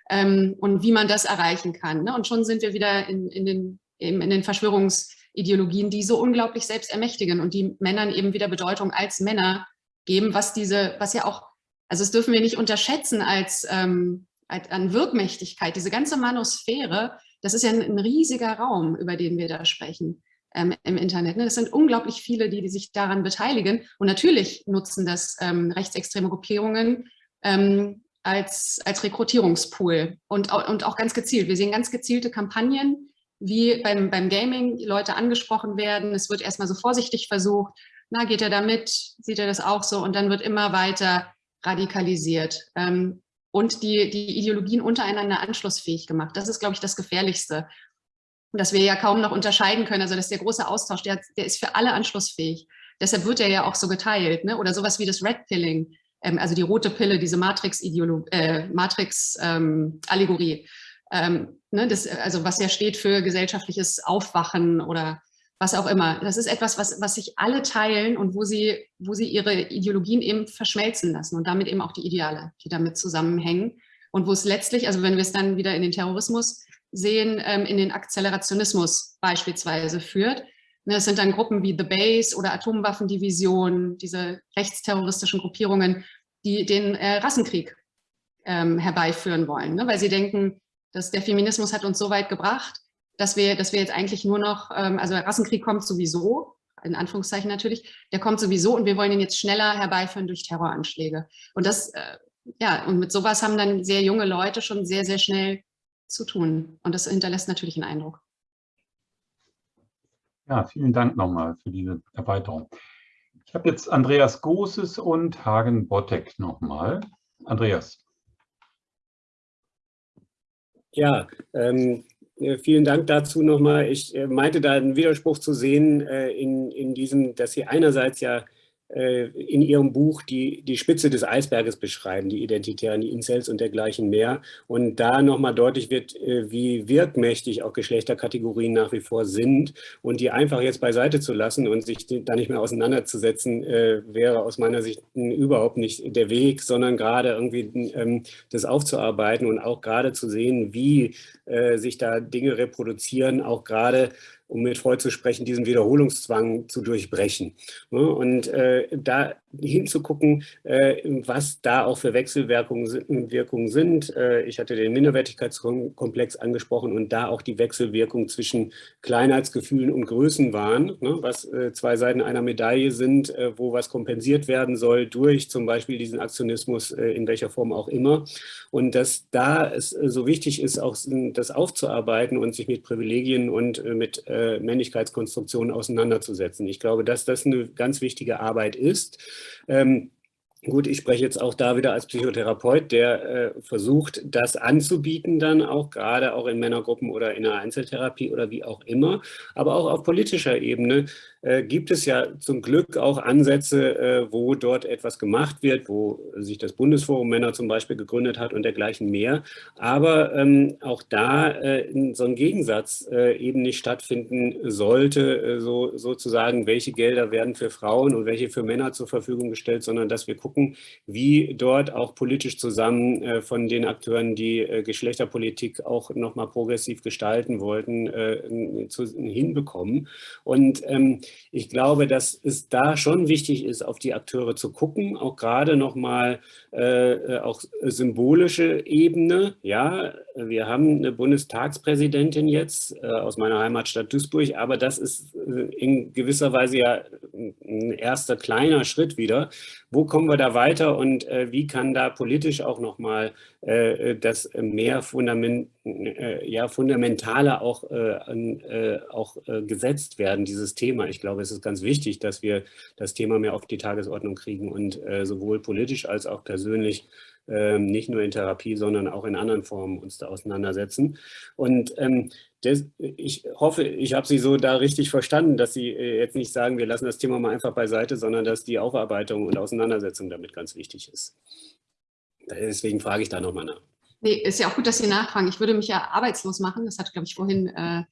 ähm, und wie man das erreichen kann. Ne? Und schon sind wir wieder in, in, den, in den Verschwörungsideologien, die so unglaublich selbst ermächtigen und die Männern eben wieder Bedeutung als Männer geben, was diese, was ja auch, also das dürfen wir nicht unterschätzen als, ähm, als an Wirkmächtigkeit. Diese ganze Manosphäre, das ist ja ein, ein riesiger Raum, über den wir da sprechen ähm, im Internet. Ne? Das sind unglaublich viele, die, die sich daran beteiligen. Und natürlich nutzen das ähm, rechtsextreme Gruppierungen ähm, als, als Rekrutierungspool und, und auch ganz gezielt. Wir sehen ganz gezielte Kampagnen, wie beim, beim Gaming Leute angesprochen werden. Es wird erstmal so vorsichtig versucht, na, geht er da mit, sieht er das auch so und dann wird immer weiter radikalisiert ähm, und die, die Ideologien untereinander anschlussfähig gemacht. Das ist, glaube ich, das Gefährlichste, dass wir ja kaum noch unterscheiden können. Also dass der große Austausch, der, der ist für alle anschlussfähig. Deshalb wird er ja auch so geteilt. Ne? Oder sowas wie das Red Pilling, ähm, also die rote Pille, diese Matrix-Allegorie. Äh, Matrix, ähm, ähm, ne? das, also was ja steht für gesellschaftliches Aufwachen oder was auch immer. Das ist etwas, was, was sich alle teilen und wo sie, wo sie ihre Ideologien eben verschmelzen lassen und damit eben auch die Ideale, die damit zusammenhängen. Und wo es letztlich, also wenn wir es dann wieder in den Terrorismus sehen, ähm, in den Akzelerationismus beispielsweise führt. Ne, es sind dann Gruppen wie The Base oder Atomwaffendivision, diese rechtsterroristischen Gruppierungen, die den äh, Rassenkrieg ähm, herbeiführen wollen, ne? weil sie denken, dass der Feminismus hat uns so weit gebracht, dass wir, dass wir jetzt eigentlich nur noch, ähm, also Rassenkrieg kommt sowieso, in Anführungszeichen natürlich, der kommt sowieso und wir wollen ihn jetzt schneller herbeiführen durch Terroranschläge. Und das, äh, ja, und mit sowas haben dann sehr junge Leute schon sehr, sehr schnell zu tun. Und das hinterlässt natürlich einen Eindruck. Ja, vielen Dank nochmal für diese Erweiterung. Ich habe jetzt Andreas Großes und Hagen Bottek nochmal. Andreas. Ja, ähm, vielen Dank dazu nochmal. Ich äh, meinte da einen Widerspruch zu sehen äh, in, in diesem, dass Sie einerseits ja äh, in ihrem Buch die, die Spitze des Eisberges beschreiben, die Identitären, die Incels und dergleichen mehr. Und da nochmal deutlich wird, äh, wie wirkmächtig auch Geschlechterkategorien nach wie vor sind. Und die einfach jetzt beiseite zu lassen und sich da nicht mehr auseinanderzusetzen, äh, wäre aus meiner Sicht überhaupt nicht der Weg, sondern gerade irgendwie ähm, das aufzuarbeiten und auch gerade zu sehen, wie sich da Dinge reproduzieren, auch gerade um mit Freud zu sprechen, diesen Wiederholungszwang zu durchbrechen. Und äh, da hinzugucken, äh, was da auch für Wechselwirkungen sind. Äh, ich hatte den Minderwertigkeitskomplex angesprochen und da auch die Wechselwirkung zwischen Kleinheitsgefühlen und Größenwahn, ne, was äh, zwei Seiten einer Medaille sind, wo was kompensiert werden soll durch zum Beispiel diesen Aktionismus in welcher Form auch immer. Und dass da es so wichtig ist, auch das aufzuarbeiten und sich mit Privilegien und mit Männlichkeitskonstruktionen auseinanderzusetzen. Ich glaube, dass das eine ganz wichtige Arbeit ist. Ähm, Gut, ich spreche jetzt auch da wieder als Psychotherapeut, der äh, versucht, das anzubieten dann auch, gerade auch in Männergruppen oder in einer Einzeltherapie oder wie auch immer, aber auch auf politischer Ebene äh, gibt es ja zum Glück auch Ansätze, äh, wo dort etwas gemacht wird, wo sich das Bundesforum Männer zum Beispiel gegründet hat und dergleichen mehr. Aber ähm, auch da äh, so ein Gegensatz äh, eben nicht stattfinden sollte, äh, so, sozusagen, welche Gelder werden für Frauen und welche für Männer zur Verfügung gestellt, sondern dass wir gucken, wie dort auch politisch zusammen äh, von den Akteuren, die Geschlechterpolitik auch nochmal progressiv gestalten wollten, zu, hinbekommen. Und ähm, ich glaube, dass es da schon wichtig ist, auf die Akteure zu gucken, auch gerade nochmal äh, äh, auch symbolische Ebene. Ja, wir haben eine Bundestagspräsidentin jetzt äh, aus meiner Heimatstadt Duisburg, aber das ist äh, in gewisser Weise ja ein erster kleiner Schritt wieder. Wo kommen wir da weiter und äh, wie kann da politisch auch nochmal äh, das mehr Fundament, ja, fundamentaler auch, auch gesetzt werden, dieses Thema. Ich glaube, es ist ganz wichtig, dass wir das Thema mehr auf die Tagesordnung kriegen und sowohl politisch als auch persönlich ähm, nicht nur in Therapie, sondern auch in anderen Formen uns da auseinandersetzen. Und ähm, das, ich hoffe, ich habe Sie so da richtig verstanden, dass Sie äh, jetzt nicht sagen, wir lassen das Thema mal einfach beiseite, sondern dass die Aufarbeitung und Auseinandersetzung damit ganz wichtig ist. Deswegen frage ich da nochmal nach. Nee, ist ja auch gut, dass Sie nachfragen. Ich würde mich ja arbeitslos machen. Das hat, glaube ich, vorhin, äh,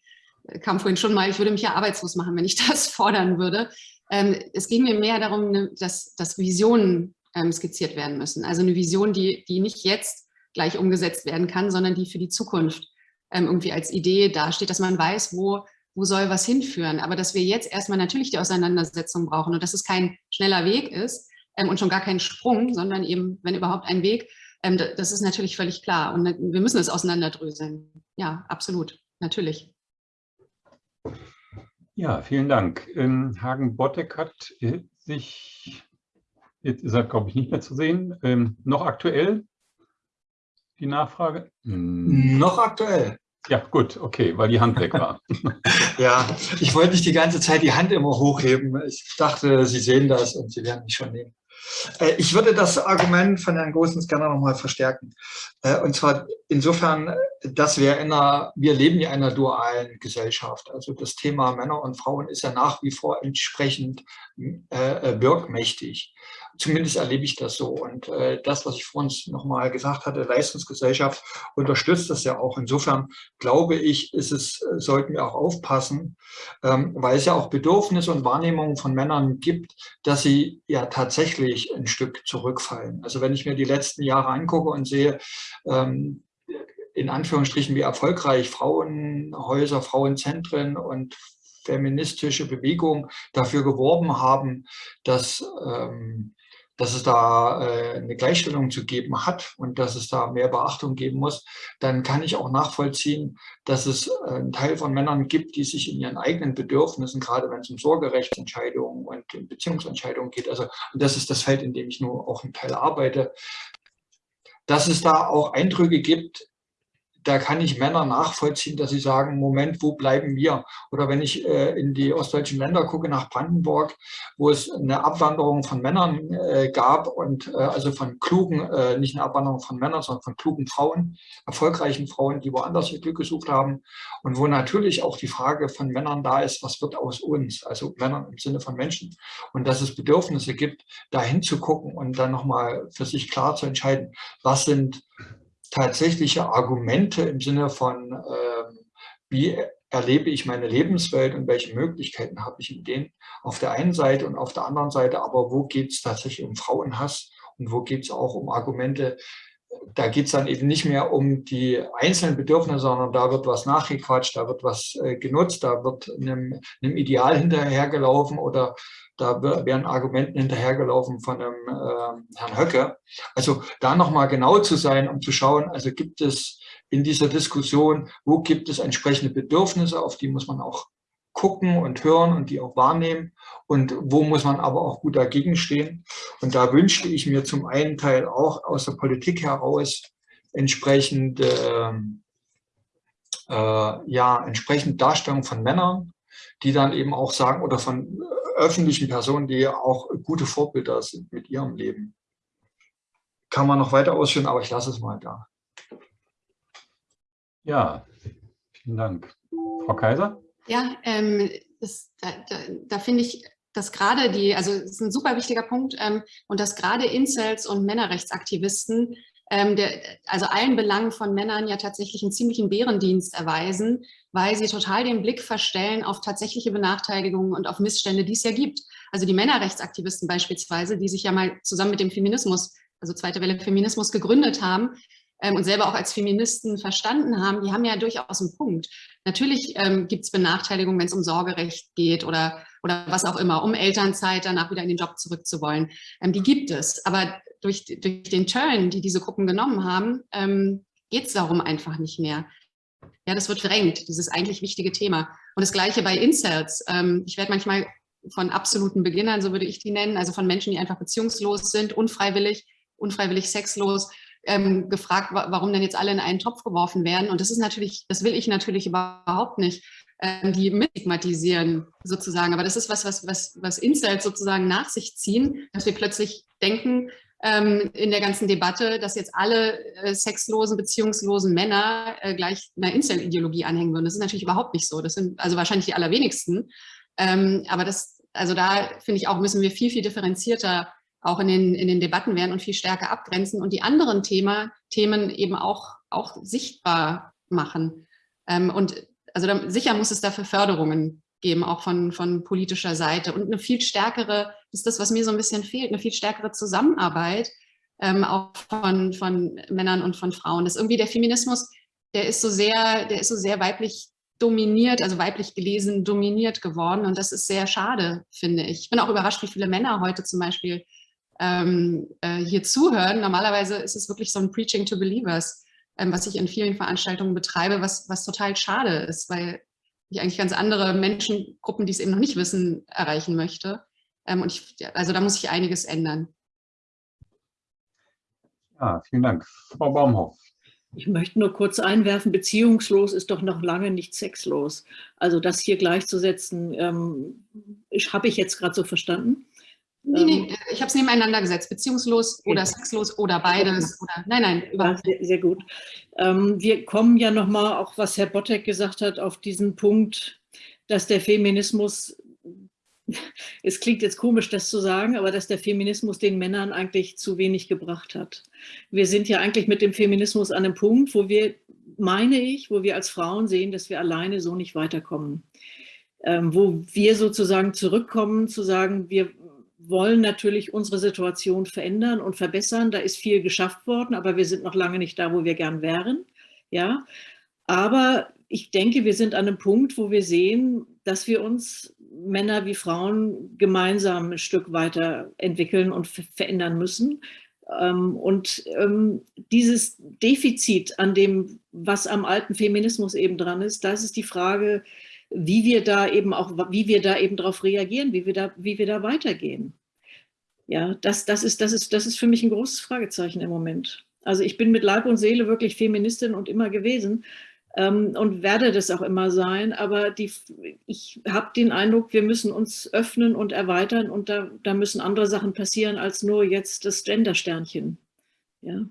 kam vorhin schon mal. Ich würde mich ja arbeitslos machen, wenn ich das fordern würde. Ähm, es ging mir mehr darum, ne, dass, dass Visionen ähm, skizziert werden müssen. Also eine Vision, die, die nicht jetzt gleich umgesetzt werden kann, sondern die für die Zukunft ähm, irgendwie als Idee dasteht, dass man weiß, wo, wo soll was hinführen. Aber dass wir jetzt erstmal natürlich die Auseinandersetzung brauchen und dass es kein schneller Weg ist ähm, und schon gar kein Sprung, sondern eben, wenn überhaupt ein Weg, ähm, das ist natürlich völlig klar. Und wir müssen es auseinanderdröseln. Ja, absolut, natürlich. Ja, vielen Dank. Ähm, Hagen Bottek hat äh, sich Jetzt ist er, glaube ich, nicht mehr zu sehen. Ähm, noch aktuell die Nachfrage? Hm. Noch aktuell. Ja, gut, okay, weil die Hand weg war. ja, ich wollte nicht die ganze Zeit die Hand immer hochheben. Ich dachte, Sie sehen das und Sie werden mich schon nehmen. Äh, ich würde das Argument von Herrn Gosens gerne nochmal verstärken. Äh, und zwar insofern, dass wir in einer, wir leben ja in einer dualen Gesellschaft. Also das Thema Männer und Frauen ist ja nach wie vor entsprechend äh, wirkmächtig. Zumindest erlebe ich das so. Und äh, das, was ich vorhin nochmal gesagt hatte, Leistungsgesellschaft unterstützt das ja auch. Insofern glaube ich, ist es, sollten wir auch aufpassen, ähm, weil es ja auch Bedürfnisse und Wahrnehmungen von Männern gibt, dass sie ja tatsächlich ein Stück zurückfallen. Also wenn ich mir die letzten Jahre angucke und sehe, ähm, in Anführungsstrichen, wie erfolgreich Frauenhäuser, Frauenzentren und feministische Bewegungen dafür geworben haben, dass ähm, dass es da äh, eine Gleichstellung zu geben hat und dass es da mehr Beachtung geben muss, dann kann ich auch nachvollziehen, dass es äh, einen Teil von Männern gibt, die sich in ihren eigenen Bedürfnissen, gerade wenn es um Sorgerechtsentscheidungen und Beziehungsentscheidungen geht, also und das ist das Feld, in dem ich nur auch einen Teil arbeite, dass es da auch Eindrücke gibt, da kann ich Männer nachvollziehen, dass sie sagen, Moment, wo bleiben wir? Oder wenn ich äh, in die ostdeutschen Länder gucke, nach Brandenburg, wo es eine Abwanderung von Männern äh, gab und äh, also von klugen, äh, nicht eine Abwanderung von Männern, sondern von klugen Frauen, erfolgreichen Frauen, die woanders ihr Glück gesucht haben und wo natürlich auch die Frage von Männern da ist, was wird aus uns? Also Männern im Sinne von Menschen und dass es Bedürfnisse gibt, da hinzugucken und dann nochmal für sich klar zu entscheiden, was sind tatsächliche Argumente im Sinne von, äh, wie erlebe ich meine Lebenswelt und welche Möglichkeiten habe ich in denen auf der einen Seite und auf der anderen Seite, aber wo geht es tatsächlich um Frauenhass und wo geht es auch um Argumente, da geht es dann eben nicht mehr um die einzelnen Bedürfnisse, sondern da wird was nachgequatscht, da wird was äh, genutzt, da wird einem, einem Ideal hinterhergelaufen oder da werden Argumenten hinterhergelaufen von dem äh, Herrn Höcke. Also da nochmal genau zu sein, um zu schauen, also gibt es in dieser Diskussion, wo gibt es entsprechende Bedürfnisse, auf die muss man auch gucken und hören und die auch wahrnehmen und wo muss man aber auch gut dagegen stehen. Und da wünschte ich mir zum einen Teil auch aus der Politik heraus entsprechend, äh, äh, ja, entsprechend Darstellung von Männern, die dann eben auch sagen, oder von öffentlichen Personen, die auch gute Vorbilder sind mit ihrem Leben. Kann man noch weiter ausführen, aber ich lasse es mal da. Ja, vielen Dank. Frau Kaiser? Ja, ähm, das, da, da, da finde ich, dass gerade die, also es ist ein super wichtiger Punkt, ähm, und dass gerade Incels und Männerrechtsaktivisten ähm, der, also allen Belangen von Männern ja tatsächlich einen ziemlichen Bärendienst erweisen, weil sie total den Blick verstellen auf tatsächliche Benachteiligungen und auf Missstände, die es ja gibt. Also die Männerrechtsaktivisten beispielsweise, die sich ja mal zusammen mit dem Feminismus, also zweite Welle Feminismus gegründet haben, ähm, und selber auch als Feministen verstanden haben, die haben ja durchaus einen Punkt. Natürlich ähm, gibt es Benachteiligungen, wenn es um Sorgerecht geht oder, oder was auch immer, um Elternzeit danach wieder in den Job zurückzuwollen. Ähm, die gibt es. Aber durch, durch den Turn, die diese Gruppen genommen haben, ähm, geht es darum einfach nicht mehr. Ja, das wird verdrängt, dieses eigentlich wichtige Thema. Und das Gleiche bei Incels. Ähm, ich werde manchmal von absoluten Beginnern, so würde ich die nennen, also von Menschen, die einfach beziehungslos sind, unfreiwillig, unfreiwillig sexlos, ähm, gefragt, warum denn jetzt alle in einen Topf geworfen werden. Und das ist natürlich, das will ich natürlich überhaupt nicht, ähm, die mitstigmatisieren sozusagen. Aber das ist was, was, was, was Incels sozusagen nach sich ziehen, dass wir plötzlich denken, ähm, in der ganzen Debatte, dass jetzt alle äh, sexlosen, beziehungslosen Männer äh, gleich einer Incel-Ideologie anhängen würden. Das ist natürlich überhaupt nicht so. Das sind also wahrscheinlich die allerwenigsten. Ähm, aber das, also da finde ich auch, müssen wir viel, viel differenzierter auch in den, in den Debatten werden und viel stärker abgrenzen und die anderen Thema, Themen eben auch, auch sichtbar machen. Ähm, und also da, sicher muss es dafür Förderungen geben, auch von, von politischer Seite und eine viel stärkere, das ist das, was mir so ein bisschen fehlt, eine viel stärkere Zusammenarbeit ähm, auch von, von Männern und von Frauen. Das ist irgendwie der Feminismus, der ist so sehr, der ist so sehr weiblich dominiert, also weiblich gelesen, dominiert geworden und das ist sehr schade, finde ich. Ich bin auch überrascht, wie viele Männer heute zum Beispiel ähm, äh, hier zuhören. Normalerweise ist es wirklich so ein Preaching to Believers, ähm, was ich in vielen Veranstaltungen betreibe, was, was total schade ist, weil ich eigentlich ganz andere Menschengruppen, die es eben noch nicht wissen, erreichen möchte. Ähm, und ich, also da muss sich einiges ändern. Ja, vielen Dank. Frau Baumhoff. Ich möchte nur kurz einwerfen, beziehungslos ist doch noch lange nicht sexlos. Also das hier gleichzusetzen, ähm, habe ich jetzt gerade so verstanden. Nee, nee, ähm, ich habe es nebeneinander gesetzt, beziehungslos oder sexlos oder beides. Oder, nein, nein, überhaupt nicht. Sehr, sehr gut. Ähm, wir kommen ja nochmal, auch was Herr Bottek gesagt hat, auf diesen Punkt, dass der Feminismus es klingt jetzt komisch, das zu sagen, aber dass der Feminismus den Männern eigentlich zu wenig gebracht hat. Wir sind ja eigentlich mit dem Feminismus an einem Punkt, wo wir, meine ich, wo wir als Frauen sehen, dass wir alleine so nicht weiterkommen. Ähm, wo wir sozusagen zurückkommen, zu sagen, wir wollen natürlich unsere Situation verändern und verbessern. Da ist viel geschafft worden, aber wir sind noch lange nicht da, wo wir gern wären. Ja, aber ich denke, wir sind an einem Punkt, wo wir sehen, dass wir uns Männer wie Frauen gemeinsam ein Stück weiter entwickeln und verändern müssen. Ähm, und ähm, dieses Defizit an dem, was am alten Feminismus eben dran ist, das ist die Frage, wie wir da eben auch, wie wir da eben darauf reagieren, wie wir da, wie wir da weitergehen. Ja, das, das, ist, das, ist, das ist für mich ein großes Fragezeichen im Moment. Also ich bin mit Leib und Seele wirklich Feministin und immer gewesen ähm, und werde das auch immer sein. Aber die, ich habe den Eindruck, wir müssen uns öffnen und erweitern und da, da müssen andere Sachen passieren als nur jetzt das Gender-Sternchen. Ja.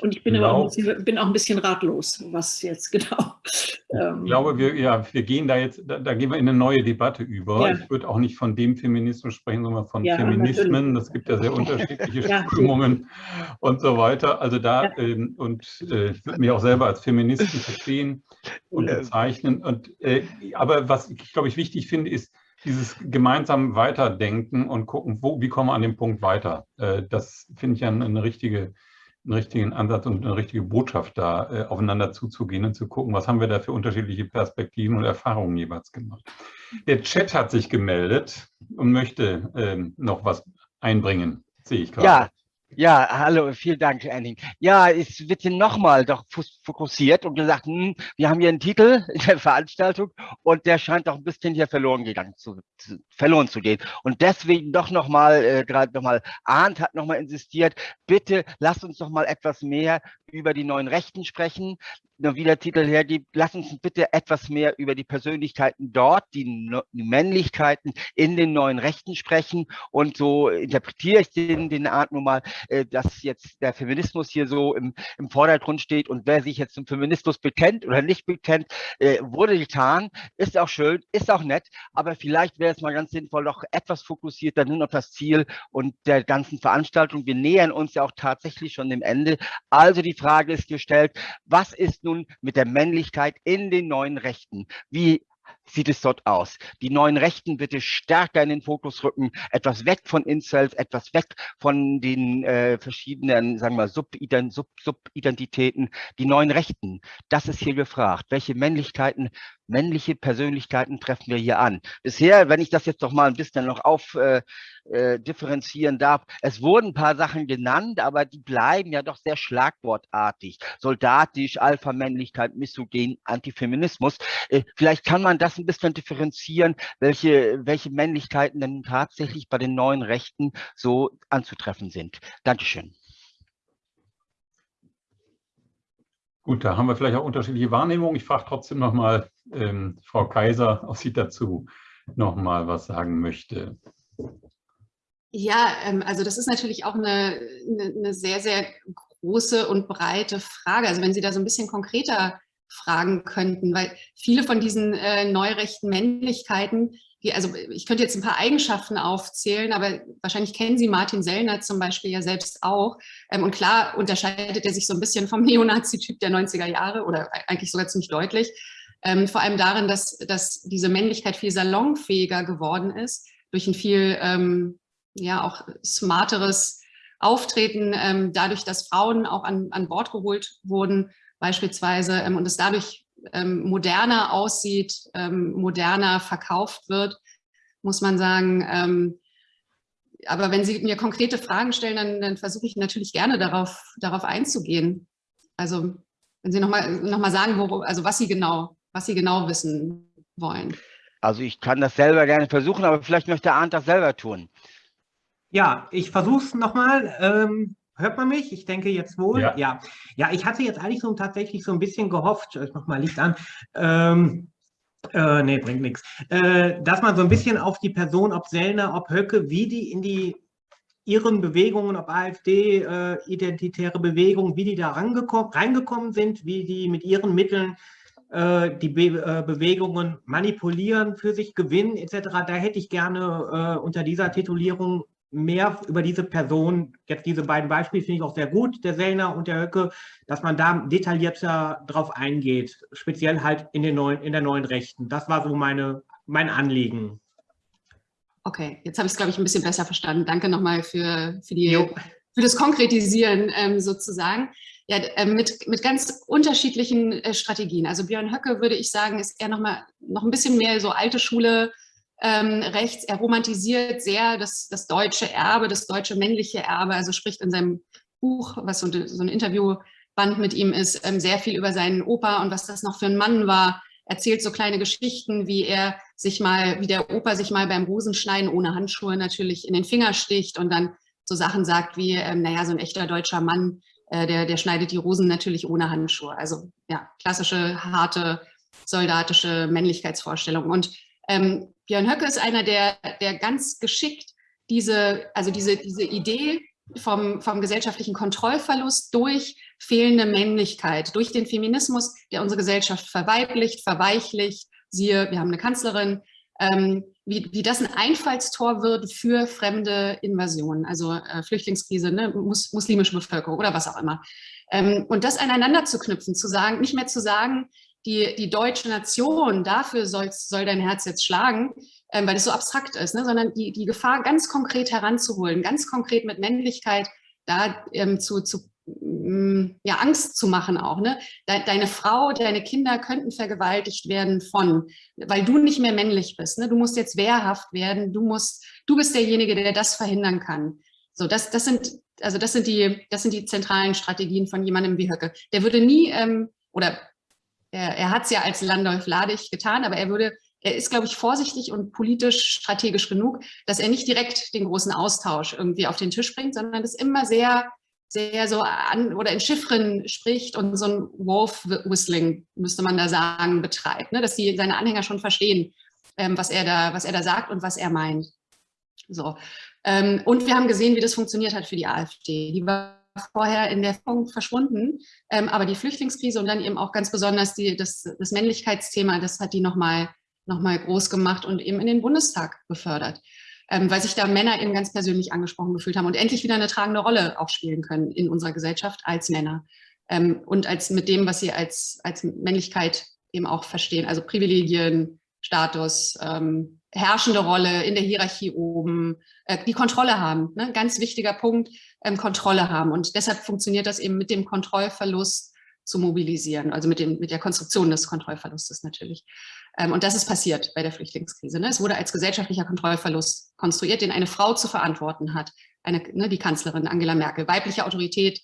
Und ich bin glaub, aber auch, bisschen, bin auch ein bisschen ratlos, was jetzt genau. Ähm, ich glaube, wir, ja, wir gehen da jetzt, da, da, gehen wir in eine neue Debatte über. Ja. Ich würde auch nicht von dem Feminismus sprechen, sondern von ja, Feminismen. Das gibt ja sehr unterschiedliche ja, Strömungen und so weiter. Also da, ähm, und äh, ich würde mich auch selber als Feministen verstehen und bezeichnen. Und, äh, aber was ich, glaube ich, wichtig finde, ist, dieses gemeinsam Weiterdenken und gucken, wo, wie kommen wir an dem Punkt weiter. Äh, das finde ich ja eine, eine richtige einen richtigen Ansatz und eine richtige Botschaft da äh, aufeinander zuzugehen und zu gucken, was haben wir da für unterschiedliche Perspektiven und Erfahrungen jeweils gemacht. Der Chat hat sich gemeldet und möchte ähm, noch was einbringen, sehe ich gerade. Ja, ja, hallo, vielen Dank, Anning. Ja, es wird hier nochmal doch fokussiert und gesagt, hm, wir haben hier einen Titel in der Veranstaltung und der scheint doch ein bisschen hier verloren gegangen zu, zu verloren zu gehen. Und deswegen doch nochmal, äh, gerade nochmal, Arndt hat nochmal insistiert, bitte lasst uns doch mal etwas mehr über die neuen Rechten sprechen wie der Titel hergibt, lass uns bitte etwas mehr über die Persönlichkeiten dort, die, die Männlichkeiten in den neuen Rechten sprechen. Und so interpretiere ich den, den Art nun mal, äh, dass jetzt der Feminismus hier so im, im Vordergrund steht und wer sich jetzt zum Feminismus bekennt oder nicht bekennt, äh, wurde getan, ist auch schön, ist auch nett, aber vielleicht wäre es mal ganz sinnvoll, noch etwas fokussierter nur auf das Ziel und der ganzen Veranstaltung. Wir nähern uns ja auch tatsächlich schon dem Ende. Also die Frage ist gestellt, was ist nun nun mit der Männlichkeit in den neuen Rechten. Wie sieht es dort aus? Die neuen Rechten bitte stärker in den Fokus rücken, etwas weg von Incels, etwas weg von den äh, verschiedenen, sagen wir, Subident Sub Subidentitäten. Die neuen Rechten, das ist hier gefragt. Welche Männlichkeiten männliche Persönlichkeiten treffen wir hier an. Bisher, wenn ich das jetzt doch mal ein bisschen noch auf äh, äh, differenzieren darf, es wurden ein paar Sachen genannt, aber die bleiben ja doch sehr schlagwortartig. Soldatisch, Alpha-Männlichkeit, Misogen, Antifeminismus. Äh, vielleicht kann man das ein bisschen differenzieren, welche, welche Männlichkeiten denn tatsächlich bei den neuen Rechten so anzutreffen sind. Dankeschön. Gut, da haben wir vielleicht auch unterschiedliche Wahrnehmungen. Ich frage trotzdem nochmal ähm, Frau Kaiser, ob sie dazu nochmal was sagen möchte. Ja, ähm, also das ist natürlich auch eine, eine, eine, sehr, sehr große und breite Frage. Also wenn Sie da so ein bisschen konkreter fragen könnten, weil viele von diesen äh, neurechten Männlichkeiten die, also ich könnte jetzt ein paar Eigenschaften aufzählen, aber wahrscheinlich kennen Sie Martin Sellner zum Beispiel ja selbst auch. Ähm, und klar unterscheidet er sich so ein bisschen vom Neonazi-Typ der 90er Jahre oder eigentlich sogar ziemlich deutlich. Ähm, vor allem darin, dass, dass diese Männlichkeit viel salonfähiger geworden ist, durch ein viel ähm, ja auch smarteres Auftreten, ähm, dadurch, dass Frauen auch an, an Bord geholt wurden beispielsweise ähm, und es dadurch ähm, moderner aussieht, ähm, moderner verkauft wird, muss man sagen. Ähm, aber wenn Sie mir konkrete Fragen stellen, dann, dann versuche ich natürlich gerne darauf, darauf einzugehen. Also wenn Sie nochmal noch mal sagen, wo, also was Sie, genau, was Sie genau wissen wollen. Also ich kann das selber gerne versuchen, aber vielleicht möchte Arndt das selber tun. Ja, ich versuche es nochmal. Ähm, Hört man mich? Ich denke jetzt wohl. Ja. Ja, ja ich hatte jetzt eigentlich so tatsächlich so ein bisschen gehofft, ich mach mal Licht an, ähm, äh, nee, bringt nichts, äh, dass man so ein bisschen auf die Person, ob Sellner, ob Höcke, wie die in die ihren Bewegungen, ob AfD, äh, identitäre Bewegungen, wie die da reingekommen sind, wie die mit ihren Mitteln äh, die Be äh, Bewegungen manipulieren, für sich gewinnen etc. Da hätte ich gerne äh, unter dieser Titulierung mehr über diese Person, jetzt diese beiden Beispiele finde ich auch sehr gut, der Sellner und der Höcke, dass man da detaillierter drauf eingeht, speziell halt in, den neuen, in der neuen Rechten. Das war so meine, mein Anliegen. Okay, jetzt habe ich es, glaube ich, ein bisschen besser verstanden. Danke nochmal für, für, die, für das Konkretisieren ähm, sozusagen. Ja, äh, mit, mit ganz unterschiedlichen äh, Strategien. Also Björn Höcke, würde ich sagen, ist eher noch mal noch ein bisschen mehr so alte Schule ähm, rechts. Er romantisiert sehr das, das deutsche Erbe, das deutsche männliche Erbe. Also spricht in seinem Buch, was so, so ein Interviewband mit ihm ist, ähm, sehr viel über seinen Opa und was das noch für ein Mann war. Erzählt so kleine Geschichten, wie er sich mal, wie der Opa sich mal beim Rosenschneiden ohne Handschuhe natürlich in den Finger sticht und dann so Sachen sagt wie, ähm, naja, so ein echter deutscher Mann, äh, der, der schneidet die Rosen natürlich ohne Handschuhe. Also ja, klassische, harte, soldatische Männlichkeitsvorstellung. Und ähm, Björn Höcke ist einer, der, der ganz geschickt diese, also diese, diese Idee vom, vom gesellschaftlichen Kontrollverlust durch fehlende Männlichkeit, durch den Feminismus, der unsere Gesellschaft verweiblicht, verweichlicht, siehe, wir haben eine Kanzlerin, ähm, wie, wie das ein Einfallstor wird für fremde Invasionen, also äh, Flüchtlingskrise, ne, mus, muslimische Bevölkerung oder was auch immer. Ähm, und das aneinander zu knüpfen, zu sagen, nicht mehr zu sagen, die, die deutsche Nation, dafür soll, dein Herz jetzt schlagen, ähm, weil es so abstrakt ist, ne, sondern die, die Gefahr ganz konkret heranzuholen, ganz konkret mit Männlichkeit da ähm, zu, zu mm, ja, Angst zu machen auch. Ne? Deine Frau, deine Kinder könnten vergewaltigt werden von, weil du nicht mehr männlich bist. Ne? Du musst jetzt wehrhaft werden, du musst, du bist derjenige, der das verhindern kann. So, das, das sind, also das sind die, das sind die zentralen Strategien von jemandem wie Höcke. Der würde nie, ähm, oder er, er hat es ja als Landolf Ladig getan, aber er würde, er ist, glaube ich, vorsichtig und politisch strategisch genug, dass er nicht direkt den großen Austausch irgendwie auf den Tisch bringt, sondern das immer sehr, sehr so an oder in Chiffren spricht und so ein Wolf-Whistling, müsste man da sagen, betreibt, ne? dass die seine Anhänger schon verstehen, ähm, was, er da, was er da sagt und was er meint. So. Ähm, und wir haben gesehen, wie das funktioniert hat für die AfD. Die war vorher in der Punkt verschwunden. Ähm, aber die Flüchtlingskrise und dann eben auch ganz besonders die, das, das Männlichkeitsthema, das hat die nochmal noch mal groß gemacht und eben in den Bundestag befördert. Ähm, weil sich da Männer eben ganz persönlich angesprochen gefühlt haben und endlich wieder eine tragende Rolle auch spielen können in unserer Gesellschaft als Männer. Ähm, und als mit dem, was sie als, als Männlichkeit eben auch verstehen, also Privilegien, Status, ähm, herrschende Rolle in der Hierarchie oben, äh, die Kontrolle haben. Ne? Ganz wichtiger Punkt, ähm, Kontrolle haben. Und deshalb funktioniert das eben mit dem Kontrollverlust zu mobilisieren, also mit, dem, mit der Konstruktion des Kontrollverlustes natürlich. Ähm, und das ist passiert bei der Flüchtlingskrise. Ne? Es wurde als gesellschaftlicher Kontrollverlust konstruiert, den eine Frau zu verantworten hat, eine, ne, die Kanzlerin Angela Merkel. Weibliche Autorität,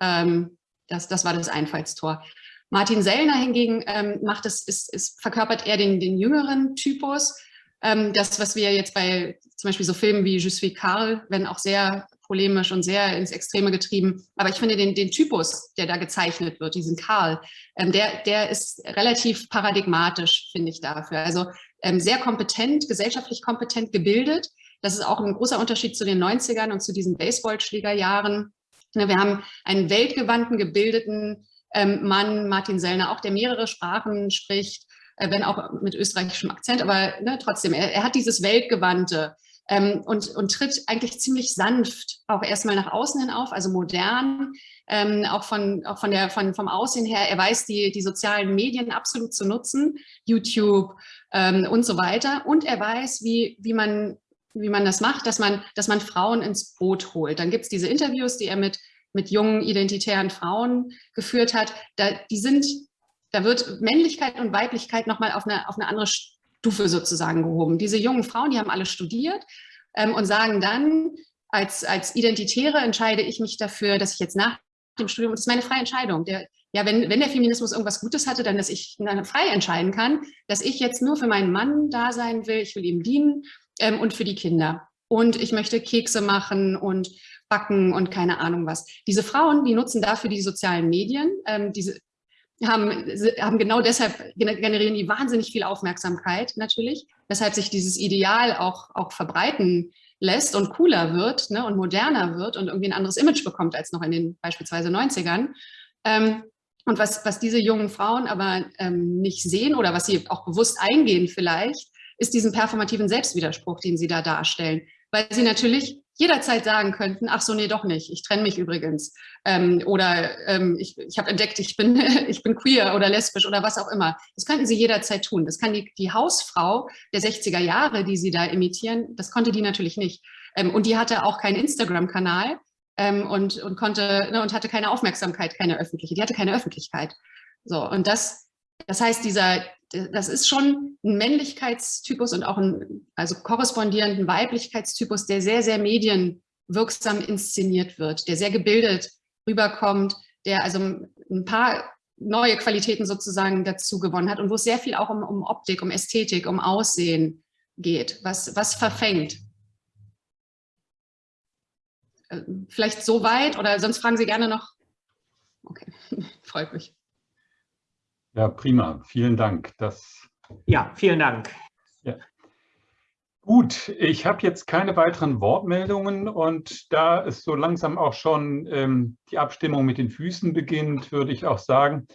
ähm, das, das war das Einfallstor. Martin Sellner hingegen ähm, macht es, ist, ist, verkörpert eher den, den jüngeren Typus, ähm, das, was wir jetzt bei zum Beispiel so Filmen wie Je suis Karl, wenn auch sehr polemisch und sehr ins Extreme getrieben, aber ich finde den, den Typus, der da gezeichnet wird, diesen Karl, ähm, der, der ist relativ paradigmatisch, finde ich dafür. Also ähm, sehr kompetent, gesellschaftlich kompetent gebildet. Das ist auch ein großer Unterschied zu den 90ern und zu diesen Baseballschlägerjahren. Ne, wir haben einen weltgewandten, gebildeten ähm, Mann, Martin Sellner, auch der mehrere Sprachen spricht, wenn auch mit österreichischem Akzent, aber ne, trotzdem, er, er, hat dieses Weltgewandte ähm, und, und tritt eigentlich ziemlich sanft auch erstmal nach außen hin auf, also modern, ähm, auch, von, auch von der, von, vom Aussehen her. Er weiß die, die sozialen Medien absolut zu nutzen, YouTube ähm, und so weiter. Und er weiß, wie, wie man wie man das macht, dass man, dass man Frauen ins Boot holt. Dann gibt es diese Interviews, die er mit, mit jungen identitären Frauen geführt hat. Da, die sind da wird Männlichkeit und Weiblichkeit nochmal auf eine, auf eine andere Stufe sozusagen gehoben. Diese jungen Frauen, die haben alle studiert ähm, und sagen dann, als, als Identitäre entscheide ich mich dafür, dass ich jetzt nach dem Studium, das ist meine freie Entscheidung, der, ja, wenn, wenn der Feminismus irgendwas Gutes hatte, dann, dass ich dann frei entscheiden kann, dass ich jetzt nur für meinen Mann da sein will, ich will ihm dienen ähm, und für die Kinder. Und ich möchte Kekse machen und backen und keine Ahnung was. Diese Frauen, die nutzen dafür die sozialen Medien, ähm, diese haben, haben genau deshalb generieren die wahnsinnig viel Aufmerksamkeit natürlich, weshalb sich dieses Ideal auch, auch verbreiten lässt und cooler wird ne, und moderner wird und irgendwie ein anderes Image bekommt als noch in den beispielsweise 90ern. Ähm, und was, was diese jungen Frauen aber ähm, nicht sehen oder was sie auch bewusst eingehen vielleicht, ist diesen performativen Selbstwiderspruch, den sie da darstellen. Weil sie natürlich jederzeit sagen könnten, ach so, nee, doch nicht, ich trenne mich übrigens. Ähm, oder ähm, ich, ich habe entdeckt, ich bin, ich bin queer oder lesbisch oder was auch immer. Das könnten sie jederzeit tun. Das kann die, die Hausfrau der 60er Jahre, die sie da imitieren, das konnte die natürlich nicht. Ähm, und die hatte auch keinen Instagram-Kanal ähm, und, und, ne, und hatte keine Aufmerksamkeit, keine öffentliche. Die hatte keine Öffentlichkeit. So, und das, das heißt, dieser, das ist schon ein Männlichkeitstypus und auch ein also korrespondierenden Weiblichkeitstypus, der sehr, sehr medienwirksam inszeniert wird, der sehr gebildet rüberkommt, der also ein paar neue Qualitäten sozusagen dazu gewonnen hat und wo es sehr viel auch um, um Optik, um Ästhetik, um Aussehen geht, was, was verfängt. Äh, vielleicht so weit oder sonst fragen Sie gerne noch. Okay, freut mich. Ja, prima. Vielen Dank. Das ja, vielen Dank. Ja. Gut, ich habe jetzt keine weiteren Wortmeldungen und da es so langsam auch schon ähm, die Abstimmung mit den Füßen beginnt, würde ich auch sagen,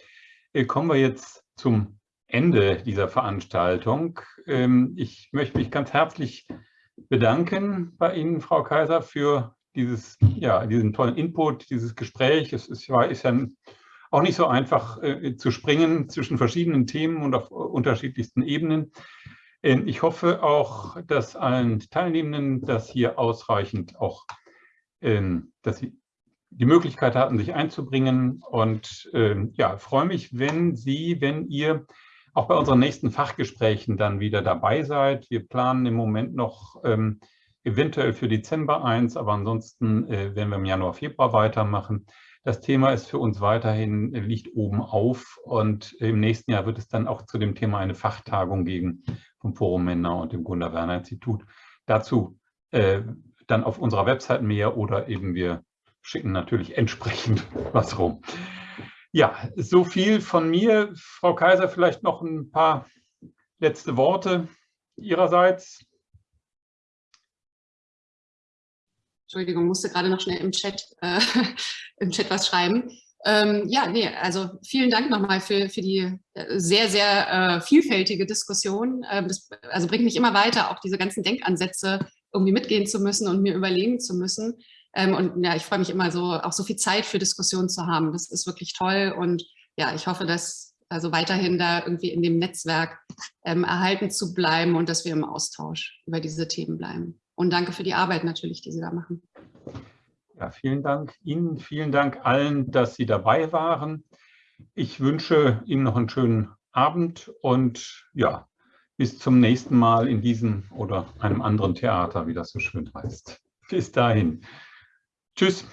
äh, kommen wir jetzt zum Ende dieser Veranstaltung. Ähm, ich möchte mich ganz herzlich bedanken bei Ihnen, Frau Kaiser, für dieses, ja, diesen tollen Input, dieses Gespräch. Es ist, ist ja ein auch nicht so einfach äh, zu springen zwischen verschiedenen Themen und auf unterschiedlichsten Ebenen. Ähm, ich hoffe auch, dass allen Teilnehmenden das hier ausreichend auch, ähm, dass sie die Möglichkeit hatten, sich einzubringen. Und ähm, ja, freue mich, wenn Sie, wenn ihr auch bei unseren nächsten Fachgesprächen dann wieder dabei seid. Wir planen im Moment noch ähm, eventuell für Dezember eins, aber ansonsten äh, werden wir im Januar, Februar weitermachen. Das Thema ist für uns weiterhin, äh, liegt oben auf und im nächsten Jahr wird es dann auch zu dem Thema eine Fachtagung geben vom Forum Männer und dem Gunnar Werner Institut. Dazu äh, dann auf unserer Website mehr oder eben wir schicken natürlich entsprechend was rum. Ja, so viel von mir. Frau Kaiser, vielleicht noch ein paar letzte Worte Ihrerseits. Entschuldigung, musste gerade noch schnell im Chat, äh, im Chat was schreiben. Ähm, ja, nee, also vielen Dank nochmal für, für die äh, sehr, sehr äh, vielfältige Diskussion. Ähm, das also bringt mich immer weiter, auch diese ganzen Denkansätze irgendwie mitgehen zu müssen und mir überlegen zu müssen. Ähm, und ja, ich freue mich immer so, auch so viel Zeit für Diskussionen zu haben. Das ist wirklich toll und ja, ich hoffe, dass also weiterhin da irgendwie in dem Netzwerk ähm, erhalten zu bleiben und dass wir im Austausch über diese Themen bleiben. Und danke für die Arbeit natürlich, die Sie da machen. Ja, vielen Dank Ihnen, vielen Dank allen, dass Sie dabei waren. Ich wünsche Ihnen noch einen schönen Abend und ja, bis zum nächsten Mal in diesem oder einem anderen Theater, wie das so schön heißt. Bis dahin. Tschüss.